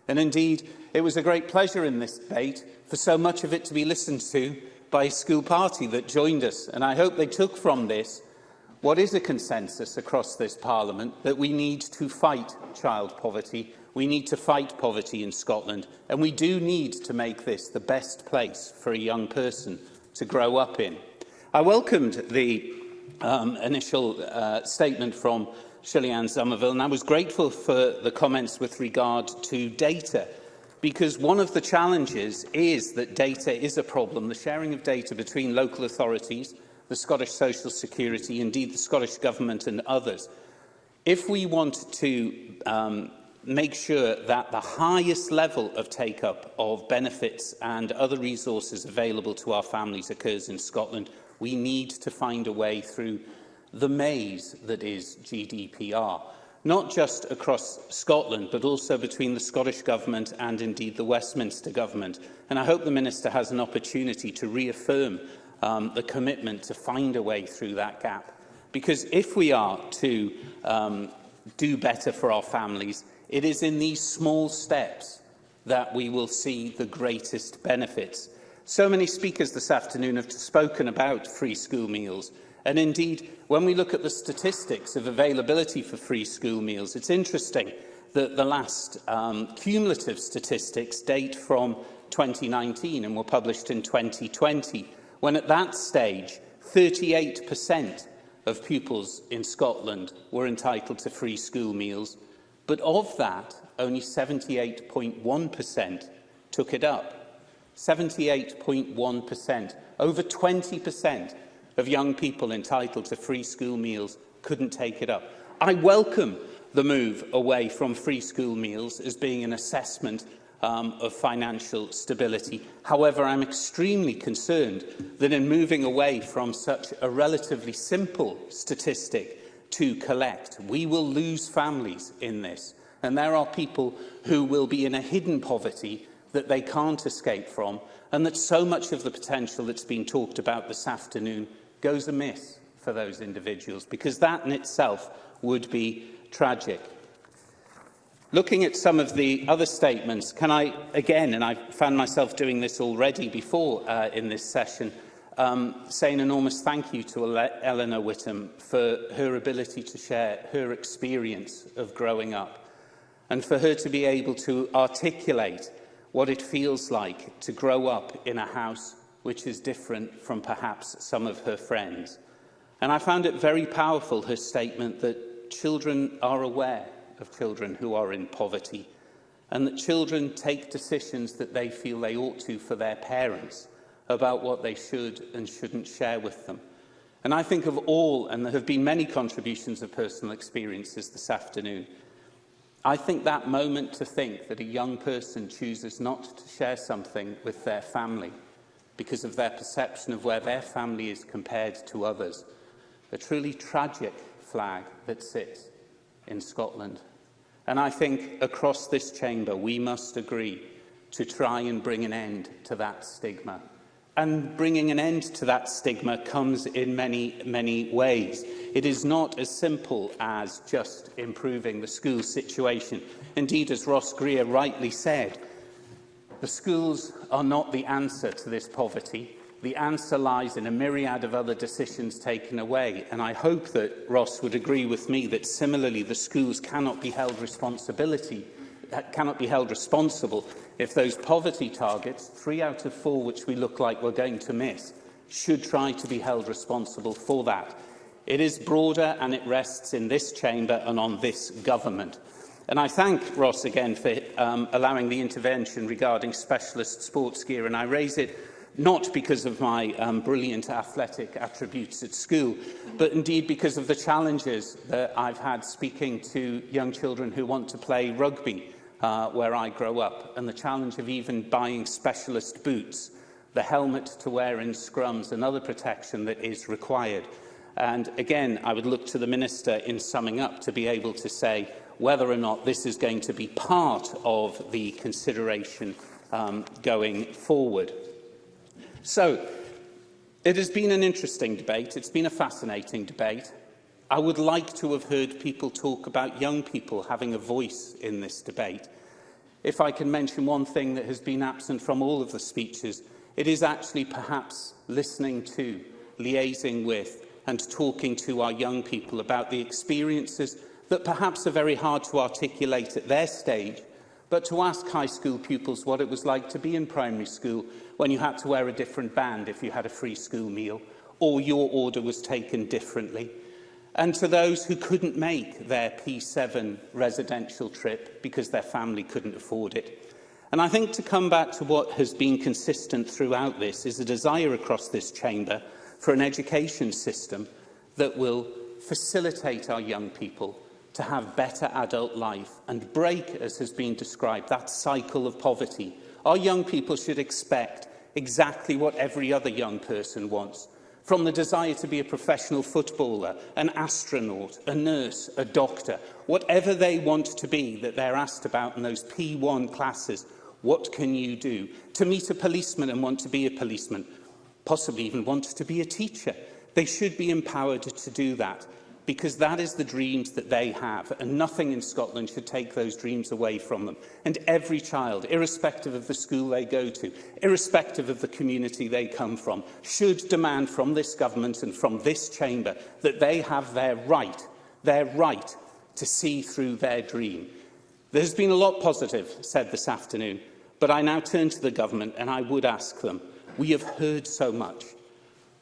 And indeed, it was a great pleasure in this debate for so much of it to be listened to by a school party that joined us. And I hope they took from this What is a consensus across this Parliament that we need to fight child poverty, we need to fight poverty in Scotland, and we do need to make this the best place for a young person to grow up in. I welcomed the um, initial uh, statement from Shillian Somerville, and I was grateful for the comments with regard to data, because one of the challenges is that data is a problem. The sharing of data between local authorities the Scottish Social Security, indeed the Scottish Government and others, if we want to um, make sure that the highest level of take-up of benefits and other resources available to our families occurs in Scotland, we need to find a way through the maze that is GDPR, not just across Scotland, but also between the Scottish Government and indeed the Westminster Government. And I hope the Minister has an opportunity to reaffirm um, the commitment to find a way through that gap. Because if we are to um, do better for our families, it is in these small steps that we will see the greatest benefits. So many speakers this afternoon have spoken about free school meals. And indeed, when we look at the statistics of availability for free school meals, it's interesting that the last um, cumulative statistics date from 2019 and were published in 2020 when at that stage 38% of pupils in Scotland were entitled to free school meals, but of that, only 78.1% took it up. 78.1%, over 20% of young people entitled to free school meals couldn't take it up. I welcome the move away from free school meals as being an assessment um, of financial stability. However, I'm extremely concerned that in moving away from such a relatively simple statistic to collect, we will lose families in this. And there are people who will be in a hidden poverty that they can't escape from and that so much of the potential that's been talked about this afternoon goes amiss for those individuals because that in itself would be tragic. Looking at some of the other statements, can I, again, and I found myself doing this already before uh, in this session, um, say an enormous thank you to Eleanor Whittam for her ability to share her experience of growing up and for her to be able to articulate what it feels like to grow up in a house which is different from perhaps some of her friends. And I found it very powerful, her statement that children are aware of children who are in poverty and that children take decisions that they feel they ought to for their parents about what they should and shouldn't share with them. And I think of all, and there have been many contributions of personal experiences this afternoon, I think that moment to think that a young person chooses not to share something with their family because of their perception of where their family is compared to others, a truly tragic flag that sits in Scotland And I think across this chamber we must agree to try and bring an end to that stigma. And bringing an end to that stigma comes in many, many ways. It is not as simple as just improving the school situation. Indeed, as Ross Greer rightly said, the schools are not the answer to this poverty the answer lies in a myriad of other decisions taken away. And I hope that Ross would agree with me that similarly the schools cannot be held responsibility uh, cannot be held responsible if those poverty targets, three out of four which we look like we're going to miss, should try to be held responsible for that. It is broader and it rests in this chamber and on this government. And I thank Ross again for um, allowing the intervention regarding specialist sports gear, and I raise it not because of my um, brilliant athletic attributes at school, but indeed because of the challenges that I've had speaking to young children who want to play rugby uh, where I grow up, and the challenge of even buying specialist boots, the helmet to wear in scrums and other protection that is required. And again, I would look to the Minister in summing up to be able to say whether or not this is going to be part of the consideration um, going forward. So, it has been an interesting debate. It's been a fascinating debate. I would like to have heard people talk about young people having a voice in this debate. If I can mention one thing that has been absent from all of the speeches, it is actually perhaps listening to, liaising with and talking to our young people about the experiences that perhaps are very hard to articulate at their stage, but to ask high school pupils what it was like to be in primary school when you had to wear a different band if you had a free school meal, or your order was taken differently. And to those who couldn't make their P7 residential trip because their family couldn't afford it. And I think to come back to what has been consistent throughout this is a desire across this chamber for an education system that will facilitate our young people to have better adult life and break, as has been described, that cycle of poverty. Our young people should expect exactly what every other young person wants, from the desire to be a professional footballer, an astronaut, a nurse, a doctor, whatever they want to be that they're asked about in those P1 classes, what can you do? To meet a policeman and want to be a policeman, possibly even want to be a teacher. They should be empowered to do that because that is the dreams that they have, and nothing in Scotland should take those dreams away from them. And every child, irrespective of the school they go to, irrespective of the community they come from, should demand from this government and from this chamber that they have their right, their right to see through their dream. There's been a lot positive said this afternoon, but I now turn to the government and I would ask them, we have heard so much.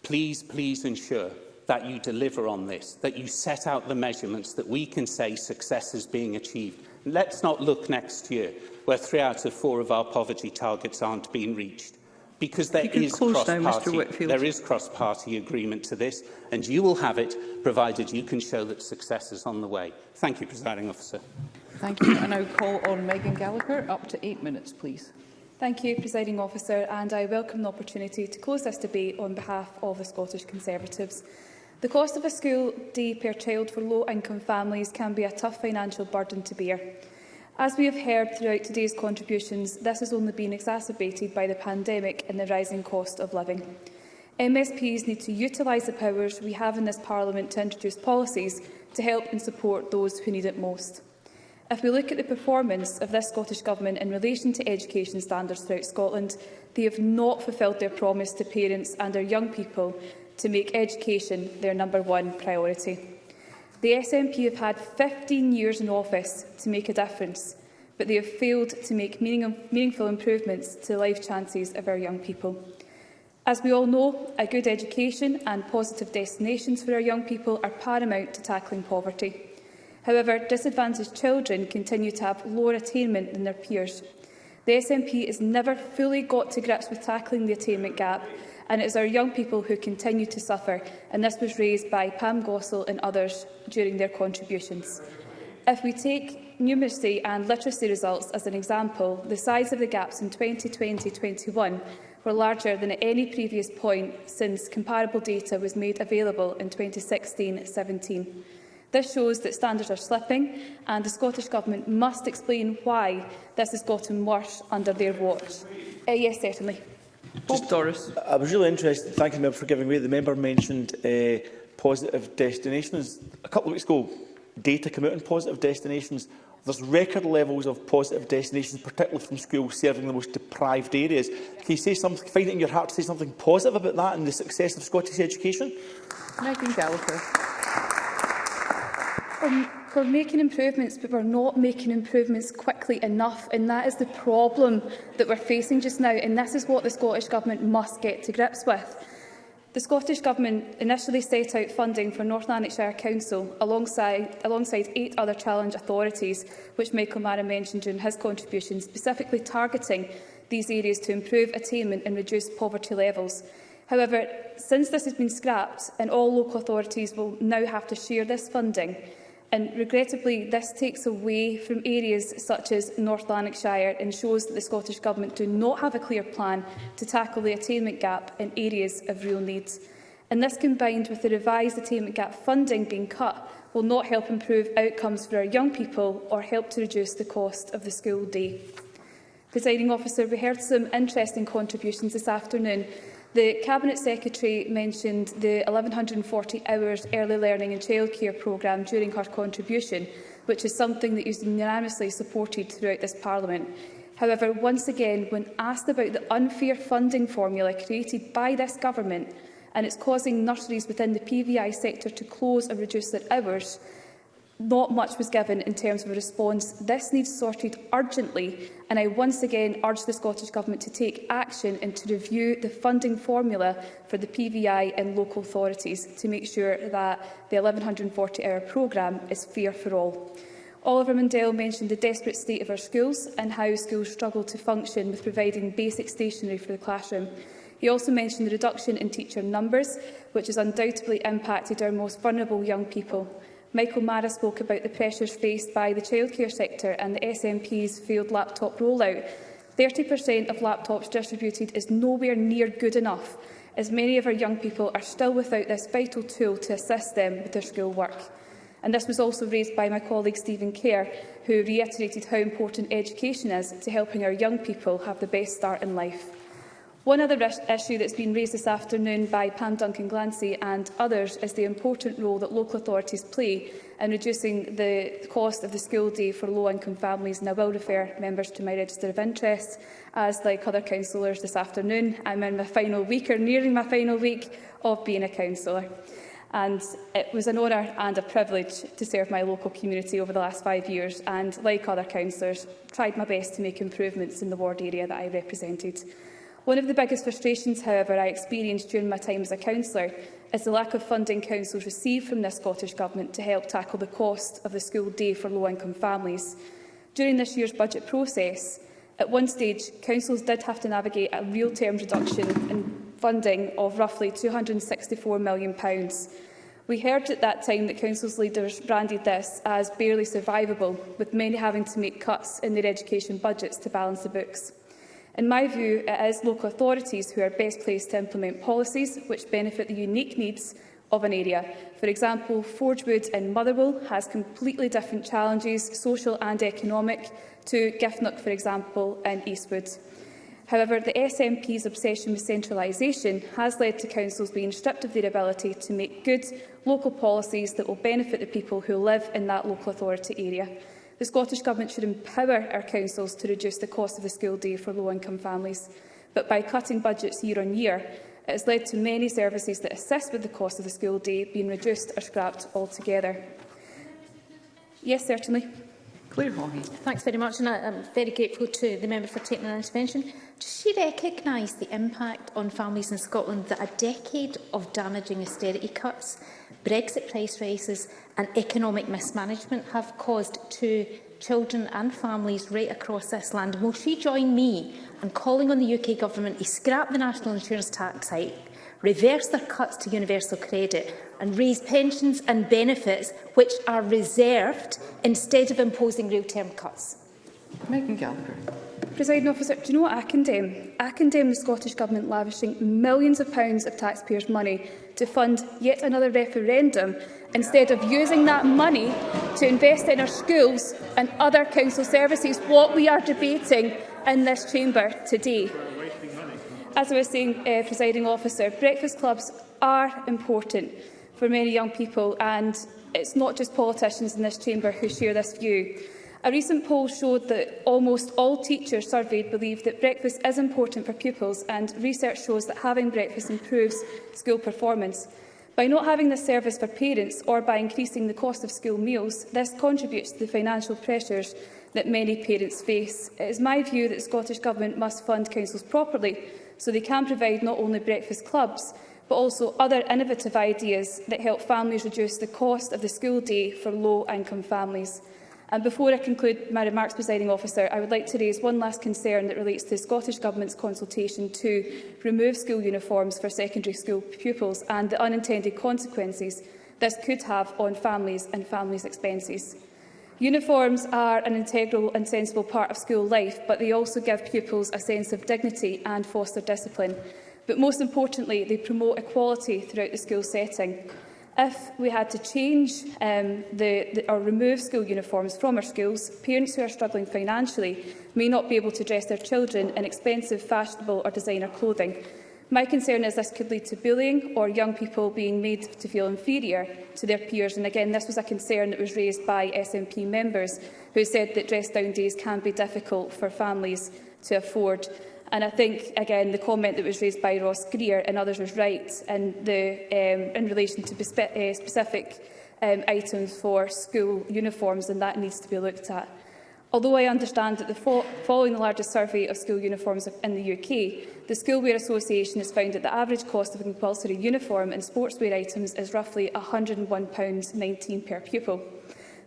Please, please ensure that you deliver on this, that you set out the measurements that we can say success is being achieved. Let's not look next year where three out of four of our poverty targets aren't being reached. Because there is cross-party there is cross-party agreement to this, and you will have it provided you can show that success is on the way. Thank you, Presiding Officer. Thank you. And I now call on Megan Gallagher up to eight minutes, please. Thank you, Presiding Officer, and I welcome the opportunity to close this debate on behalf of the Scottish Conservatives. The cost of a school day per child for low-income families can be a tough financial burden to bear. As we have heard throughout today's contributions, this has only been exacerbated by the pandemic and the rising cost of living. MSPs need to utilise the powers we have in this Parliament to introduce policies to help and support those who need it most. If we look at the performance of this Scottish Government in relation to education standards throughout Scotland, they have not fulfilled their promise to parents and our young people to make education their number one priority. The SNP have had 15 years in office to make a difference, but they have failed to make meaningful improvements to the life chances of our young people. As we all know, a good education and positive destinations for our young people are paramount to tackling poverty. However, disadvantaged children continue to have lower attainment than their peers. The SNP has never fully got to grips with tackling the attainment gap and it is our young people who continue to suffer, and this was raised by Pam Gossel and others during their contributions. If we take numeracy and literacy results as an example, the size of the gaps in 2020-21 were larger than at any previous point since comparable data was made available in 2016-17. This shows that standards are slipping and the Scottish Government must explain why this has gotten worse under their watch. Uh, yes, certainly. Just Doris. I was really interested, thank you for giving way. The member mentioned uh, positive destinations. A couple of weeks ago, data came out on positive destinations. There's record levels of positive destinations, particularly from schools serving the most deprived areas. Can you say something, find it in your heart to say something positive about that and the success of Scottish education? think, Gallagher. Um, We're making improvements, but we're not making improvements quickly enough, and that is the problem that we're facing just now, and this is what the Scottish Government must get to grips with. The Scottish Government initially set out funding for North Lanarkshire Council alongside, alongside eight other challenge authorities, which Michael Mara mentioned during his contribution, specifically targeting these areas to improve attainment and reduce poverty levels. However, since this has been scrapped, and all local authorities will now have to share this funding, And regrettably, this takes away from areas such as North Lanarkshire and shows that the Scottish Government do not have a clear plan to tackle the attainment gap in areas of real need. And this, combined with the revised attainment gap funding being cut, will not help improve outcomes for our young people or help to reduce the cost of the school day. Presiding officer, we heard some interesting contributions this afternoon The Cabinet Secretary mentioned the 1140 hours early learning and childcare programme during her contribution, which is something that is unanimously supported throughout this Parliament. However, once again, when asked about the unfair funding formula created by this government and it's causing nurseries within the PVI sector to close or reduce their hours, not much was given in terms of a response. This needs sorted urgently, and I once again urge the Scottish Government to take action and to review the funding formula for the PVI and local authorities to make sure that the 1140-hour programme is fair for all. Oliver Mundell mentioned the desperate state of our schools and how schools struggle to function with providing basic stationery for the classroom. He also mentioned the reduction in teacher numbers, which has undoubtedly impacted our most vulnerable young people. Michael Mara spoke about the pressures faced by the childcare sector and the SNP's failed laptop rollout. 30% of laptops distributed is nowhere near good enough, as many of our young people are still without this vital tool to assist them with their school work. And this was also raised by my colleague Stephen Kerr, who reiterated how important education is to helping our young people have the best start in life. One other issue that's been raised this afternoon by Pam Duncan Glancy and others is the important role that local authorities play in reducing the cost of the school day for low-income families. And I will refer members to my register of interests, as like other councillors this afternoon. I'm in my final week or nearing my final week of being a councillor. And it was an honour and a privilege to serve my local community over the last five years and, like other councillors, tried my best to make improvements in the ward area that I represented. One of the biggest frustrations, however, I experienced during my time as a councillor is the lack of funding councils received from the Scottish Government to help tackle the cost of the school day for low-income families. During this year's budget process, at one stage, councils did have to navigate a real term reduction in funding of roughly £264 million. We heard at that time that councils leaders branded this as barely survivable, with many having to make cuts in their education budgets to balance the books. In my view, it is local authorities who are best placed to implement policies which benefit the unique needs of an area. For example, Forgewood in Motherwell has completely different challenges, social and economic, to Giffnock, for example, in Eastwood. However, the SNP's obsession with centralisation has led to councils being stripped of their ability to make good local policies that will benefit the people who live in that local authority area. The Scottish Government should empower our councils to reduce the cost of the school day for low-income families, but by cutting budgets year on year, it has led to many services that assist with the cost of the school day being reduced or scrapped altogether. Yes, certainly. Claire Hawley. Thanks very much, and I, I'm very grateful to the member for taking an intervention. Does she recognise the impact on families in Scotland that a decade of damaging austerity cuts, Brexit price rises and economic mismanagement have caused to children and families right across this land. will she join me in calling on the UK Government to scrap the national insurance tax hike, reverse their cuts to universal credit and raise pensions and benefits which are reserved instead of imposing real-term cuts? Megan Gallagher. President officer, do you know what I condemn? I condemn the Scottish Government lavishing millions of pounds of taxpayers' money to fund yet another referendum instead of using that money to invest in our schools and other council services, what we are debating in this chamber today. As I was saying, uh, presiding officer, breakfast clubs are important for many young people and it's not just politicians in this chamber who share this view. A recent poll showed that almost all teachers surveyed believe that breakfast is important for pupils and research shows that having breakfast improves school performance. By not having this service for parents or by increasing the cost of school meals, this contributes to the financial pressures that many parents face. It is my view that the Scottish Government must fund councils properly so they can provide not only breakfast clubs, but also other innovative ideas that help families reduce the cost of the school day for low-income families. And before I conclude my remarks, presiding officer, I would like to raise one last concern that relates to the Scottish Government's consultation to remove school uniforms for secondary school pupils and the unintended consequences this could have on families and families' expenses. Uniforms are an integral and sensible part of school life, but they also give pupils a sense of dignity and foster discipline. But most importantly, they promote equality throughout the school setting. If we had to change um, the, the, or remove school uniforms from our schools, parents who are struggling financially may not be able to dress their children in expensive, fashionable or designer clothing. My concern is this could lead to bullying or young people being made to feel inferior to their peers. And again, this was a concern that was raised by SNP members who said that dress-down days can be difficult for families to afford. And I think, again, the comment that was raised by Ross Greer and others was right in, the, um, in relation to uh, specific um, items for school uniforms, and that needs to be looked at. Although I understand that the fo following the largest survey of school uniforms in the UK, the Schoolwear Association has found that the average cost of a compulsory uniform and sportswear items is roughly £101.19 per pupil.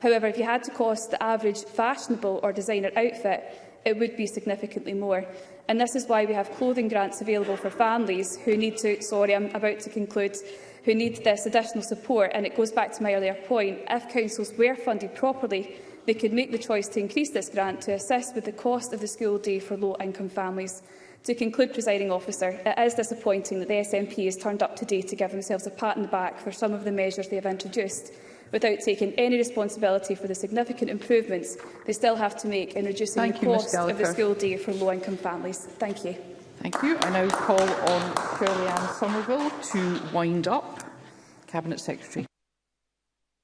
However, if you had to cost the average fashionable or designer outfit, it would be significantly more and this is why we have clothing grants available for families who need to, sorry, I'm about to conclude, who need this additional support. And it goes back to my earlier point, if councils were funded properly, they could make the choice to increase this grant to assist with the cost of the school day for low-income families. To conclude, presiding officer, it is disappointing that the SNP has turned up today to give themselves a pat on the back for some of the measures they have introduced without taking any responsibility for the significant improvements they still have to make in reducing Thank the you, cost of the school day for low-income families. Thank you. Thank you. I now call on Caroline Somerville to wind up. Cabinet Secretary.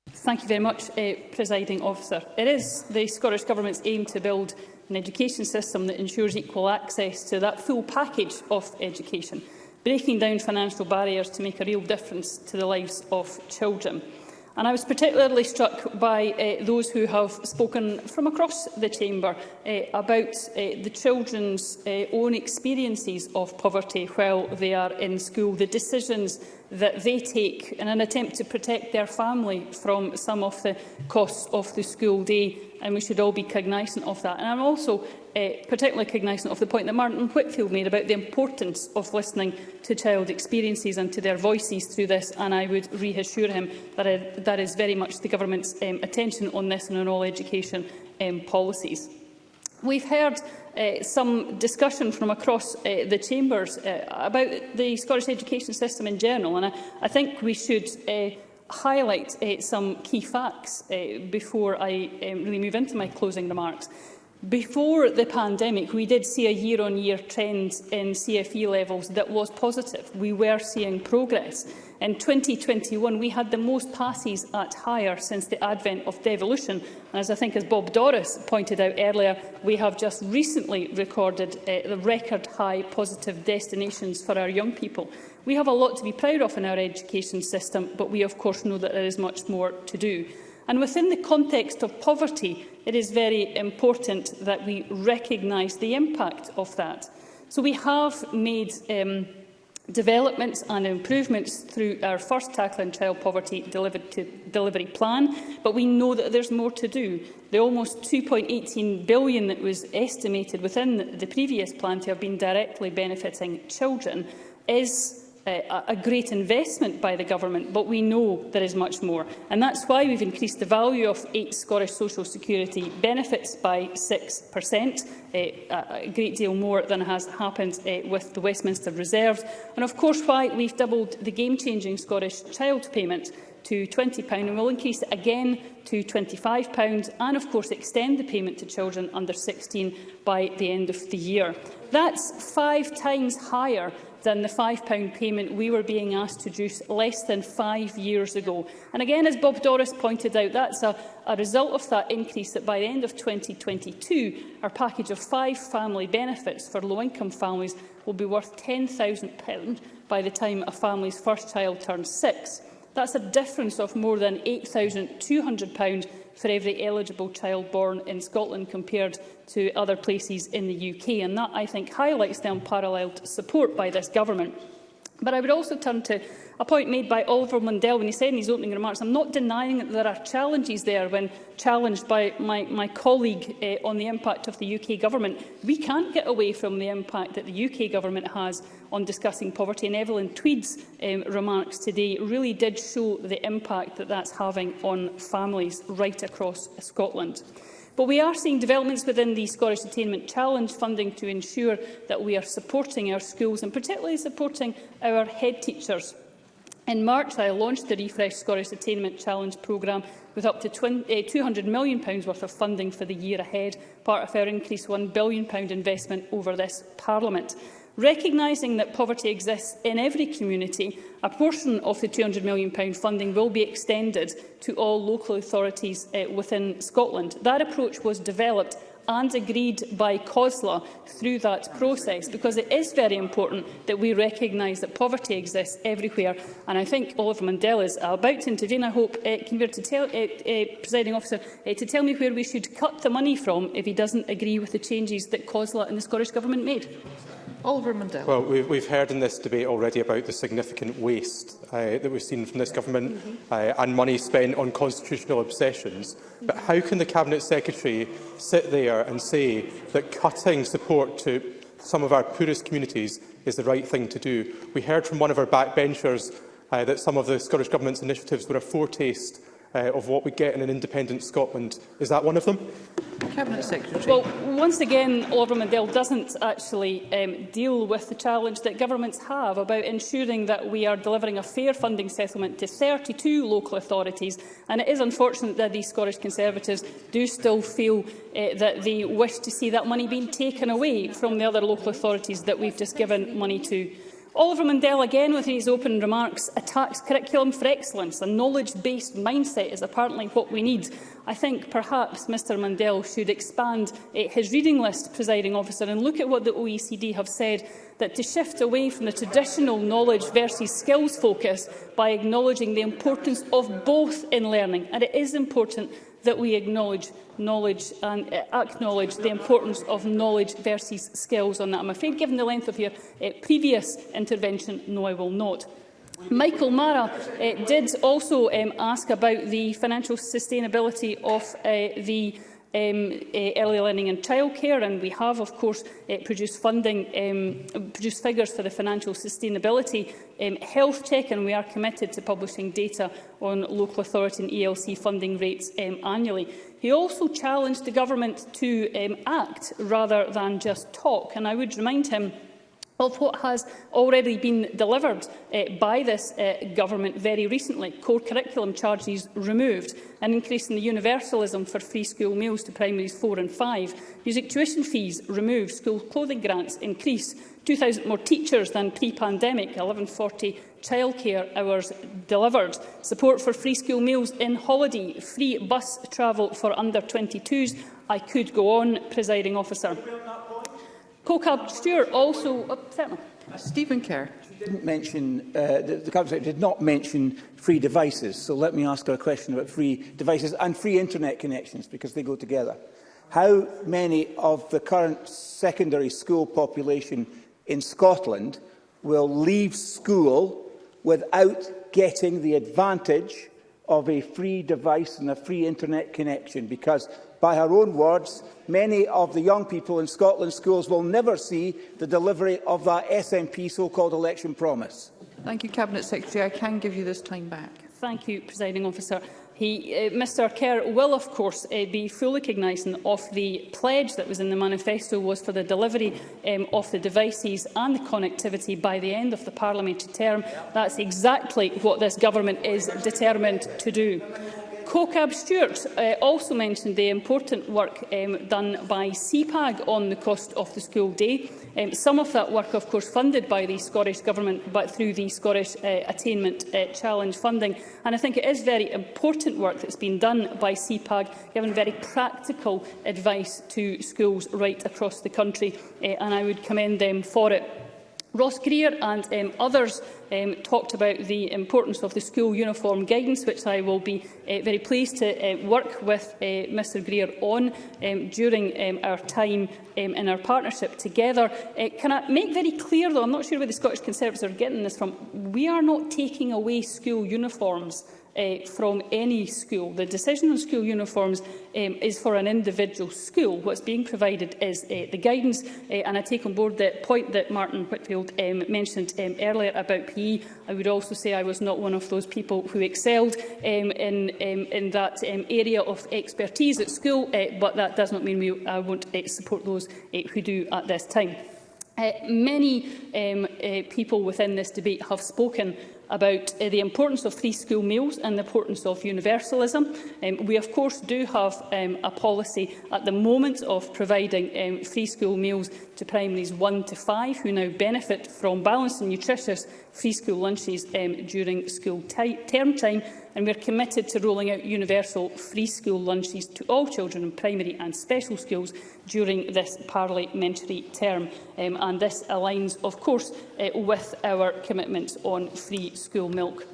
Thank you very much, uh, Presiding Officer. It is the Scottish Government's aim to build an education system that ensures equal access to that full package of education, breaking down financial barriers to make a real difference to the lives of children. And I was particularly struck by uh, those who have spoken from across the Chamber uh, about uh, the children's uh, own experiences of poverty while they are in school, the decisions that they take in an attempt to protect their family from some of the costs of the school day and we should all be cognisant of that. And I'm also uh, particularly cognizant of the point that Martin Whitfield made about the importance of listening to child experiences and to their voices through this, and I would reassure him that I, that is very much the Government's um, attention on this and on all education um, policies. We've heard uh, some discussion from across uh, the chambers uh, about the Scottish education system in general, and I, I think we should uh, highlight uh, some key facts uh, before I um, really move into my closing remarks. Before the pandemic, we did see a year-on-year -year trend in CFE levels that was positive. We were seeing progress. In 2021, we had the most passes at higher since the advent of devolution. And as I think, as Bob Doris pointed out earlier, we have just recently recorded uh, record-high positive destinations for our young people. We have a lot to be proud of in our education system, but we, of course, know that there is much more to do. And within the context of poverty, it is very important that we recognise the impact of that. So we have made um, developments and improvements through our first Tackling Child Poverty delivery plan, but we know that there's more to do. The almost 2.18 billion that was estimated within the previous plan to have been directly benefiting children is uh, a great investment by the government, but we know there is much more. And that's why we've increased the value of eight Scottish social security benefits by 6%, uh, eh, a great deal more than has happened uh, with the Westminster Reserve. And of course why we've doubled the game-changing Scottish child payment to £20 and will increase it again to £25 and, of course, extend the payment to children under 16 by the end of the year. That's five times higher than the £5 payment we were being asked to reduce less than five years ago. And again, as Bob Doris pointed out, that's a, a result of that increase that by the end of 2022, our package of five family benefits for low-income families will be worth £10,000 by the time a family's first child turns six. That's a difference of more than £8,200 for every eligible child born in Scotland compared to other places in the UK. And that, I think, highlights the unparalleled support by this government But I would also turn to a point made by Oliver Mundell when he said in his opening remarks, I'm not denying that there are challenges there when challenged by my, my colleague eh, on the impact of the UK government. We can't get away from the impact that the UK government has on discussing poverty, and Evelyn Tweed's um, remarks today really did show the impact that that's having on families right across Scotland. But we are seeing developments within the Scottish Attainment Challenge funding to ensure that we are supporting our schools and particularly supporting our head teachers. In March, I launched the Refresh Scottish Attainment Challenge programme with up to £200 eh, million worth of funding for the year ahead, part of our increased £1 billion investment over this Parliament. Recognising that poverty exists in every community, a portion of the £200 million funding will be extended to all local authorities uh, within Scotland. That approach was developed and agreed by COSLA through that process, because it is very important that we recognise that poverty exists everywhere. And I think Oliver Mandel is about to intervene, I hope, uh, eh, can to tell, uh, uh, presiding officer, uh, to tell me where we should cut the money from if he doesn't agree with the changes that COSLA and the Scottish Government made. Oliver Mundell. Well, we've, we've heard in this debate already about the significant waste uh, that we've seen from this government mm -hmm. uh, and money spent on constitutional obsessions. Mm -hmm. But how can the Cabinet Secretary sit there and say that cutting support to some of our poorest communities is the right thing to do? We heard from one of our backbenchers uh, that some of the Scottish Government's initiatives were a foretaste uh, of what we get in an independent Scotland. Is that one of them? Cabinet Secretary. Well, once again, Lord Mandel doesn't actually um, deal with the challenge that governments have about ensuring that we are delivering a fair funding settlement to 32 local authorities. And it is unfortunate that these Scottish Conservatives do still feel uh, that they wish to see that money being taken away from the other local authorities that we've just given money to. Oliver Mundell again with his open remarks attacks curriculum for excellence. A knowledge-based mindset is apparently what we need. I think perhaps Mr Mundell should expand uh, his reading list, presiding officer, and look at what the OECD have said that to shift away from the traditional knowledge versus skills focus by acknowledging the importance of both in learning. And it is important that we acknowledge knowledge and uh, acknowledge the importance of knowledge versus skills on that. I'm afraid, given the length of your uh, previous intervention, no, I will not. Michael Mara uh, did also um, ask about the financial sustainability of uh, the um, uh, early learning and childcare, and we have, of course, uh, produced funding, um, produced figures for the financial sustainability um, health check, and we are committed to publishing data on local authority and ELC funding rates um, annually. He also challenged the government to um, act rather than just talk, and I would remind him of what has already been delivered uh, by this uh, government very recently. Core curriculum charges removed, an increase in the universalism for free school meals to primaries 4 and 5, music tuition fees removed, school clothing grants increase, 2,000 more teachers than pre-pandemic, 1140 childcare hours delivered, support for free school meals in holiday, free bus travel for under 22s. I could go on, presiding officer. CoCab Stewart also... Oh, uh, certainly. Stephen Kerr. Mention, uh, the, the Cabinet Secretary did not mention free devices, so let me ask her a question about free devices and free internet connections, because they go together. How many of the current secondary school population in Scotland will leave school without getting the advantage of a free device and a free internet connection because by her own words, many of the young people in Scotland schools will never see the delivery of that SNP so-called election promise. Thank you, Cabinet Secretary. I can give you this time back. Thank you, Presiding Officer. He, uh, Mr Kerr will, of course, uh, be fully cognisant of the pledge that was in the manifesto was for the delivery um, of the devices and the connectivity by the end of the parliamentary term. That's exactly what this government is determined to do. COCAB Stewart uh, also mentioned the important work um, done by CPAG on the cost of the school day. Um, some of that work, of course, funded by the Scottish Government, but through the Scottish uh, Attainment uh, Challenge funding. And I think it is very important work that's been done by CPAG, giving very practical advice to schools right across the country, uh, and I would commend them for it. Ross Greer and um, others um, talked about the importance of the school uniform guidance, which I will be uh, very pleased to uh, work with uh, Mr Greer on um, during um, our time um, in our partnership together. Uh, can I make very clear, though, I'm not sure where the Scottish Conservatives are getting this from, we are not taking away school uniforms uh, from any school. The decision on school uniforms um, is for an individual school. What's being provided is uh, the guidance, uh, and I take on board the point that Martin Whitfield um, mentioned um, earlier about PE. I would also say I was not one of those people who excelled um, in, um, in that um, area of expertise at school, uh, but that does not mean we, I won't uh, support those uh, who do at this time. Uh, many um, uh, people within this debate have spoken about uh, the importance of three school meals and the importance of universalism. Um, we, of course, do have um, a policy at the moment of providing um, free school meals to primaries 1 to 5, who now benefit from balanced and nutritious free school lunches um, during school term time, and we are committed to rolling out universal free school lunches to all children in primary and special schools during this parliamentary term. Um, and this aligns, of course, uh, with our commitments on free school milk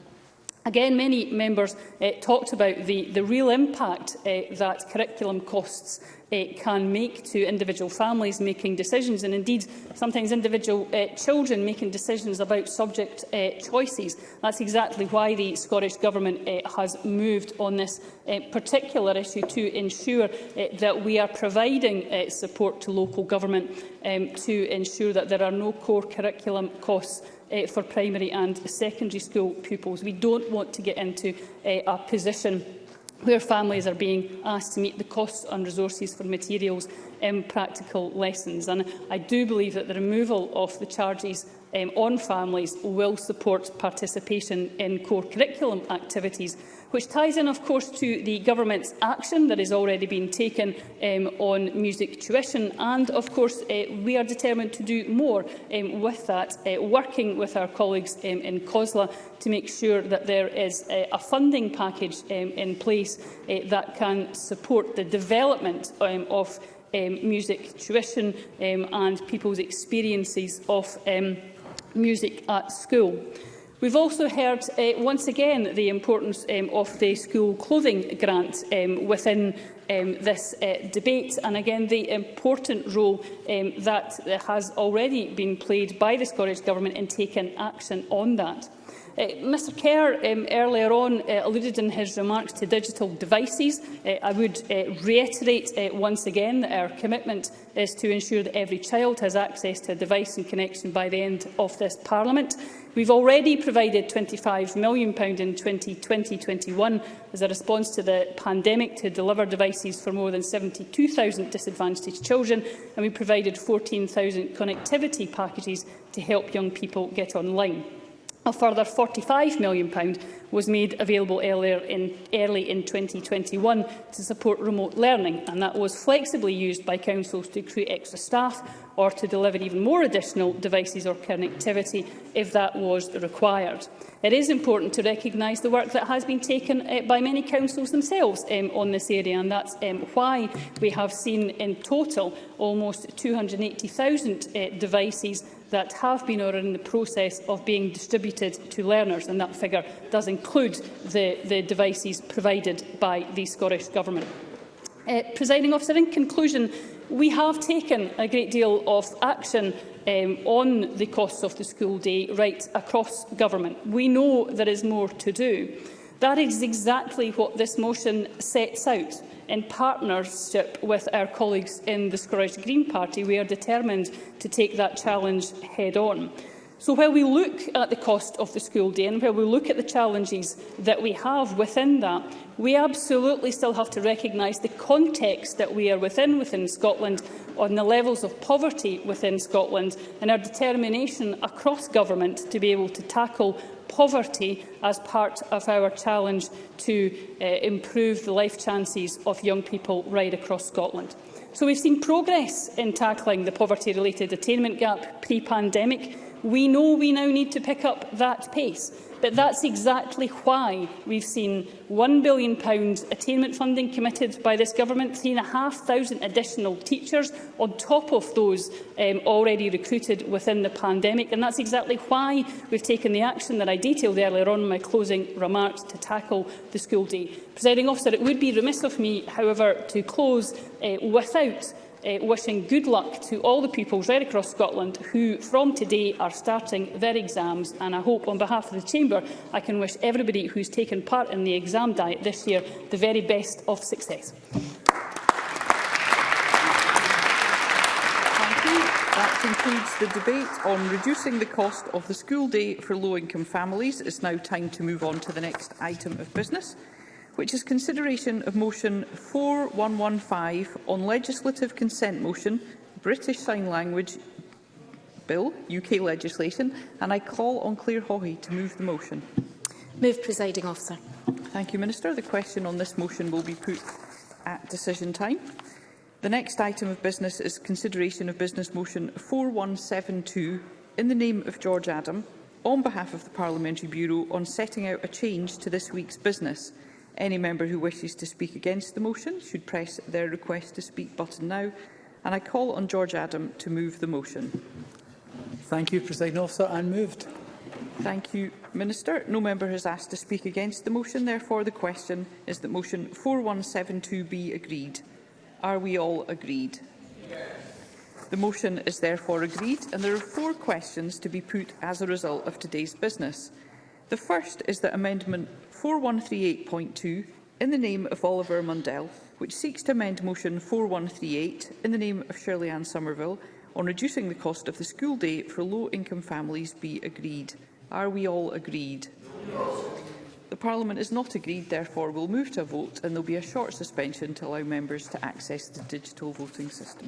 Again, many members uh, talked about the, the real impact uh, that curriculum costs uh, can make to individual families making decisions and indeed sometimes individual uh, children making decisions about subject uh, choices. That's exactly why the Scottish Government uh, has moved on this uh, particular issue to ensure uh, that we are providing uh, support to local government um, to ensure that there are no core curriculum costs uh, for primary and secondary school pupils. We don't want to get into uh, a position where families are being asked to meet the costs and resources for materials in practical lessons. And I do believe that the removal of the charges um, on families will support participation in core curriculum activities which ties in, of course, to the government's action that has already been taken um, on music tuition. And, of course, uh, we are determined to do more um, with that, uh, working with our colleagues um, in COSLA to make sure that there is uh, a funding package um, in place uh, that can support the development um, of um, music tuition um, and people's experiences of um, music at school. We've also heard uh, once again the importance um, of the school clothing grant um, within um, this uh, debate and again the important role um, that has already been played by the Scottish Government in taking action on that. Uh, eh, Mr Kerr um, earlier on uh, alluded in his remarks to digital devices. Uh, I would uh, reiterate uh, once again that our commitment is to ensure that every child has access to a device and connection by the end of this Parliament. We've already provided £25 million in 2020-21 as a response to the pandemic to deliver devices for more than 72,000 disadvantaged children, and we provided 14,000 connectivity packages to help young people get online. A further £45 million was made available earlier in, early in 2021 to support remote learning, and that was flexibly used by councils to create extra staff or to deliver even more additional devices or connectivity if that was required. It is important to recognise the work that has been taken uh, by many councils themselves um, on this area, and that's um, why we have seen in total almost 280,000 uh, eh, devices that have been or are in the process of being distributed to learners, and that figure does include the, the devices provided by the Scottish Government. Uh, Presiding officer, in conclusion, we have taken a great deal of action um, on the costs of the school day right across government. We know there is more to do. That is exactly what this motion sets out in partnership with our colleagues in the Scottish Green Party, we are determined to take that challenge head on. So while we look at the cost of the school day and while we look at the challenges that we have within that, we absolutely still have to recognise the context that we are within within Scotland on the levels of poverty within Scotland and our determination across government to be able to tackle poverty as part of our challenge to uh, improve the life chances of young people right across Scotland. So we've seen progress in tackling the poverty-related attainment gap pre-pandemic, We know we now need to pick up that pace, but that's exactly why we've seen £1 billion attainment funding committed by this government, 3,500 additional teachers on top of those um, already recruited within the pandemic. And that's exactly why we've taken the action that I detailed earlier on in my closing remarks to tackle the school day. Presiding officer, it would be remiss of me, however, to close uh, without uh, wishing good luck to all the pupils right across Scotland who from today are starting their exams and I hope on behalf of the Chamber I can wish everybody who's taken part in the exam diet this year the very best of success. That concludes the debate on reducing the cost of the school day for low-income families. It's now time to move on to the next item of business which is consideration of motion 4115 on legislative consent motion, British Sign Language Bill, UK legislation, and I call on Claire Hawhey to move the motion. Move, presiding officer. Thank you, Minister. The question on this motion will be put at decision time. The next item of business is consideration of business motion 4172 in the name of George Adam on behalf of the Parliamentary Bureau on setting out a change to this week's business. Any member who wishes to speak against the motion should press their request to speak button now. And I call on George Adam to move the motion. Thank you, President Officer. I'm moved. Thank you, Minister. No member has asked to speak against the motion. Therefore, the question is that motion 4172 be agreed. Are we all agreed? The motion is therefore agreed, and there are four questions to be put as a result of today's business. The first is that Amendment 4138.2 in the name of Oliver Mundell, which seeks to amend Motion 4138 in the name of Shirley Ann Somerville on reducing the cost of the school day for low-income families be agreed. Are we all agreed? The Parliament is not agreed, therefore we'll move to a vote and there'll be a short suspension to allow members to access the digital voting system.